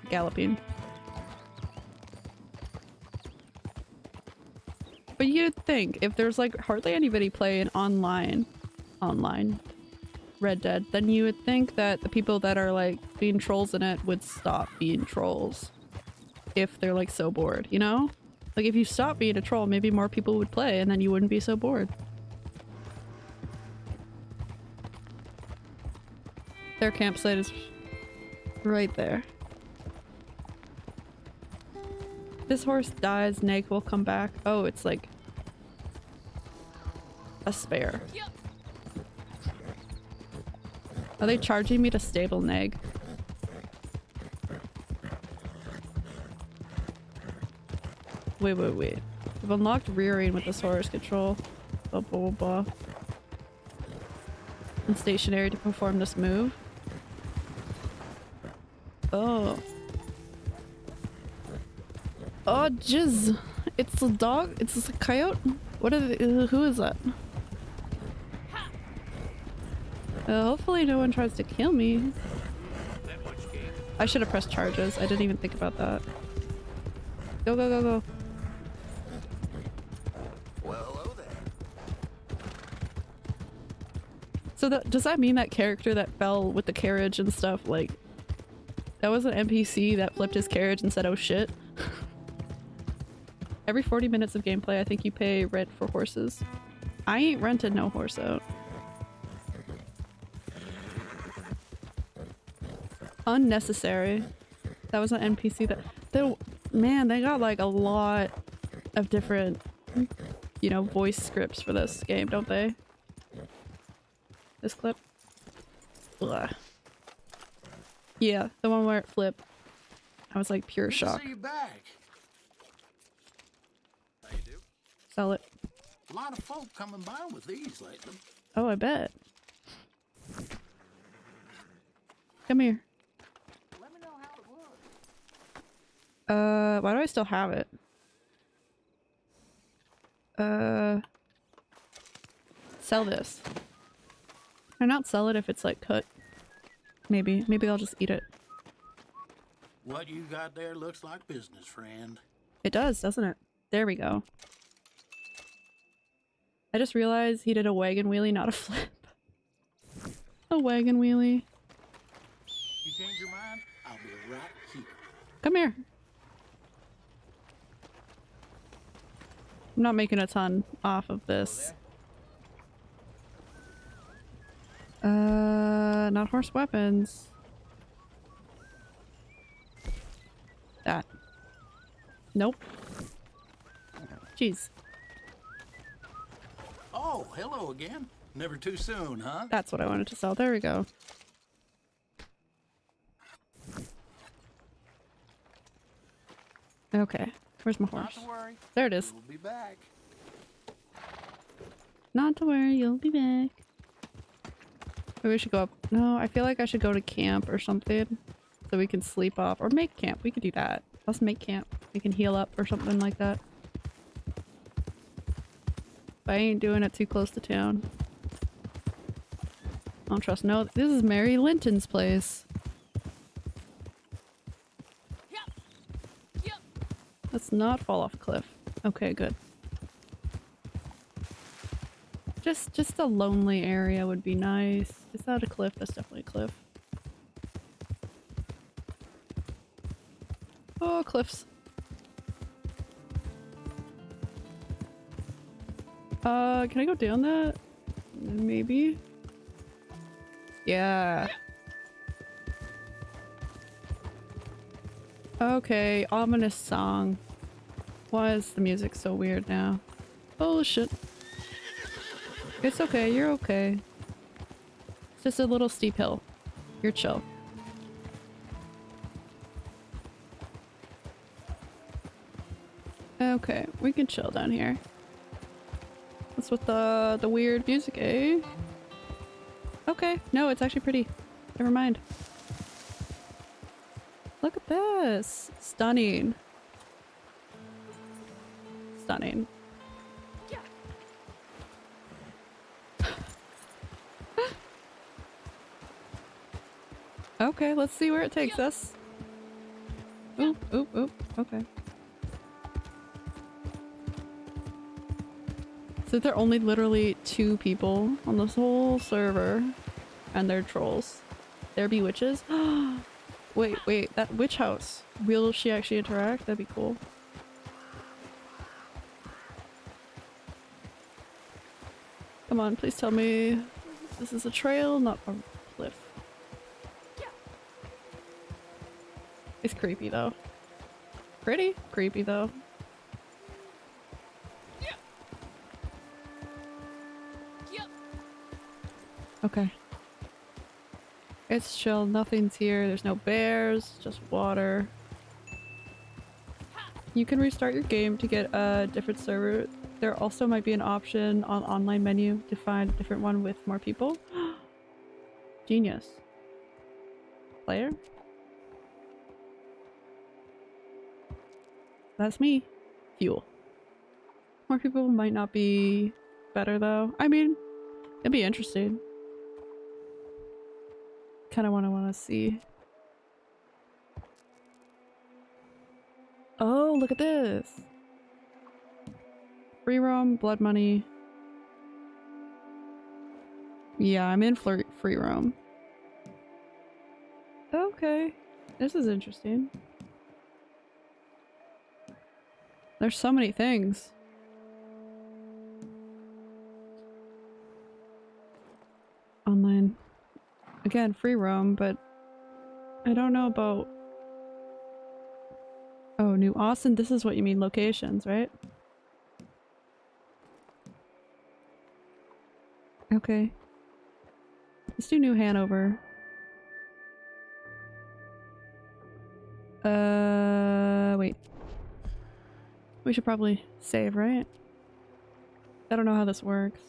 A: galloping. But you'd think if there's like hardly anybody playing online, online Red Dead, then you would think that the people that are like being trolls in it would stop being trolls. If they're like so bored, you know? Like if you stop being a troll, maybe more people would play and then you wouldn't be so bored. Their campsite is right there. This horse dies, Neg will come back. Oh, it's like a spare. Are they charging me to stable Neg? Wait, wait, wait. I've unlocked rearing with the horse control. Blah, blah, blah, blah. And stationary to perform this move. Oh. Oh, jizz. It's a dog? It's a coyote? What uh, who is that? Uh, hopefully no one tries to kill me. I should have pressed charges. I didn't even think about that. Go, go, go, go. So that does that mean that character that fell with the carriage and stuff, like, that was an NPC that flipped his carriage and said, oh shit? Every 40 minutes of gameplay, I think you pay rent for horses. I ain't rented no horse out. Unnecessary. That was an NPC that- they, Man, they got like a lot of different, you know, voice scripts for this game, don't they? This clip? Ugh. Yeah, the one where it flipped. I was like pure
B: Good
A: shock.
B: see you back.
A: Sell it.
B: A lot of folk coming by with these lately.
A: Oh, I bet. Come here. Uh, why do I still have it? Uh, sell this. Or not sell it if it's like cut. Maybe. Maybe I'll just eat it.
L: What you got there looks like business, friend.
A: It does, doesn't it? There we go. I just realized he did a wagon wheelie, not a flip. a wagon wheelie.
L: You change your mind? I'll be right here.
A: Come here. I'm not making a ton off of this. Uh, not horse weapons. That. Nope. Jeez.
L: Oh, hello again. Never too soon, huh?
A: That's what I wanted to sell. There we go. Okay. Where's my horse?
L: Not to worry.
A: There it is.
L: We'll be back.
A: Not to worry, you'll be back. Maybe we should go up. No, I feel like I should go to camp or something. So we can sleep off. Or make camp. We could do that. Let's make camp. We can heal up or something like that. But I ain't doing it too close to town. I don't trust no. This is Mary Linton's place. Not fall off cliff. Okay, good. Just just a lonely area would be nice. Is that a cliff? That's definitely a cliff. Oh, cliffs. Uh, can I go down that? Maybe? Yeah. Okay, ominous song. Why is the music so weird now? Oh shit. It's okay, you're okay. It's just a little steep hill. You're chill. Okay, we can chill down here. What's with the the weird music, eh? Okay, no, it's actually pretty. Never mind. Look at this! Stunning. Stunning. okay, let's see where it takes us. Oop, oop, oop. Okay. So there are only literally two people on this whole server, and they're trolls. There be witches. wait, wait, that witch house. Will she actually interact? That'd be cool. On, please tell me this is a trail, not a cliff. It's creepy though. Pretty creepy though. Okay. It's chill, nothing's here, there's no bears, just water. You can restart your game to get a different server. There also might be an option on online menu to find a different one with more people. Genius. Player? That's me. Fuel. More people might not be better though. I mean, it'd be interesting kind of want to want to see. Oh, look at this. Free roam, blood money. Yeah, I'm in free roam. Okay. This is interesting. There's so many things. Online. Again, free roam, but I don't know about... Oh, New Austin, this is what you mean, locations, right? Okay. Let's do New Hanover. Uh, wait. We should probably save, right? I don't know how this works.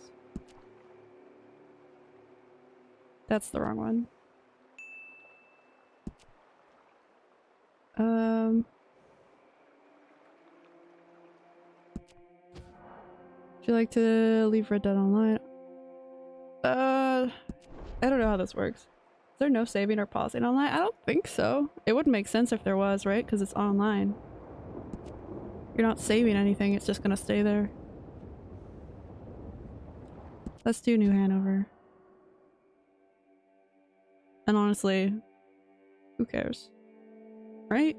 A: That's the wrong one. Um... Would you like to leave Red Dead Online? Uh, I don't know how this works. Is there no saving or pausing online? I don't think so. It would make sense if there was, right? Because it's online. You're not saving anything, it's just gonna stay there. Let's do New Hanover. And honestly, who cares? Right?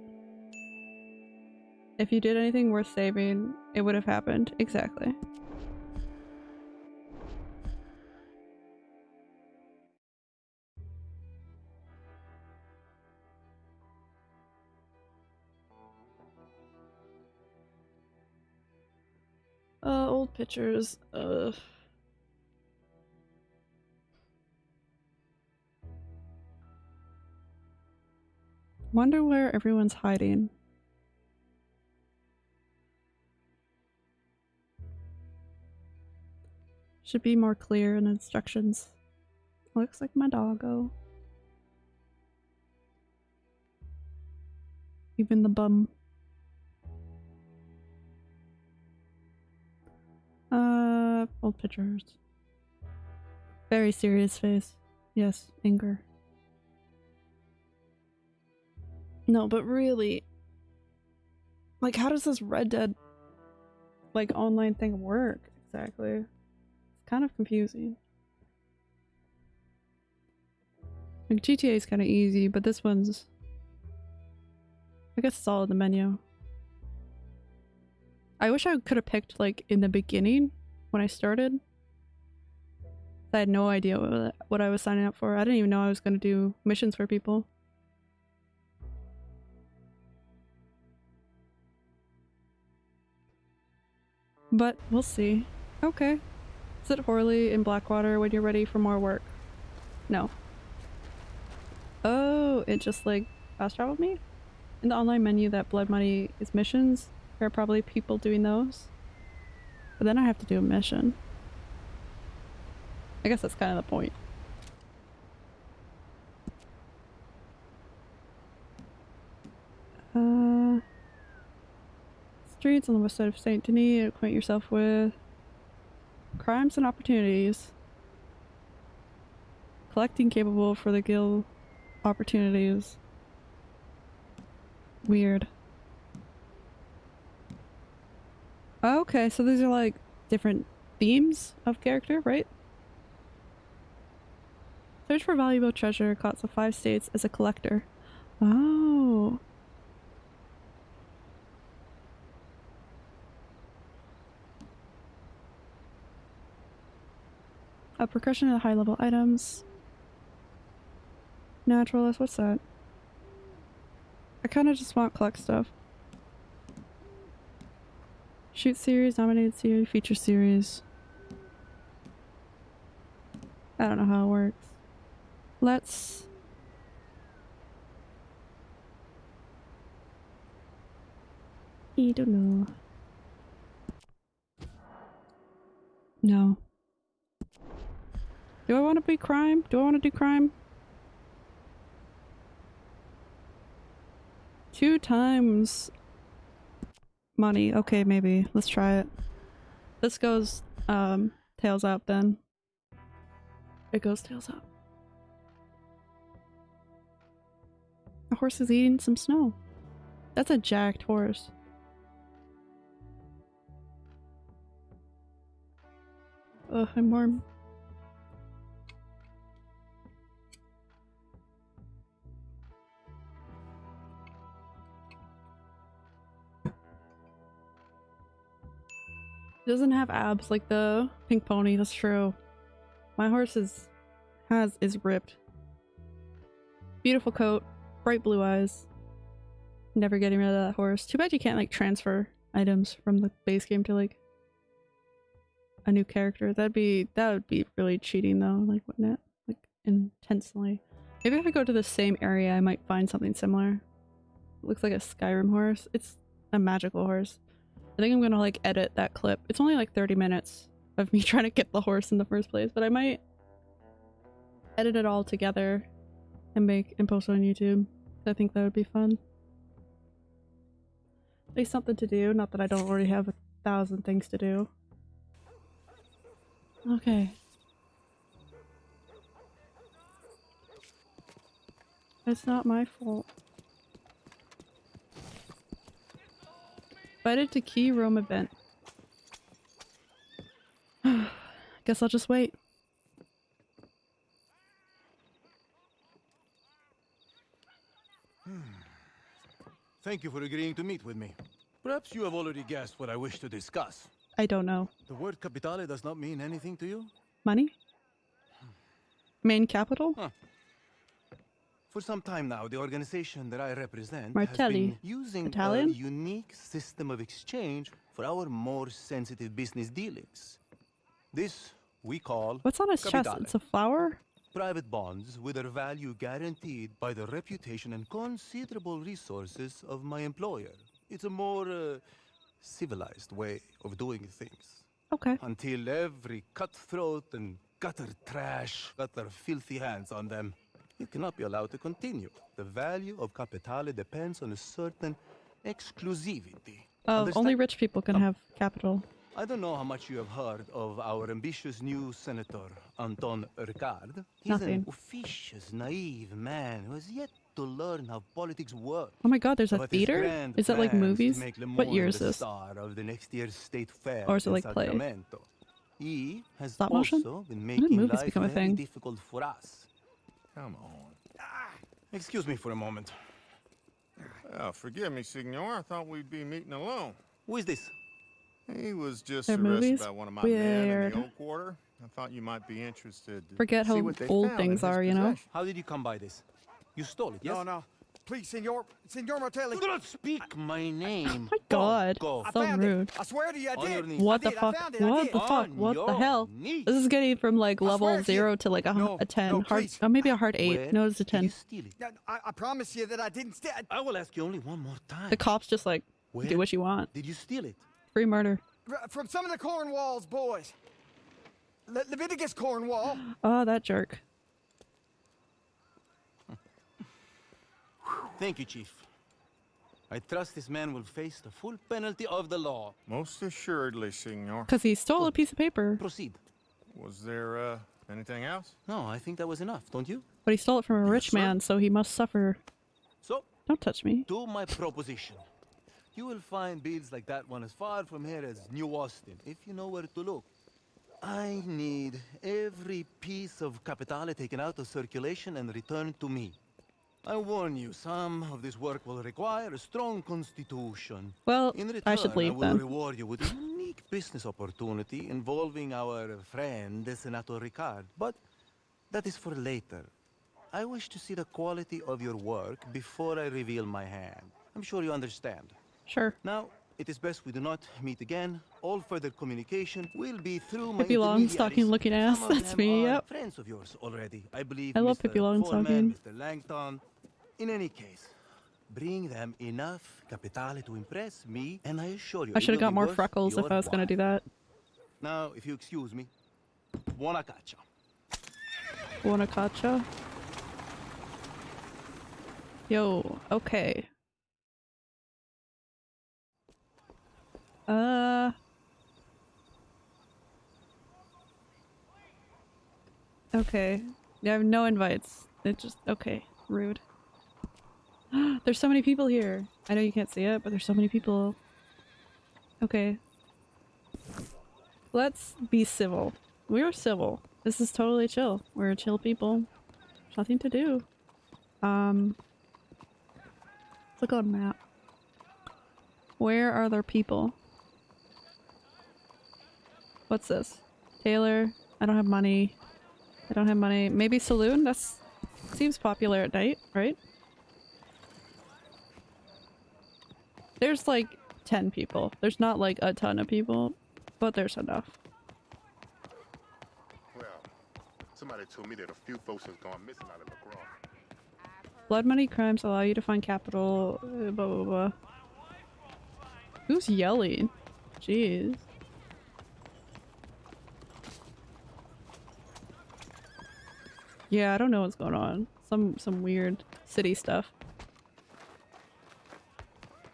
A: If you did anything worth saving, it would have happened. Exactly. Pictures. Uh. Wonder where everyone's hiding. Should be more clear in instructions. Looks like my doggo. Even the bum. Uh, old pictures. Very serious face. Yes, anger. No, but really, like, how does this Red Dead, like, online thing work exactly? It's kind of confusing. Like, GTA is kind of easy, but this one's, I guess it's all in the menu. I wish I could have picked, like, in the beginning when I started. I had no idea what, I was signing up for. I didn't even know I was going to do missions for people. But we'll see. Okay. Sit Horley in Blackwater when you're ready for more work. No. Oh, it just like fast traveled me? In the online menu that Blood Money is missions, there are probably people doing those. But then I have to do a mission. I guess that's kind of the point. Uh, streets on the west side of Saint Denis, acquaint yourself with crimes and opportunities. Collecting capable for the guild opportunities. Weird. Okay, so these are like different themes of character, right? Search for valuable treasure, costs of five states as a collector. Oh. A percussion of high level items. Naturalist, what's that? I kind of just want collect stuff. Shoot series, nominated series, feature series. I don't know how it works. Let's... I don't know. No. Do I want to be crime? Do I want to do crime? Two times money. Okay, maybe. Let's try it. This goes um tails up then. It goes tails up. A horse is eating some snow. That's a jacked horse. Ugh, I'm warm. Doesn't have abs like the pink pony, that's true. My horse is has is ripped. Beautiful coat, bright blue eyes. Never getting rid of that horse. Too bad you can't like transfer items from the base game to like a new character. That'd be that would be really cheating though, like wouldn't it? Like intensely. Maybe if I go to the same area I might find something similar. Looks like a Skyrim horse. It's a magical horse. I think I'm gonna like edit that clip. It's only like 30 minutes of me trying to get the horse in the first place, but I might edit it all together and make and post it on YouTube. I think that would be fun. At least something to do, not that I don't already have a thousand things to do. Okay. It's not my fault. Invited to free roam event. Guess I'll just wait.
M: Thank you for agreeing to meet with me. Perhaps you have already guessed what I wish to discuss.
A: I don't know.
M: The word capitale does not mean anything to you?
A: Money? Main capital?
M: Huh. For some time now, the organization that I represent has
A: Martelli.
M: been using
A: Italian?
M: a unique system of exchange for our more sensitive business dealings. This we call
A: What's on his chest? It's a flower?
M: Private bonds with their value guaranteed by the reputation and considerable resources of my employer. It's a more uh, civilized way of doing things.
A: Okay.
M: Until every cutthroat and gutter trash got their filthy hands on them. It cannot be allowed to continue. The value of Capitale depends on a certain exclusivity.
A: Oh,
M: Understand?
A: only rich people can um, have capital.
M: I don't know how much you have heard of our ambitious new senator, Anton Ricard. He's
A: Nothing.
M: an officious, naive man who has yet to learn how politics work.
A: Oh my god, there's a
M: But
A: theater? Is that like movies?
M: make
A: What year is this?
M: star of the next year's state fair
A: Or is it like play?
M: He has
A: Stop
M: also
A: motion?
M: been
A: When did
M: making
A: movies
M: life
A: become a
M: very
A: thing?
M: difficult for us.
C: Come on.
M: Ah, excuse me for a moment.
N: Oh, forgive me, Signor. I thought we'd be meeting alone.
M: Who is this?
N: He was just
A: Their
N: arrested by one of my men in the old quarter. I thought you might be interested. to
A: Forget
N: see
A: how
N: what they
A: old
N: found in
A: things
N: his
A: are, you know?
M: How did you come by this? You stole it, yes?
O: No, no. Please, Senor. Senor Martelli.
M: Do not speak my name.
A: My god.
M: Go.
A: So
O: found
A: rude.
O: it. I swear to you, I did.
A: What the fuck?
O: I found it. I
A: What the fuck? What the hell?
M: knees.
A: This is getting from like level
O: swear to you-
A: zero to like a,
O: No,
A: a ten.
O: no,
A: hard, oh, maybe a hard eight.
M: Where
A: no, it's a ten.
M: steal it?
O: No, I, I promise you that I didn't steal.
M: I will ask you only one more time.
A: The cops just like
M: Where
A: do what you want.
M: Did you steal it?
A: Free murder.
O: From some of the Cornwalls boys. Le- Leviticus Cornwall.
A: Oh, that jerk.
M: Thank you, Chief. I trust this man will face the full penalty of the law.
N: Most assuredly, Signor.
A: Because he stole a piece of paper.
M: Proceed.
N: Was there uh, anything else?
M: No, I think that was enough, don't you?
A: But he stole it from a rich
M: sir.
A: man, so he must suffer.
M: So,
A: Don't touch me.
M: Do my proposition. You will find bills like that one as far from here as New Austin, if you know where to look. I need every piece of Capitale taken out of circulation and returned to me. I warn you, some of this work will require a strong constitution.
A: Well,
M: In return,
A: I should leave
M: will
A: then.
M: reward you with a unique business opportunity involving our friend, Senator Ricard. But that is for later. I wish to see the quality of your work before I reveal my hand. I'm sure you understand.
A: Sure.
M: Now, it is best we do not meet again. All further communication will be through my
A: Pippi Longstocking looking ass. That's me, yep.
M: friends of yours already. I believe
A: I love
M: Mr.
A: Pippi Longstocking.
M: Mr. Langton. In any case, bring them enough Capitale to impress me, and I assure you
A: I should have got more freckles if I was gonna do that.
M: Now, if you excuse me, buona caccia.
A: Wanna catcha? Yo, okay. Uh. Okay. I have no invites. It just okay. Rude. there's so many people here. I know you can't see it, but there's so many people. Okay. Let's be civil. We're civil. This is totally chill. We're chill people. There's nothing to do. Um. Look on map. Where are there people? What's this? Taylor. I don't have money. I don't have money. Maybe saloon? That seems popular at night, right? There's like 10 people. There's not like a ton of people, but there's enough.
P: Well, somebody told me that a few folks has gone missing out of LaGrange.
A: Blood money crimes allow you to find capital. uh, Blah blah blah. Who's yelling? Jeez. Yeah, I don't know what's going on. Some some weird city stuff.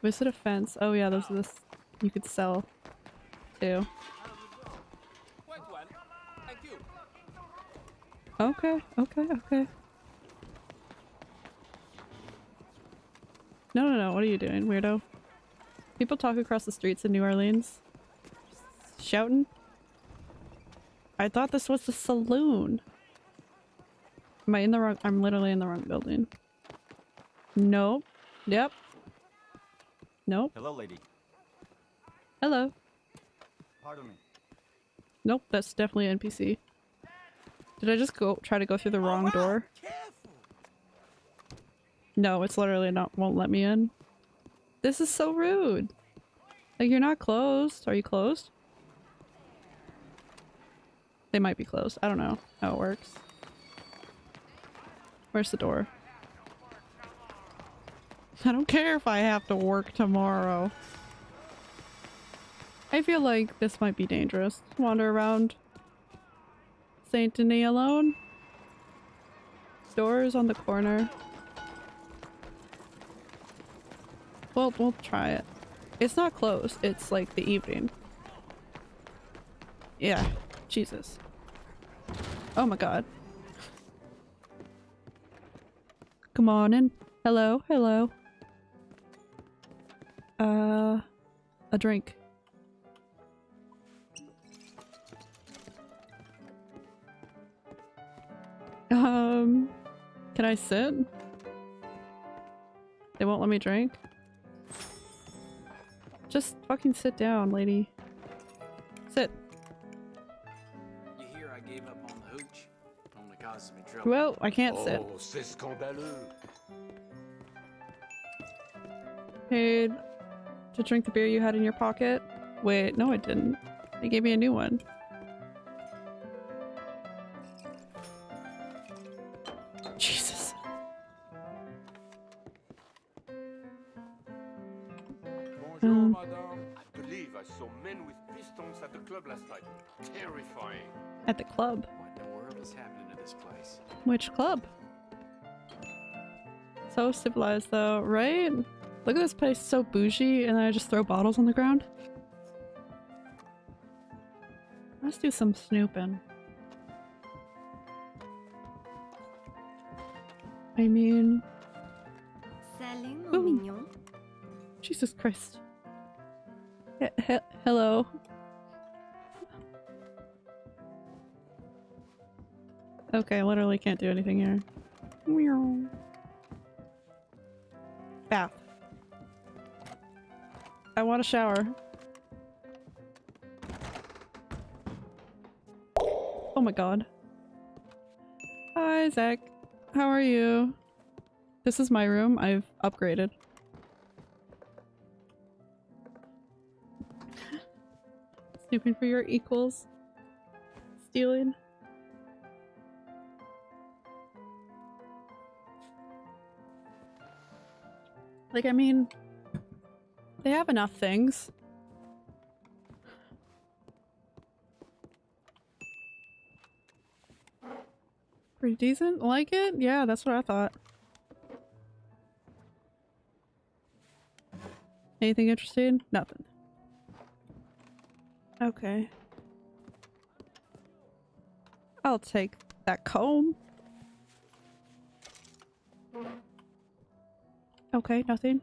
A: Visit a fence. Oh yeah, there's this you could sell too. Okay, okay, okay. No, no, no. What are you doing, weirdo? People talk across the streets in New Orleans. Shouting. I thought this was the saloon. Am I in the wrong- I'm literally in the wrong building. Nope. Yep. Nope.
Q: Hello, lady.
A: Hello.
Q: Pardon me.
A: Nope, that's definitely NPC. Did I just go try to go through the wrong oh, door? No, it's literally not won't let me in. This is so rude. Like you're not closed. Are you closed? They might be closed. I don't know how it works. Where's the door? I don't care if I have to work tomorrow. I feel like this might be dangerous. Wander around Saint Denis alone. Doors on the corner. Well, we'll try it. It's not closed. It's like the evening. Yeah. Jesus. Oh my god. Come on in. Hello, hello. Uh, a drink. Um, can I sit? They won't let me drink? Just fucking sit down, lady. Sit.
L: You hear I gave up on the hooch? Only me trouble.
A: Well, I can't sit.
L: Oh, scandaleux.
A: Paid to drink the beer you had in your pocket? Wait, no I didn't. They gave me a new one. Jesus.
P: Bonjour,
A: Um.
P: madame. I believe I saw men with pistons at the club last night. Terrifying.
A: At the club.
L: What the world is happening to this place?
A: Which club? So civilized though, right? Look at this place, so bougie, and then I just throw bottles on the ground. Let's do some snooping. I mean,
K: Salut,
A: Ooh.
K: mignon.
A: Jesus Christ. He- he- hello. Okay, literally can't do anything here. Meow. Bath. I want a shower. Oh my god. Hi, Zach. How are you? This is my room. I've upgraded. Snooping for your equals. Stealing. Like, I mean, they have enough things. Pretty decent? Like it? Yeah, that's what I thought. Anything interesting? Nothing. Okay. I'll take that comb. Okay, nothing.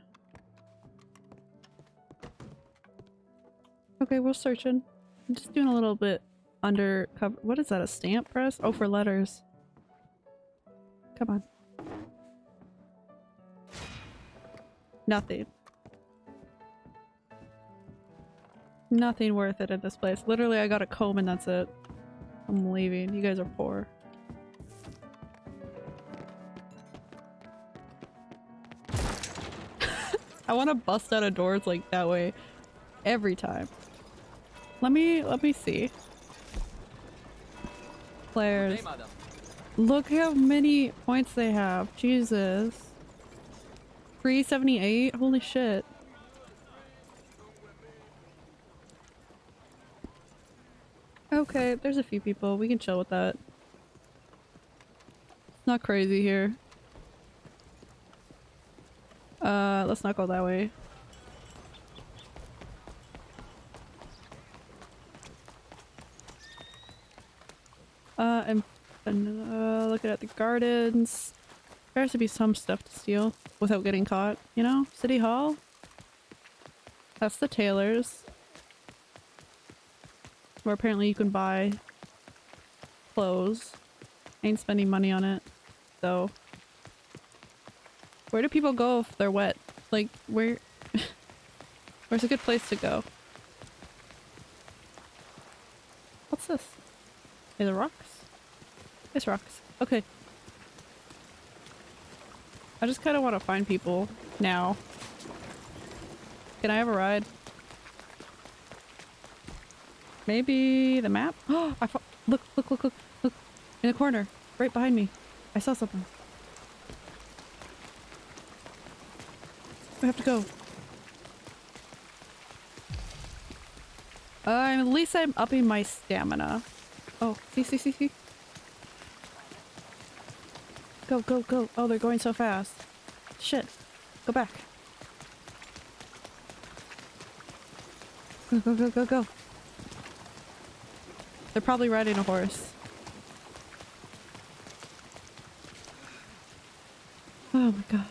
A: Okay, we're searching. I'm just doing a little bit undercover. What is that? A stamp press? Oh, for letters. Come on. Nothing. Nothing worth it in this place. Literally, I got a comb and that's it. I'm leaving. You guys are poor. I want to bust out of doors like that way every time. Let me let me see. Players. Look how many points they have. Jesus. 378? Holy shit. Okay, there's a few people. We can chill with that. Not crazy here. Uh, let's not go that way. Uh, and uh, looking at the gardens. There has to be some stuff to steal without getting caught, you know? City Hall? That's the tailor's. Where apparently you can buy clothes. Ain't spending money on it, though. Where do people go if they're wet? Like, where... Where's a good place to go? What's this? Is it rocks? It's rocks. Okay. I just kind of want to find people now. Can I have a ride? Maybe the map? Oh, I look, look, look, look, look. In the corner. Right behind me. I saw something. We have to go. Uh, at least I'm upping my stamina. Oh, see, see, see, see. Go, go, go. Oh, they're going so fast. Shit. Go back. Go, go, go, go, go. They're probably riding a horse. Oh my god.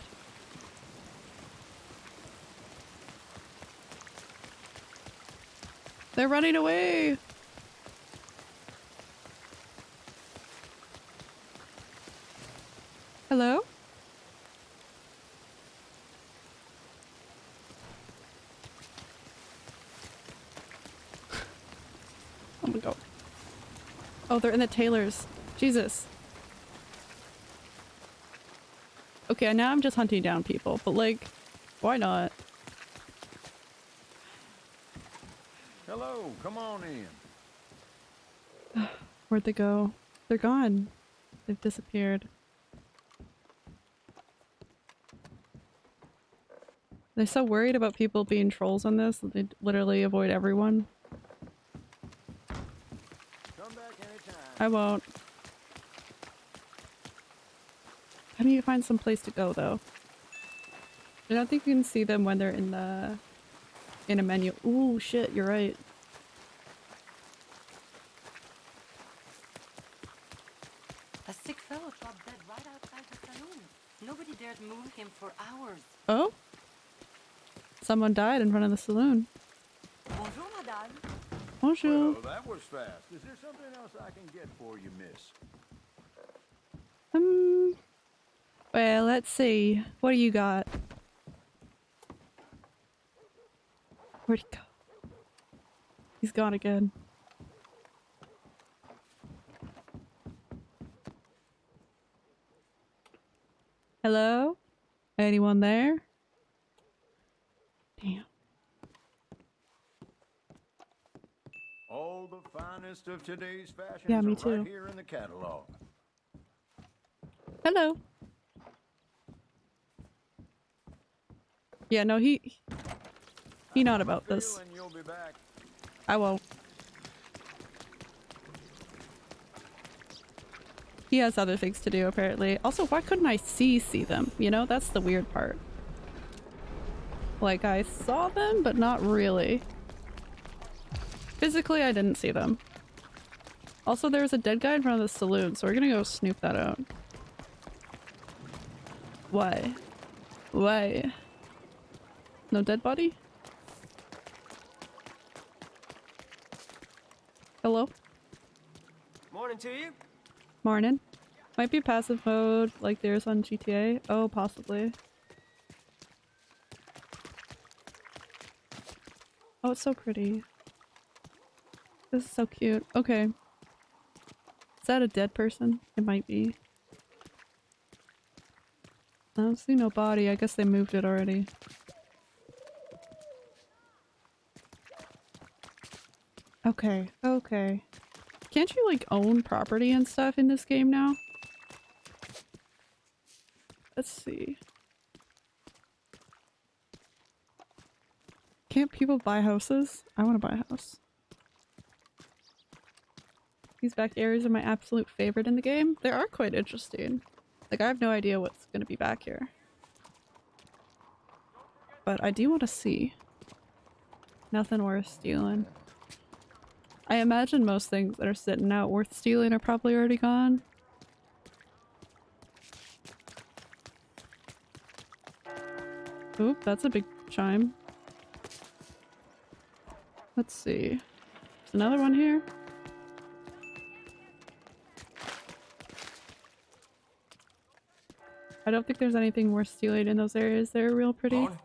A: They're running away! Hello? oh my god. Oh, they're in the tailors. Jesus. Okay, now I'm just hunting down people, but like, why not?
R: Hello, come on in.
A: Where'd they go? They're gone. They've disappeared. They're so worried about people being trolls on this that they literally avoid everyone. I won't. How do you find some place to go though? I don't think you can see them when they're in the in a menu. Ooh shit, you're right.
K: A sick fellow dropped dead right outside the saloon. Nobody dared move him for hours.
A: Oh? Someone died in front of the saloon.
K: Bonjour, madame.
A: Bonjour.
R: Well, that was fast. Is there something else I can get for you, miss?
A: Um. Well, let's see. What do you got? Where'd he go? He's gone again. Hello? Anyone there? Damn.
R: All the finest of today's fashions
A: Yeah, me too.
R: right here in the catalog.
A: Hello. Yeah, no, he he not about this.
R: You'll be back.
A: I won't. He has other things to do apparently. Also, why couldn't I see see them? You know, that's the weird part. Like I saw them, but not really. Physically, I didn't see them. Also, there's a dead guy in front of the saloon, so we're gonna go snoop that out. Why? Why? No dead body? Hello?
J: Morning to you.
A: Morning. Might be passive mode like there's on GTA. Oh, possibly. Oh, it's so pretty. This is so cute. Okay. Is that a dead person? It might be. I don't see no body. I guess they moved it already. Okay, okay. Can't you like own property and stuff in this game now? Let's see. Can't people buy houses? I want to buy a house. These back areas are my absolute favorite in the game. They are quite interesting. Like, I have no idea what's going to be back here. But I do want to see. Nothing worth stealing. I imagine most things that are sitting out worth stealing are probably already gone. Oop, that's a big chime. Let's see. There's another one here. I don't think there's anything worth stealing in those areas. They're real pretty.
D: Morning.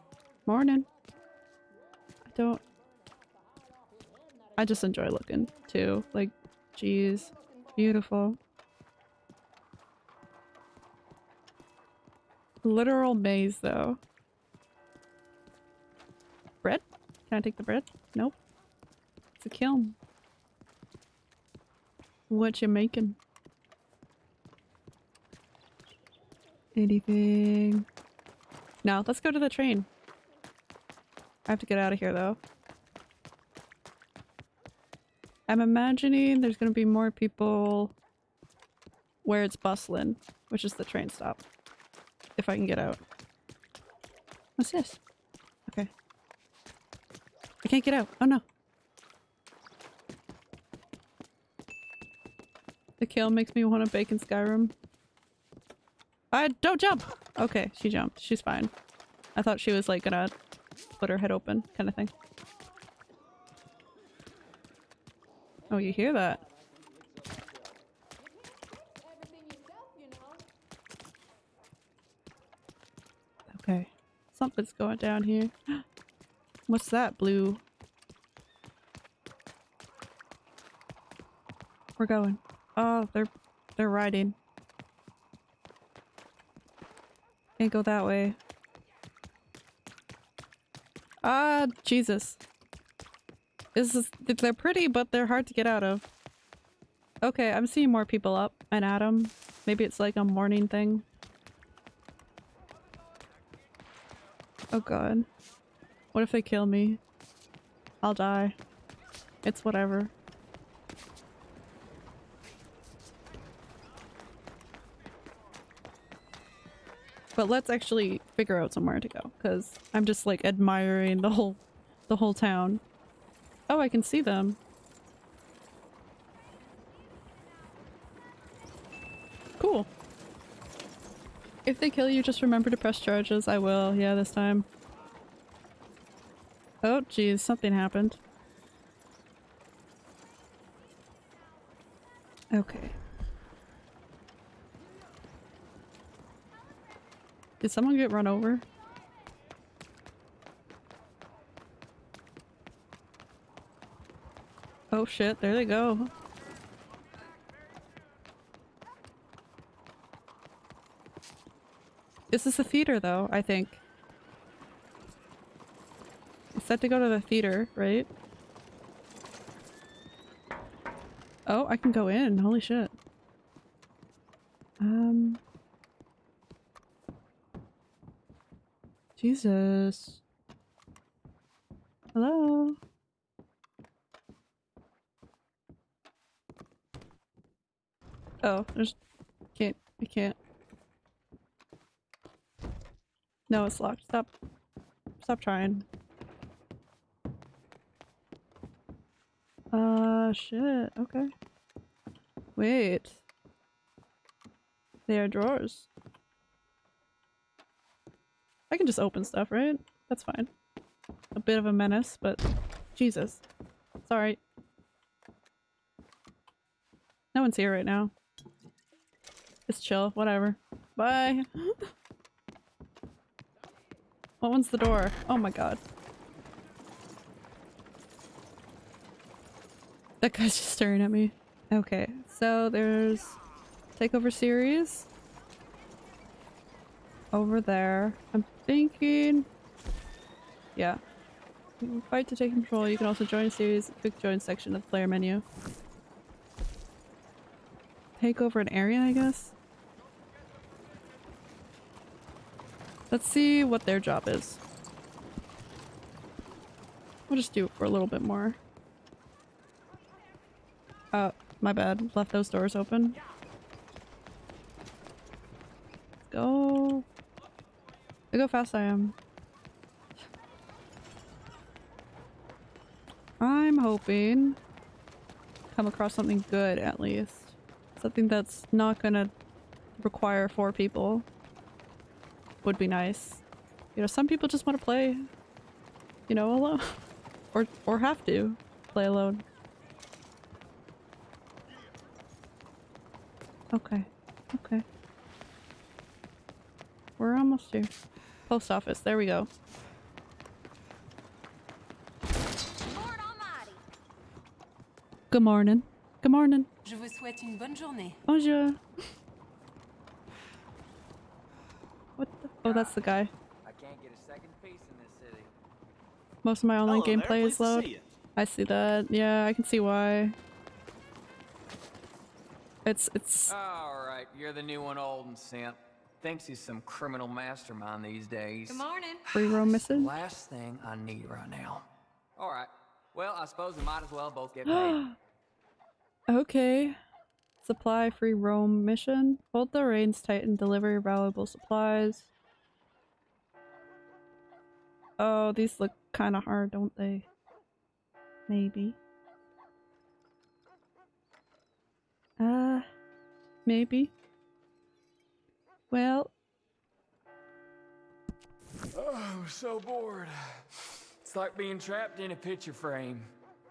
A: Morning. I don't... I just enjoy looking too. Like, geez. Beautiful. Literal maze though. Bread? Can I take the bread? Nope. A kiln. What you making? Anything? No, let's go to the train. I have to get out of here though. I'm imagining there's gonna be more people where it's bustling, which is the train stop. If I can get out. What's this? Okay. I can't get out. Oh no. The kill makes me want to bake in Skyrim. I don't jump! Okay, she jumped. She's fine. I thought she was like gonna put her head open kind of thing. Oh, you hear that? Okay. Something's going down here. What's that, blue? We're going. Oh, they're they're riding. Can't go that way. Ah, Jesus. This is they're pretty, but they're hard to get out of. Okay, I'm seeing more people up and Adam. Maybe it's like a morning thing. Oh god. What if they kill me? I'll die. It's whatever. But let's actually figure out somewhere to go, because I'm just like admiring the whole the whole town. Oh, I can see them. Cool. If they kill you, just remember to press charges. I will, yeah, this time. Oh, geez, something happened. Okay. Did someone get run over? Oh shit, there they go. This is the theater though, I think. It's set to go to the theater, right? Oh, I can go in. Holy shit. Jesus. Hello? Oh, there's... Can't. I can't. No, it's locked. Stop. Stop trying. Uh, shit. Okay. Wait. They are drawers. I can just open stuff, right? That's fine. A bit of a menace, but Jesus. Sorry. No one's here right now. It's chill, whatever. Bye. what one's the door? Oh my god. That guy's just staring at me. Okay, so there's takeover series over there. I'm thinking... Yeah. Fight to take control. You can also join a series, quick join section of the player menu. Take over an area, I guess? Let's see what their job is. We'll just do it for a little bit more. Oh, my bad. Left those doors open. Go. Look how fast I am. I'm hoping come across something good at least. Something that's not gonna require four people. Would be nice. You know, some people just want to play, you know, alone. or, or have to play alone. Okay. Okay. We're almost here. Post office. There we go. Good morning. Good morning.
K: Je vous souhaite une bonne journée.
A: Bonjour. What the? Oh, that's the guy.
L: I can't get a second piece in this city.
A: Most of my online
L: Hello
A: gameplay
L: pleased
A: is low.
L: see.
A: I see that. Yeah, I can see why. It's it's
L: All right, you're the new one, old and simp. Thinks he's some criminal mastermind these days.
K: Good morning.
A: free roam missing.
L: Last thing I need right now. All right. Well, I suppose we might as well both get paid.
A: okay. Supply free roam mission. Hold the reins tight and deliver valuable supplies. Oh, these look kind of hard, don't they? Maybe. Uh, maybe. Well,
L: Oh, I'm so bored. It's like being trapped in a picture frame.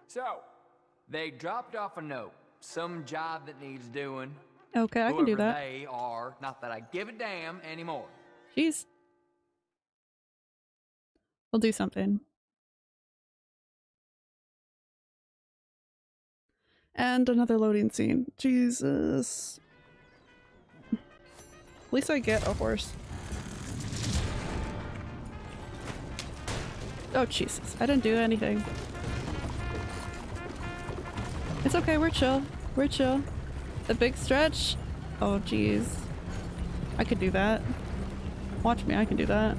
L: So, they dropped off a note. Some job that needs doing.
A: okay, I can do that.
L: They are. Not that I give a damn anymore.
A: Jeez. We'll do something. And another loading scene. Jesus. At least I get a horse. Oh, Jesus. I didn't do anything. It's okay, we're chill. We're chill. The big stretch? Oh, jeez. I could do that. Watch me, I can do that.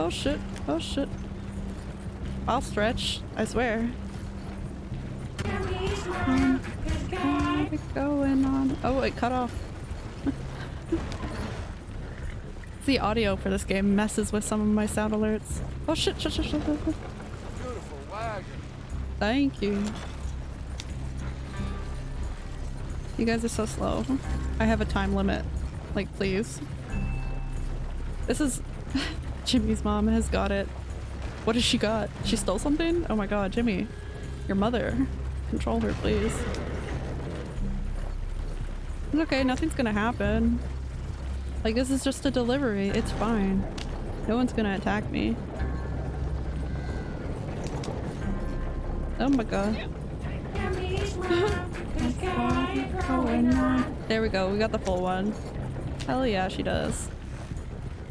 A: Oh shit, oh shit. I'll stretch, I swear. Um, what is going on? Oh, it cut off. the audio for this game messes with some of my sound alerts. Oh shit, shit, shit, shit, shit. shit.
L: Beautiful wagon.
A: Thank you. You guys are so slow. I have a time limit. Like, please. This is... Jimmy's mom has got it. What has she got? She stole something? Oh my god, Jimmy. Your mother. Control her, please. It's okay, nothing's gonna happen. Like, this is just a delivery. It's fine. No one's gonna attack me. Oh my god. there we go, we got the full one. Hell yeah, she does.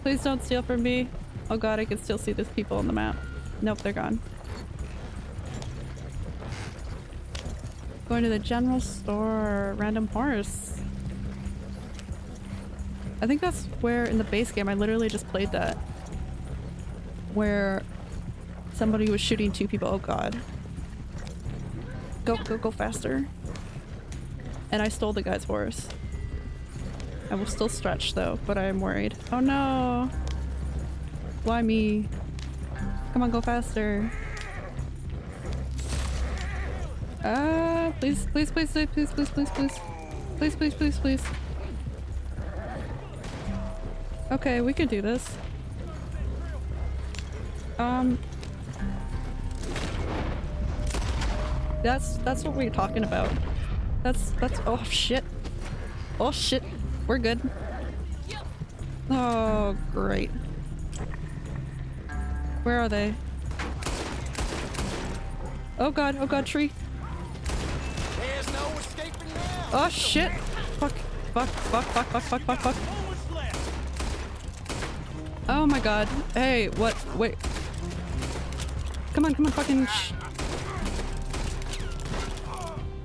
A: Please don't steal from me. Oh god, I can still see these people on the map. Nope, they're gone. Going to the general store. Random horse. I think that's where in the base game I literally just played that. Where somebody was shooting two people. Oh god. Go, go, go faster. And I stole the guy's horse. I will still stretch though, but I am worried. Oh no! Why me? Come on, go faster. Ah, please, please, please, please, please, please, please, please. Please, please, please, please. Okay, we can do this. Um... That's, that's what we're talking about. That's, that's- oh shit. Oh shit. We're good. Oh, great. Where are they? Oh god, oh god, tree.
L: There's no escaping now.
A: Oh shit! Fuck, fuck, fuck, fuck, fuck, fuck, fuck, fuck. Oh my god. Hey, what? Wait. Come on, come on, fucking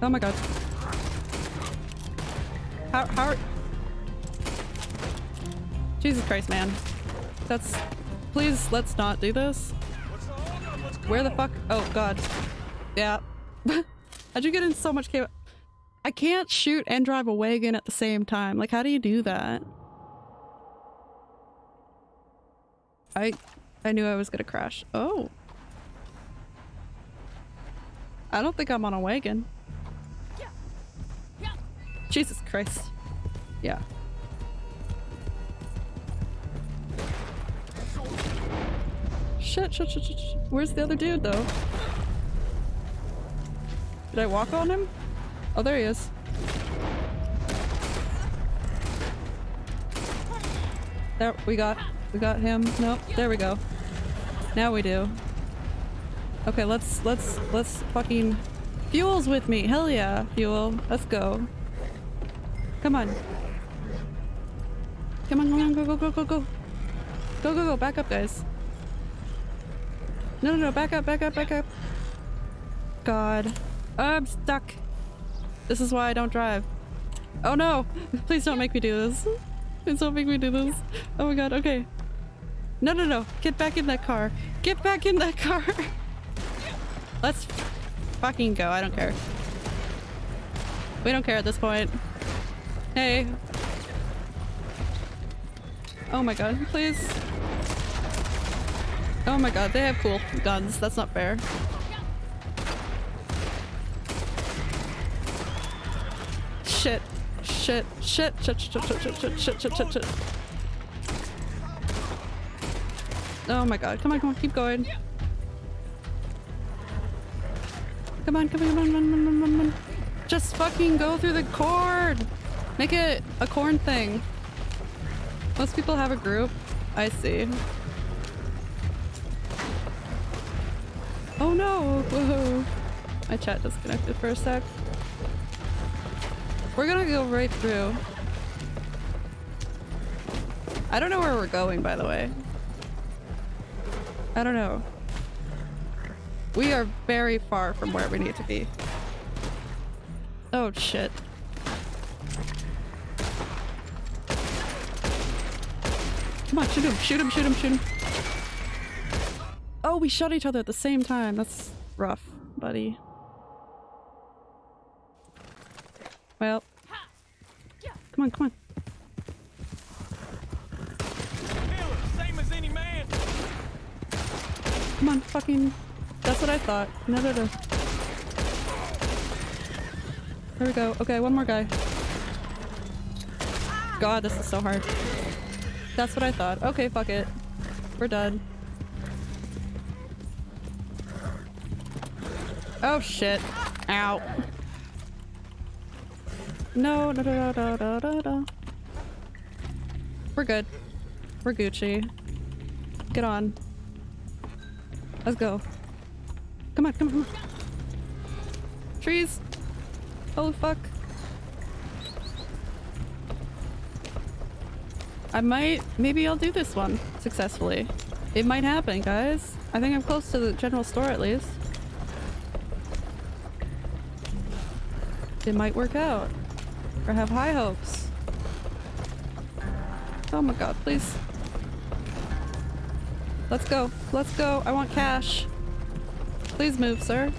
A: Oh my god. How, how Jesus Christ, man. That's- Please, let's not do this. Where the fuck? Oh god. Yeah. How'd you get in so much? I can't shoot and drive a wagon at the same time. Like, how do you do that? I I knew I was gonna crash. Oh. I don't think I'm on a wagon. Yeah. Yeah. Jesus Christ. Yeah. Shit, shit, shit, shit, shit. Where's the other dude though? Did I walk on him? Oh, there he is. There, we got we got him. Nope, there we go. Now we do. Okay, let's, let's, let's fucking... Fuel's with me! Hell yeah, Fuel. Let's go. Come on. Come on, come on, go, go, go, go, go. Go, go, go, back up, guys. No, no, no, back up, back up, back up. God. I'm stuck. This is why I don't drive. Oh no! Please don't make me do this. Please don't make me do this. Oh my god, okay. No, no, no. Get back in that car. Get back in that car. Let's fucking go. I don't care. We don't care at this point. Hey. Oh my god, please. Oh my god, they have cool guns. That's not fair. Shit. Shit. Shit. Shit. Shit. Shit. Shit. Shit. Shit. Shit. Shit. Oh my god. Come on. Come on. Keep going. Come on. Come on. Come on. Come on. Come on. Come on. Just fucking go through the cord. Make it a corn thing. Most people have a group. I see. Oh no! Whoa. My chat disconnected for a sec. We're gonna go right through. I don't know where we're going, by the way. I don't know. We are very far from where we need to be. Oh shit. Come on, shoot him, shoot him, shoot him, shoot him. Oh, we shot each other at the same time. That's rough, buddy. Well. Come on, come on.
C: Same as any man.
A: Come on, fucking. That's what I thought. No, no, no. There we go. Okay, one more guy. God, this is so hard. That's what I thought. Okay, fuck it. We're done. Oh shit. Ow. No, no, no, no, no, no, no. We're good. We're Gucci. Get on. Let's go. Come on, come on, come on. Trees. Holy fuck. I might, maybe I'll do this one successfully. It might happen, guys. I think I'm close to the general store at least. It might work out. Or have high hopes. Oh my god, please. Let's go. Let's go. I want cash. Please move, sir.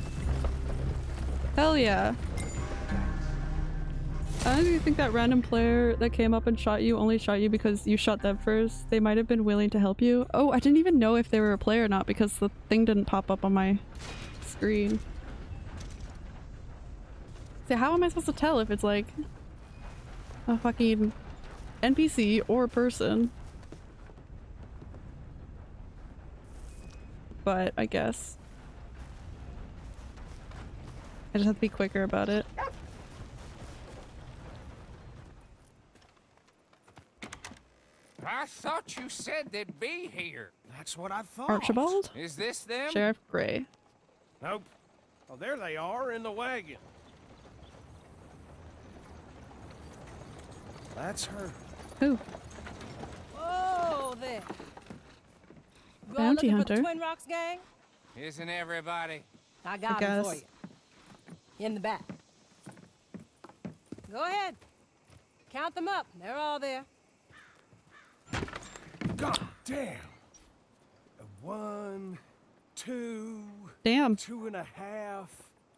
A: Hell yeah. I do think that random player that came up and shot you only shot you because you shot them first. They might have been willing to help you. Oh, I didn't even know if they were a player or not because the thing didn't pop up on my screen. So how am I supposed to tell if it's like a fucking NPC or a person? But I guess. I just have to be quicker about it.
H: I thought you said they'd be here.
C: That's what I thought.
A: Archibald?
H: Is this them?
A: Sheriff Gray.
C: Nope. Oh, there they are in the wagon. That's her.
A: Who?
S: Oh, there. You all
A: Bounty
S: for the
A: hunter.
S: Twin Rocks gang?
H: Isn't everybody?
S: I got
A: I
S: 'em for you. In the back. Go ahead. Count them up. They're all there.
C: God damn. One, two,
A: Damn.
C: two and a half.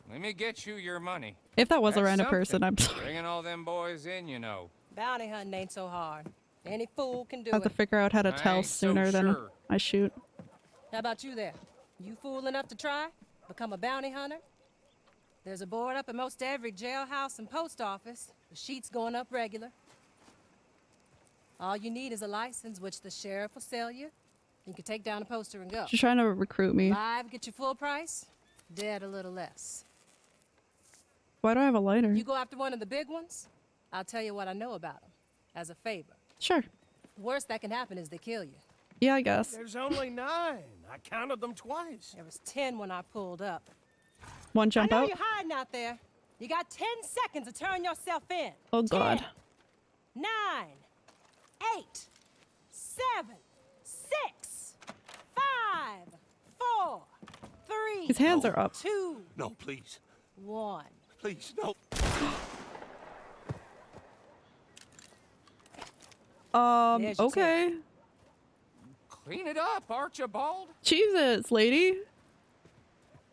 H: Let me get you your money.
A: If that was a random
H: something.
A: person, I'm sorry.
H: Bringing all them boys in, you know.
S: Bounty hunting ain't so hard. Any fool can do
A: I have to
S: it.
A: figure out how to tell
H: ain't so
A: sooner than
H: sure.
A: I shoot.
S: How about you there? You fool enough to try? Become a bounty hunter? There's a board up in most every jailhouse and post office. The sheet's going up regular. All you need is a license, which the sheriff will sell you. You can take down a poster and go.
A: She's trying to recruit me.
S: Live, get your full price. Dead, a little less.
A: Why do I have a lighter?
S: You go after one of the big ones, I'll tell you what I know about them. As a favor.
A: Sure.
S: Worst that can happen is they kill you.
A: Yeah, I guess.
C: There's only nine. I counted them twice.
S: There was ten when I pulled up.
A: One jump
S: I know
A: out.
S: you're hiding out there. You got ten seconds to turn yourself in.
A: Oh god.
S: Ten, nine, eight, seven, six, five, four, three.
A: His hands are up.
S: Two,
P: No, please.
S: one.
P: Please, no.
A: Um,
S: There's your
A: okay.
H: Clean it up, Archibald.
A: Jesus, lady.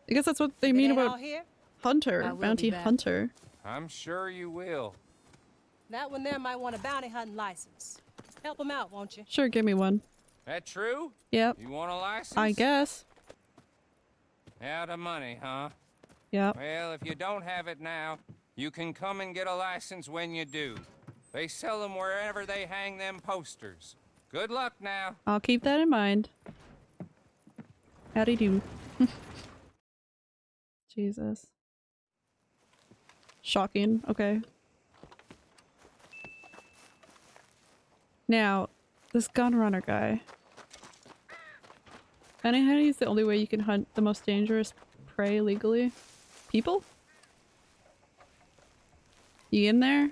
A: I guess that's what they mean about
S: here,
A: hunter,
S: I will be
A: bounty hunter.
H: I'm sure you will.
S: That one there might want a bounty hunting license. Help him out, won't you?
A: Sure, give me one.
H: That true?
A: Yep.
H: You want a license?
A: I guess.
H: Out of money, huh?
A: Yep.
H: Well, if you don't have it now, you can come and get a license when you do. They sell them wherever they hang them posters. Good luck now.
A: I'll keep that in mind. Howdy do. Jesus. Shocking. Okay. Now, this gun runner guy. Funny how he's the only way you can hunt the most dangerous prey legally. People? You in there?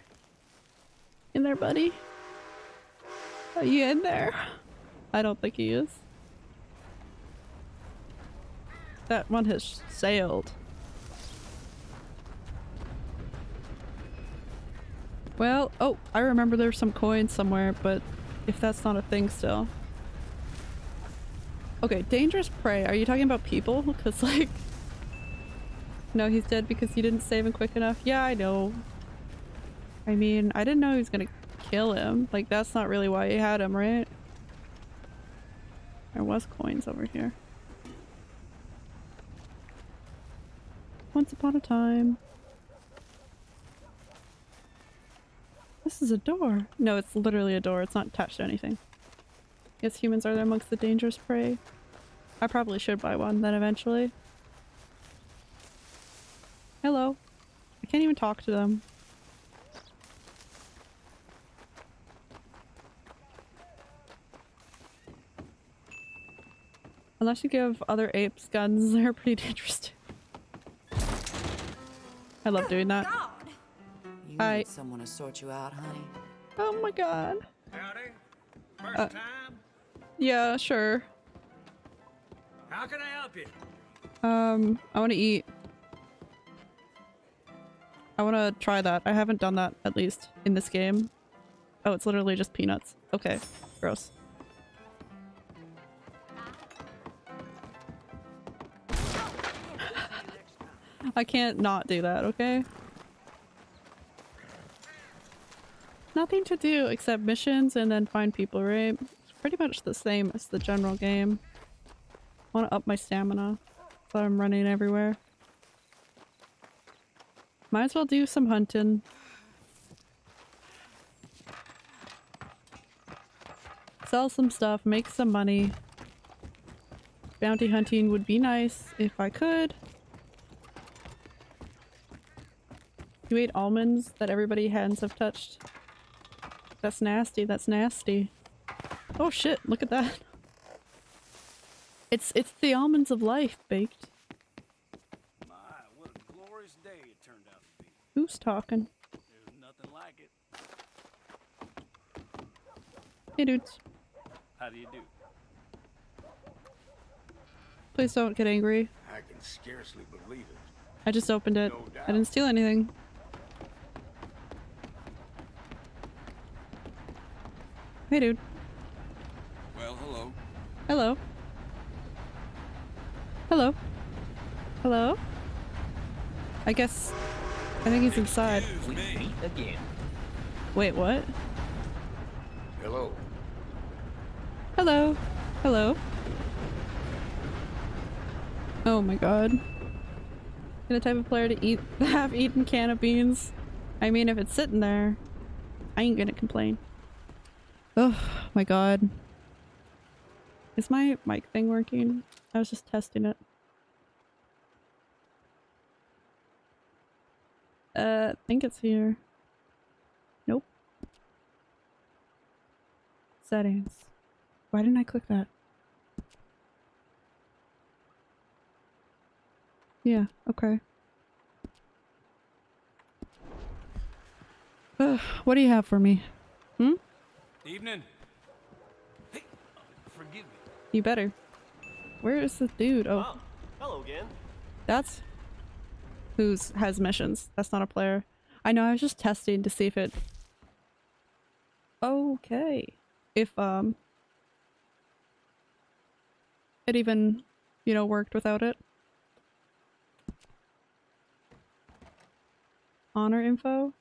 A: In there, buddy? Are you in there? I don't think he is. That one has sailed. Well, oh, I remember there's some coins somewhere, but if that's not a thing still. Okay, dangerous prey. Are you talking about people? Because, like... No, he's dead because you didn't save him quick enough. Yeah, I know. I mean, I didn't know he was gonna kill him. Like, that's not really why he had him, right? There was coins over here. Once upon a time. This is a door. No, it's literally a door. It's not attached to anything. Yes, humans are amongst the dangerous prey. I probably should buy one then eventually. Hello. I can't even talk to them. Unless you give other apes guns, they're pretty dangerous too. I love doing that.
E: You
A: I-
E: need someone to sort you out, honey.
A: Oh my god.
C: Howdy. First
A: Uh,
C: time.
A: Yeah, sure.
C: How can I help you?
A: Um, I want to eat. I want to try that. I haven't done that, at least, in this game. Oh, it's literally just peanuts. Okay. Gross. I can't not do that, okay? Nothing to do except missions and then find people, right? It's pretty much the same as the general game. I want to up my stamina. So I'm running everywhere. Might as well do some hunting. Sell some stuff, make some money. Bounty hunting would be nice if I could. You ate almonds that everybody hands have touched. That's nasty, that's nasty. Oh shit, look at that. It's it's the almonds of life baked.
R: My, what a glorious day it turned out to be.
A: Who's talking?
R: There's nothing like it.
A: Hey dudes.
R: How do you do?
A: Please don't get angry.
B: I can scarcely believe it.
A: I just opened it.
B: No.
A: I didn't steal anything. Hey dude.
R: Well, hello.
A: Hello. Hello. Hello? I guess... I think he's inside.
I: We meet again.
A: Wait, what?
B: Hello.
A: Hello. Hello. Oh my god. You're the type of player to eat the half-eaten can of beans. I mean, if it's sitting there, I ain't gonna complain. Oh my god. Is my mic thing working? I was just testing it. Uh, I think it's here. Nope. Settings. Why didn't I click that? Yeah, okay. Ugh, what do you have for me? Hmm?
R: Evening. Hey, forgive me.
A: You better. Where is the dude? Oh,
J: Oh, hello again.
A: that's who's has missions. That's not a player. I know, I was just testing to see if it... Okay. If, um... It even, you know, worked without it. Honor info?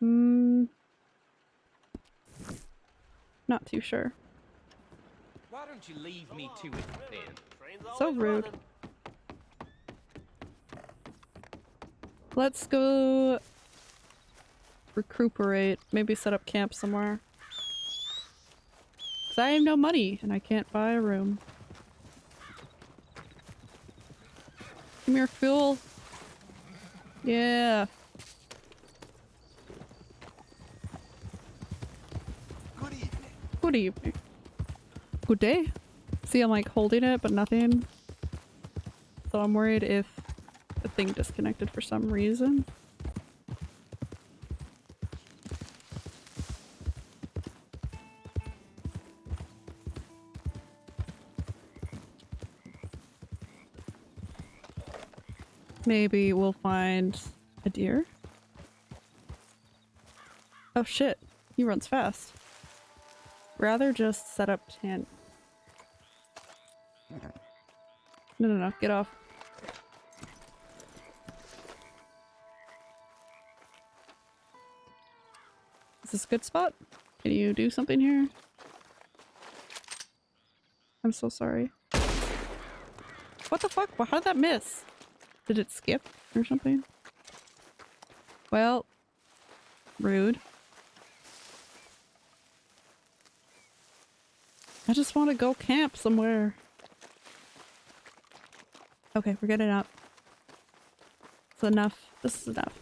A: Hmm... Not too sure.
H: Why don't you leave me to it then?
A: So rude. Let's go recuperate. Maybe set up camp somewhere. Cause I have no money and I can't buy a room. Come here, fool. Yeah. Good day. See, I'm like holding it, but nothing. So I'm worried if the thing disconnected for some reason. Maybe we'll find a deer. Oh shit, he runs fast. Rather just set up tent. No, no, no, get off. Is this a good spot? Can you do something here? I'm so sorry. What the fuck? How did that miss? Did it skip or something? Well, rude. Just want to go camp somewhere. Okay, we're getting up. It's enough. This is enough.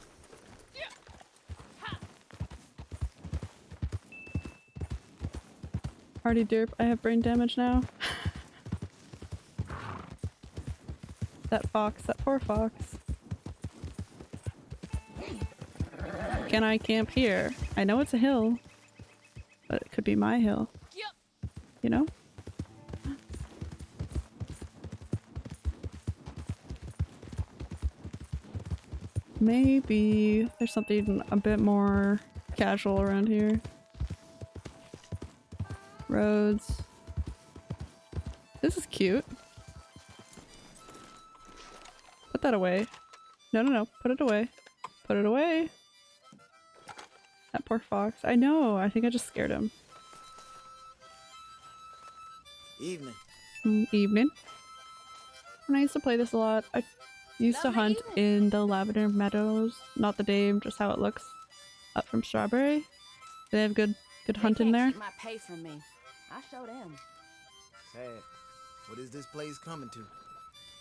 A: Already derp, I have brain damage now. that fox, that poor fox. Can I camp here? I know it's a hill, but it could be my hill. Maybe there's something a bit more casual around here. Roads. This is cute. Put that away. No, no, no. Put it away. Put it away. That poor fox. I know. I think I just scared him.
T: Evening.
A: Mm, evening. When I used to play this a lot, I used to hunt in the Lavender Meadows. Not the name, just how it looks. Up from Strawberry. They have good good hunting there.
U: Keep my pay from me. I show them.
T: Sad. What is this place coming to?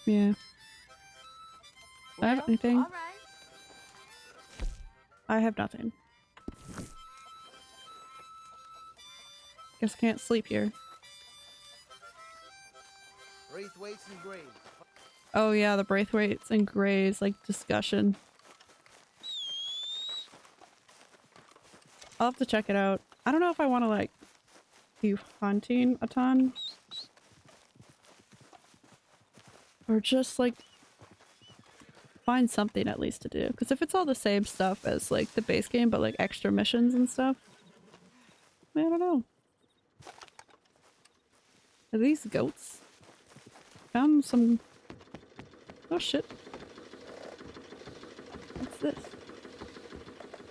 A: Yeah. Do I have anything?
U: All right.
A: I have nothing. Guess I can't sleep here.
T: Braithwaites and Graves.
A: Oh yeah, the Braithwaites and Grays, like, discussion. I'll have to check it out. I don't know if I want to, like, be hunting a ton. Or just, like, find something at least to do. Because if it's all the same stuff as, like, the base game, but, like, extra missions and stuff, I don't know. Are these goats? Found some... Oh shit. What's this?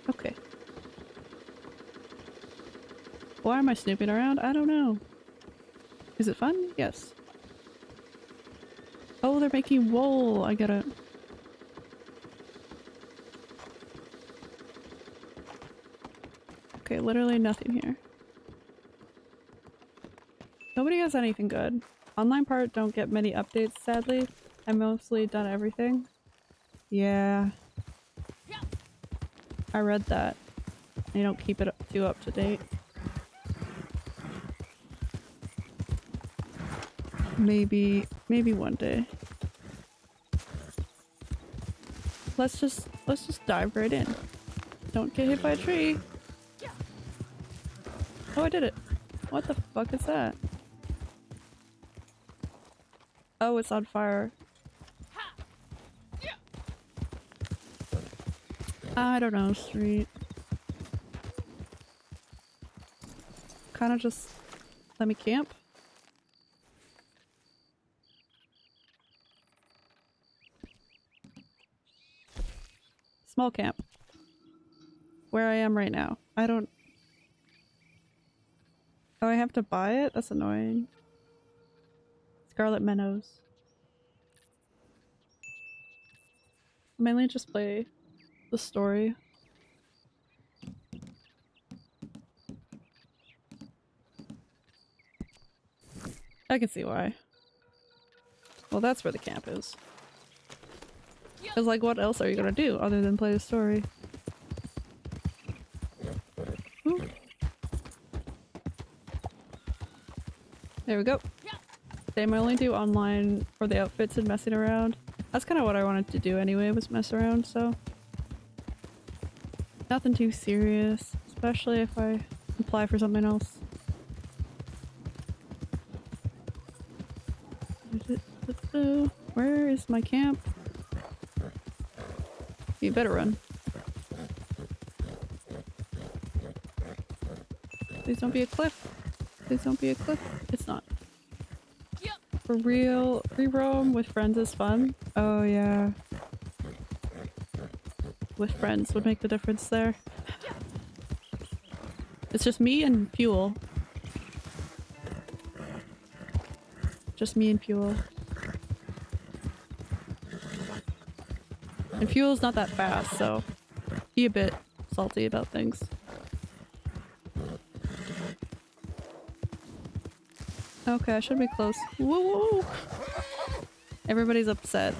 A: Okay. Why am I snooping around? I don't know. Is it fun? Yes. Oh, they're making wool. I gotta... Okay, literally nothing here. Nobody has anything good. Online part don't get many updates, sadly. I mostly done everything. Yeah. I read that. They don't keep it up, too up to date. Maybe, maybe one day. Let's just, let's just dive right in. Don't get hit by a tree. Oh, I did it. What the fuck is that? Oh, it's on fire. I don't know, street. Kind of just let me camp. Small camp. Where I am right now. I don't... Oh, I have to buy it? That's annoying. Scarlet Meadows. Mainly just play the story. I can see why. Well, that's where the camp is. Cause like, what else are you gonna do other than play the story? Ooh. There we go. They only do online for the outfits and messing around. That's kind of what I wanted to do anyway, was mess around, so... Nothing too serious, especially if I apply for something else. Uh, where is my camp? You better run. Please don't be a cliff. Please don't be a cliff. It's not. For real, free roam with friends is fun. Oh yeah. With friends would make the difference there. It's just me and fuel. Just me and fuel. And fuel's not that fast, so be a bit salty about things. Okay, I should be close. Woo! Everybody's upset.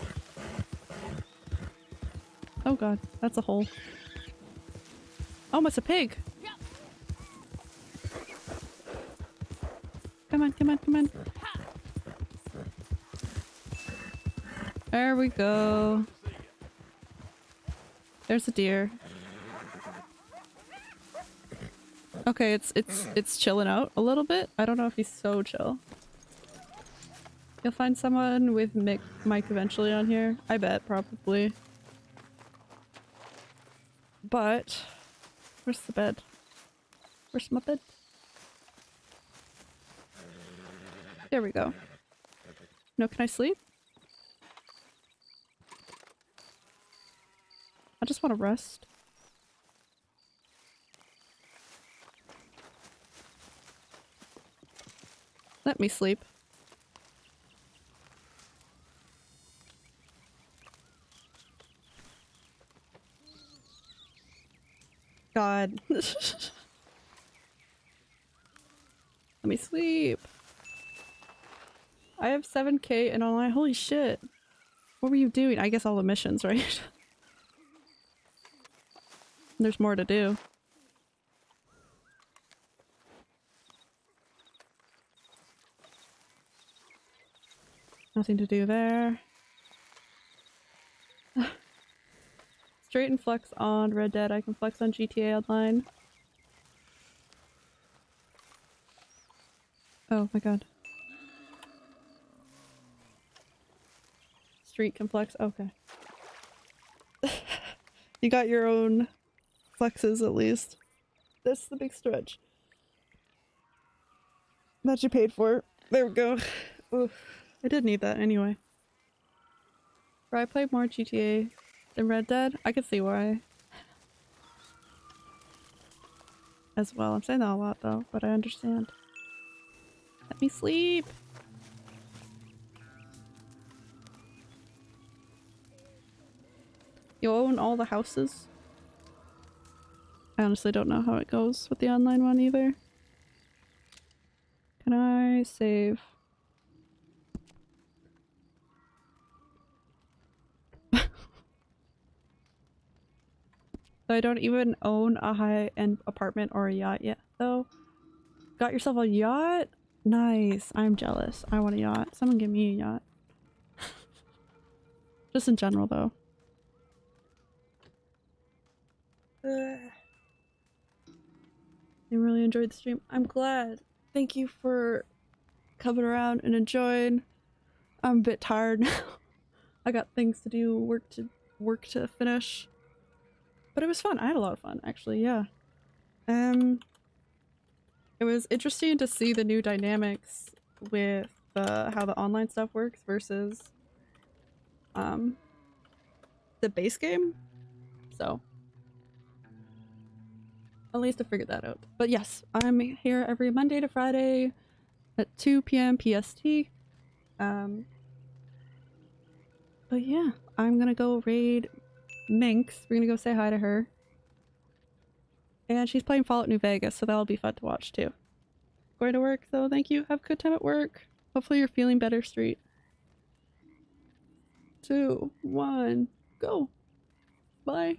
A: Oh god, that's a hole. Oh, it's a pig! Come on, come on, come on. There we go. There's a deer. Okay, it's it's it's chilling out a little bit. I don't know if he's so chill. You'll find someone with Mick Mike eventually on here. I bet, probably. But where's the bed? Where's my bed? There we go. No, can I sleep? I just want to rest. Let me sleep. Let me sleep. I have 7k and online. Holy shit. What were you doing? I guess all the missions, right? There's more to do. Nothing to do there. Straight and flex on Red Dead. I can flex on GTA Online. Oh my god. Street can flex. Okay. you got your own flexes at least. That's the big stretch. That you paid for. There we go. Oof. I did need that anyway. I played more GTA than Red Dead. I could see why. As well. I'm saying that a lot though, but I understand. Let me sleep! You own all the houses? I honestly don't know how it goes with the online one either. Can I save? I don't even own a high-end apartment or a yacht yet, though. Got yourself a yacht? Nice. I'm jealous. I want a yacht. Someone give me a yacht. Just in general, though. I really enjoyed the stream. I'm glad. Thank you for coming around and enjoying. I'm a bit tired now. I got things to do, work to work to finish. But it was fun. I had a lot of fun, actually. Yeah. Um. It was interesting to see the new dynamics with the how the online stuff works versus um the base game. So at least I figured that out. But yes, I'm here every Monday to Friday at 2 p.m. PST. Um, but yeah, I'm gonna go raid Minx. We're gonna go say hi to her. And she's playing Fallout New Vegas, so that'll be fun to watch too. Going to work though, thank you. Have a good time at work. Hopefully you're feeling better, Street. Two, one, go. Bye.